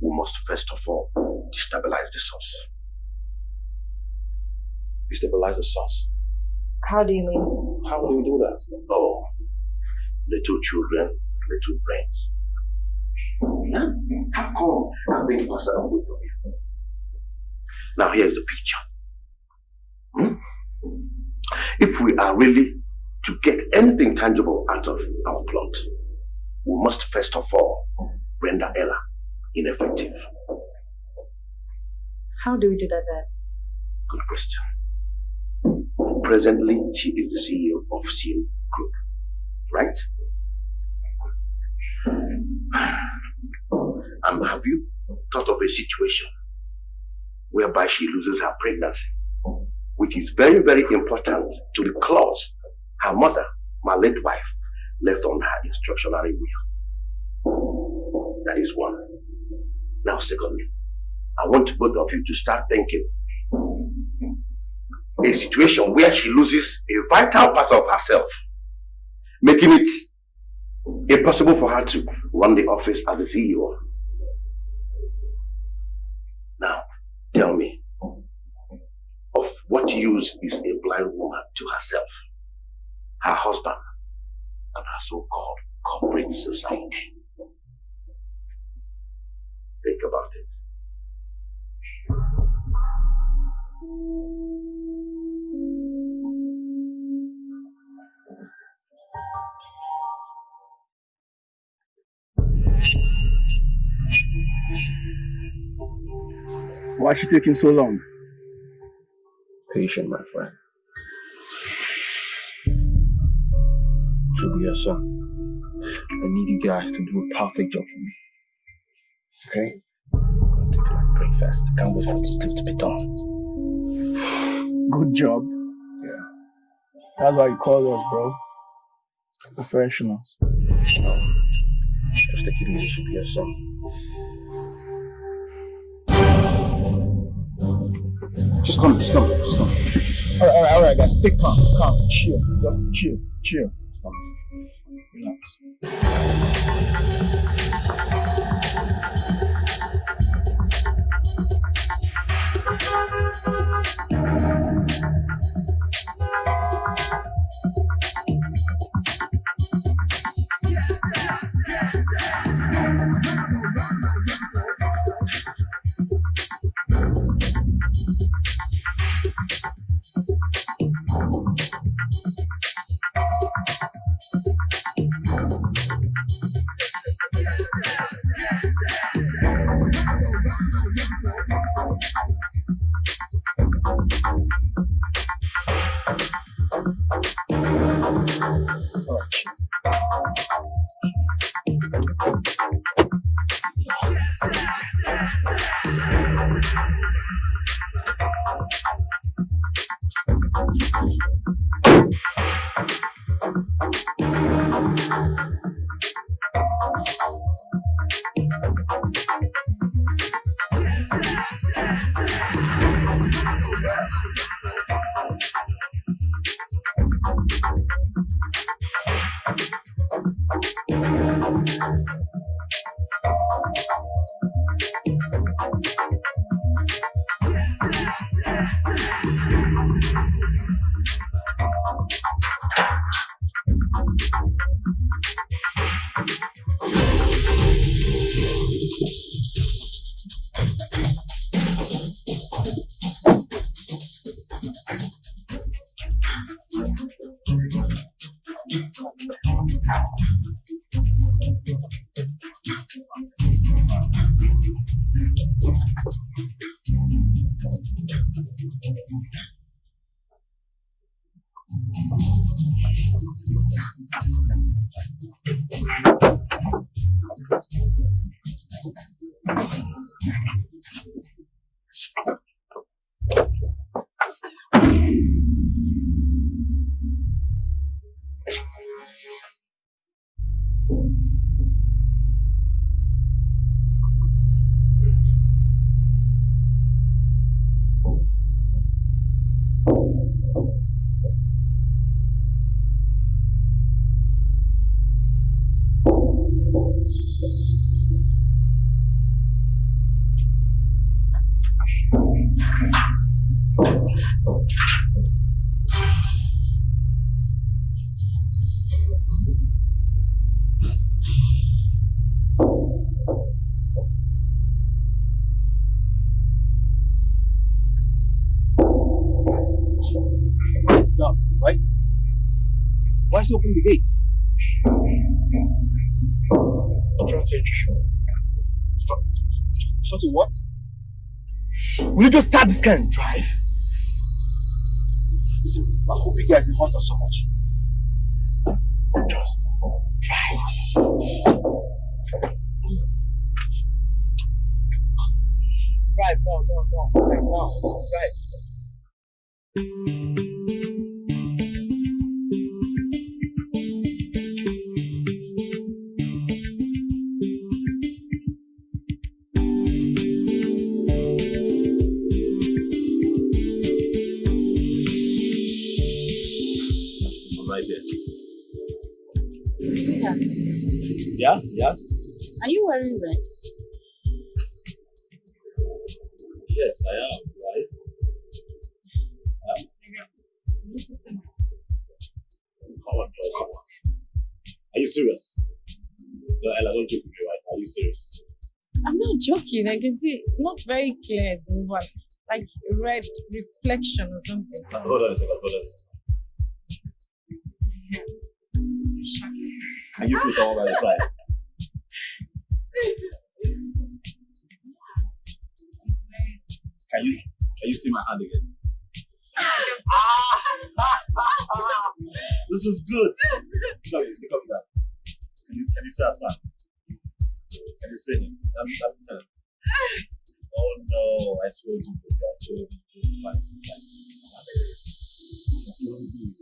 we must first of all destabilize the source. Destabilize the source. How do you mean? How do we do that? Oh, little children, little brains. Huh? How come I think faster than both of you? Now here's the picture. Hmm? If we are really to get anything tangible out of our plot, we must first of all render Ella ineffective. How do we do that, Dad? Good question. Presently, she is the CEO of Seal Group, right? And have you thought of a situation whereby she loses her pregnancy, which is very, very important to the clause her mother, my late wife, left on her instructionary will. That is one. Now, secondly, I want both of you to start thinking a situation where she loses a vital part of herself, making it impossible for her to run the office as a CEO. Now, tell me, of what use is a blind woman to herself, her husband, and her so-called corporate society? Think about it. Why is she taking so long? Patient, my friend. Should be your son. I need you guys to do a perfect job for me. Okay? I'm gonna take my breakfast. Can't wait for this deal to be done. Good job. Yeah. That's why you call us, bro. Professionals. No. Just take it easy, should be your son. Just come, just come, just come. Alright, alright, alright, guys. Take calm, calm, chill. Just chill, chill. Relax. Will you just start this kind of drive? Listen, I hope you guys didn't hurt us so much. Just drive. Drive, no, no, no. Drive, no. Drive. Yeah, yeah. are you wearing red? Yes, I am. Right. Come on, come on. Are you serious? No, Ella, don't joke with me, right? Are you serious? I'm not joking. I can see not very clear, but like red reflection or something. Uh, hold on a second, hold on a second. Can you feel someone by your side? Can you can you see my hand again? this is good. Look at look at that. Can you can you see son? Can you see him? That's that's the Oh no, I told you, baby, I told you to find some time to speak. I told you.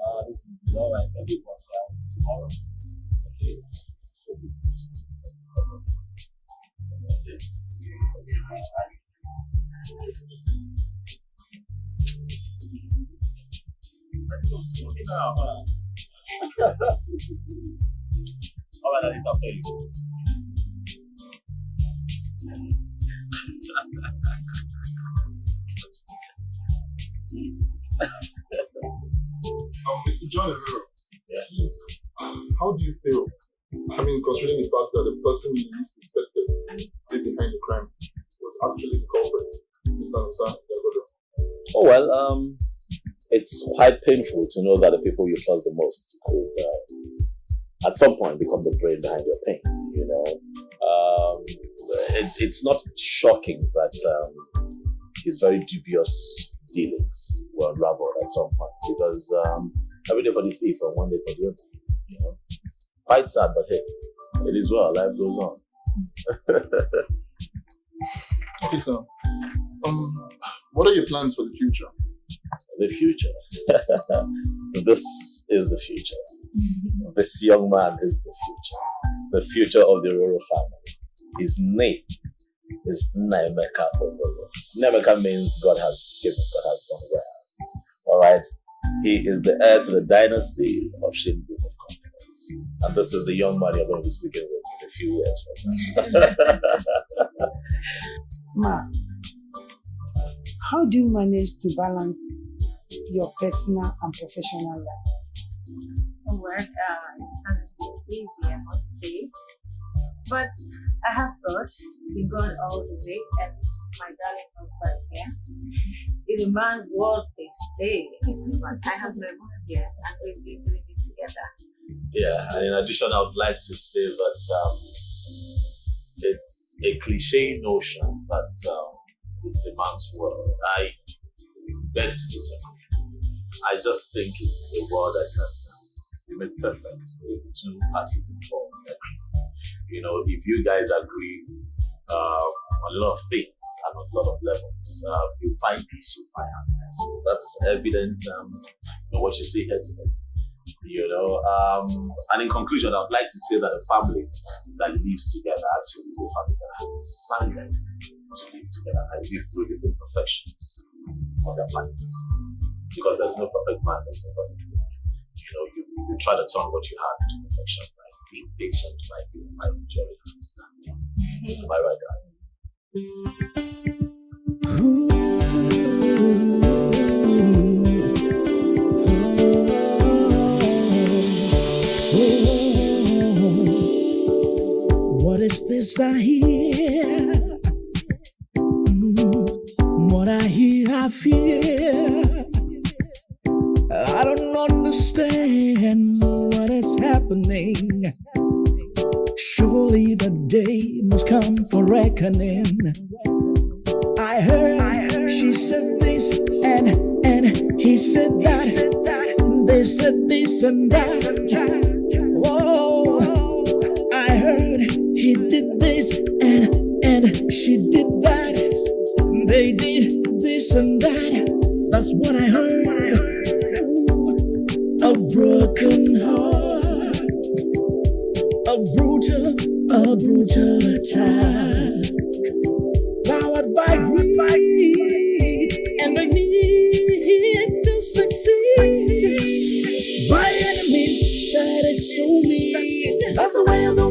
Ah, this is all right. I'll be out tomorrow. Okay. Listen, let's go. Okay. This is. Let's me now, man. All right, I need to tell you. Um, Mr. John please, how do you feel? I mean, considering the fact that the person you least to stayed behind the crime was actually the culprit, Mr. Nusa Oh well, um, it's quite painful to know that the people you trust the most could, uh, at some point, become the brain behind your pain. You know, um, it, it's not shocking that um, his very dubious dealings were unraveled at some point because um, every day for the thief and one day for the other. You know, quite sad, but hey, it is well. Life goes on. Okay, so, um, what are your plans for the future? the future. this is the future. This young man is the future. The future of the Roro family. His name is Nnaemeka Ororo. Nnaemeka means God has given, God has done well. Alright? He is the heir to the dynasty of Shin Group of Companies. And this is the young man you're going to be speaking with in a few years from now. Ma, how do you manage to balance your personal and professional life? Well, uh, it hasn't been easy, I must say. But I have God, been God all the way, and my darling husband here. It's a man's word, they say. But I have my mom here, and we've been doing it together. Yeah, and in addition, I would like to say that um, it's a cliche notion that um, it's a man's world. I beg to disagree. I just think it's a world that can be made perfect if the two parties involved agree. You know, if you guys agree uh, on a lot of things and on a lot of levels, uh, you find peace, you find happiness. That's evident um, in what you see here today. You know, um, and in conclusion, I'd like to say that a family that lives together actually is a family that has decided to live together and live through the imperfections of their planets. Because there's no perfect man, there's no perfect woman. You know, you, you try to turn what you have into perfection by being patient, by being by understanding. Am I right, darling? Is this I hear? Mm, What I hear, I fear. I don't understand what is happening. Surely the day must come for reckoning. I heard she said this and and he said that. They said this and that. He did this and and she did that. They did this and that. That's what I heard. A broken heart, a brutal, a brutal attack, powered by greed and the need to succeed by enemies that is so mean. That's the way of the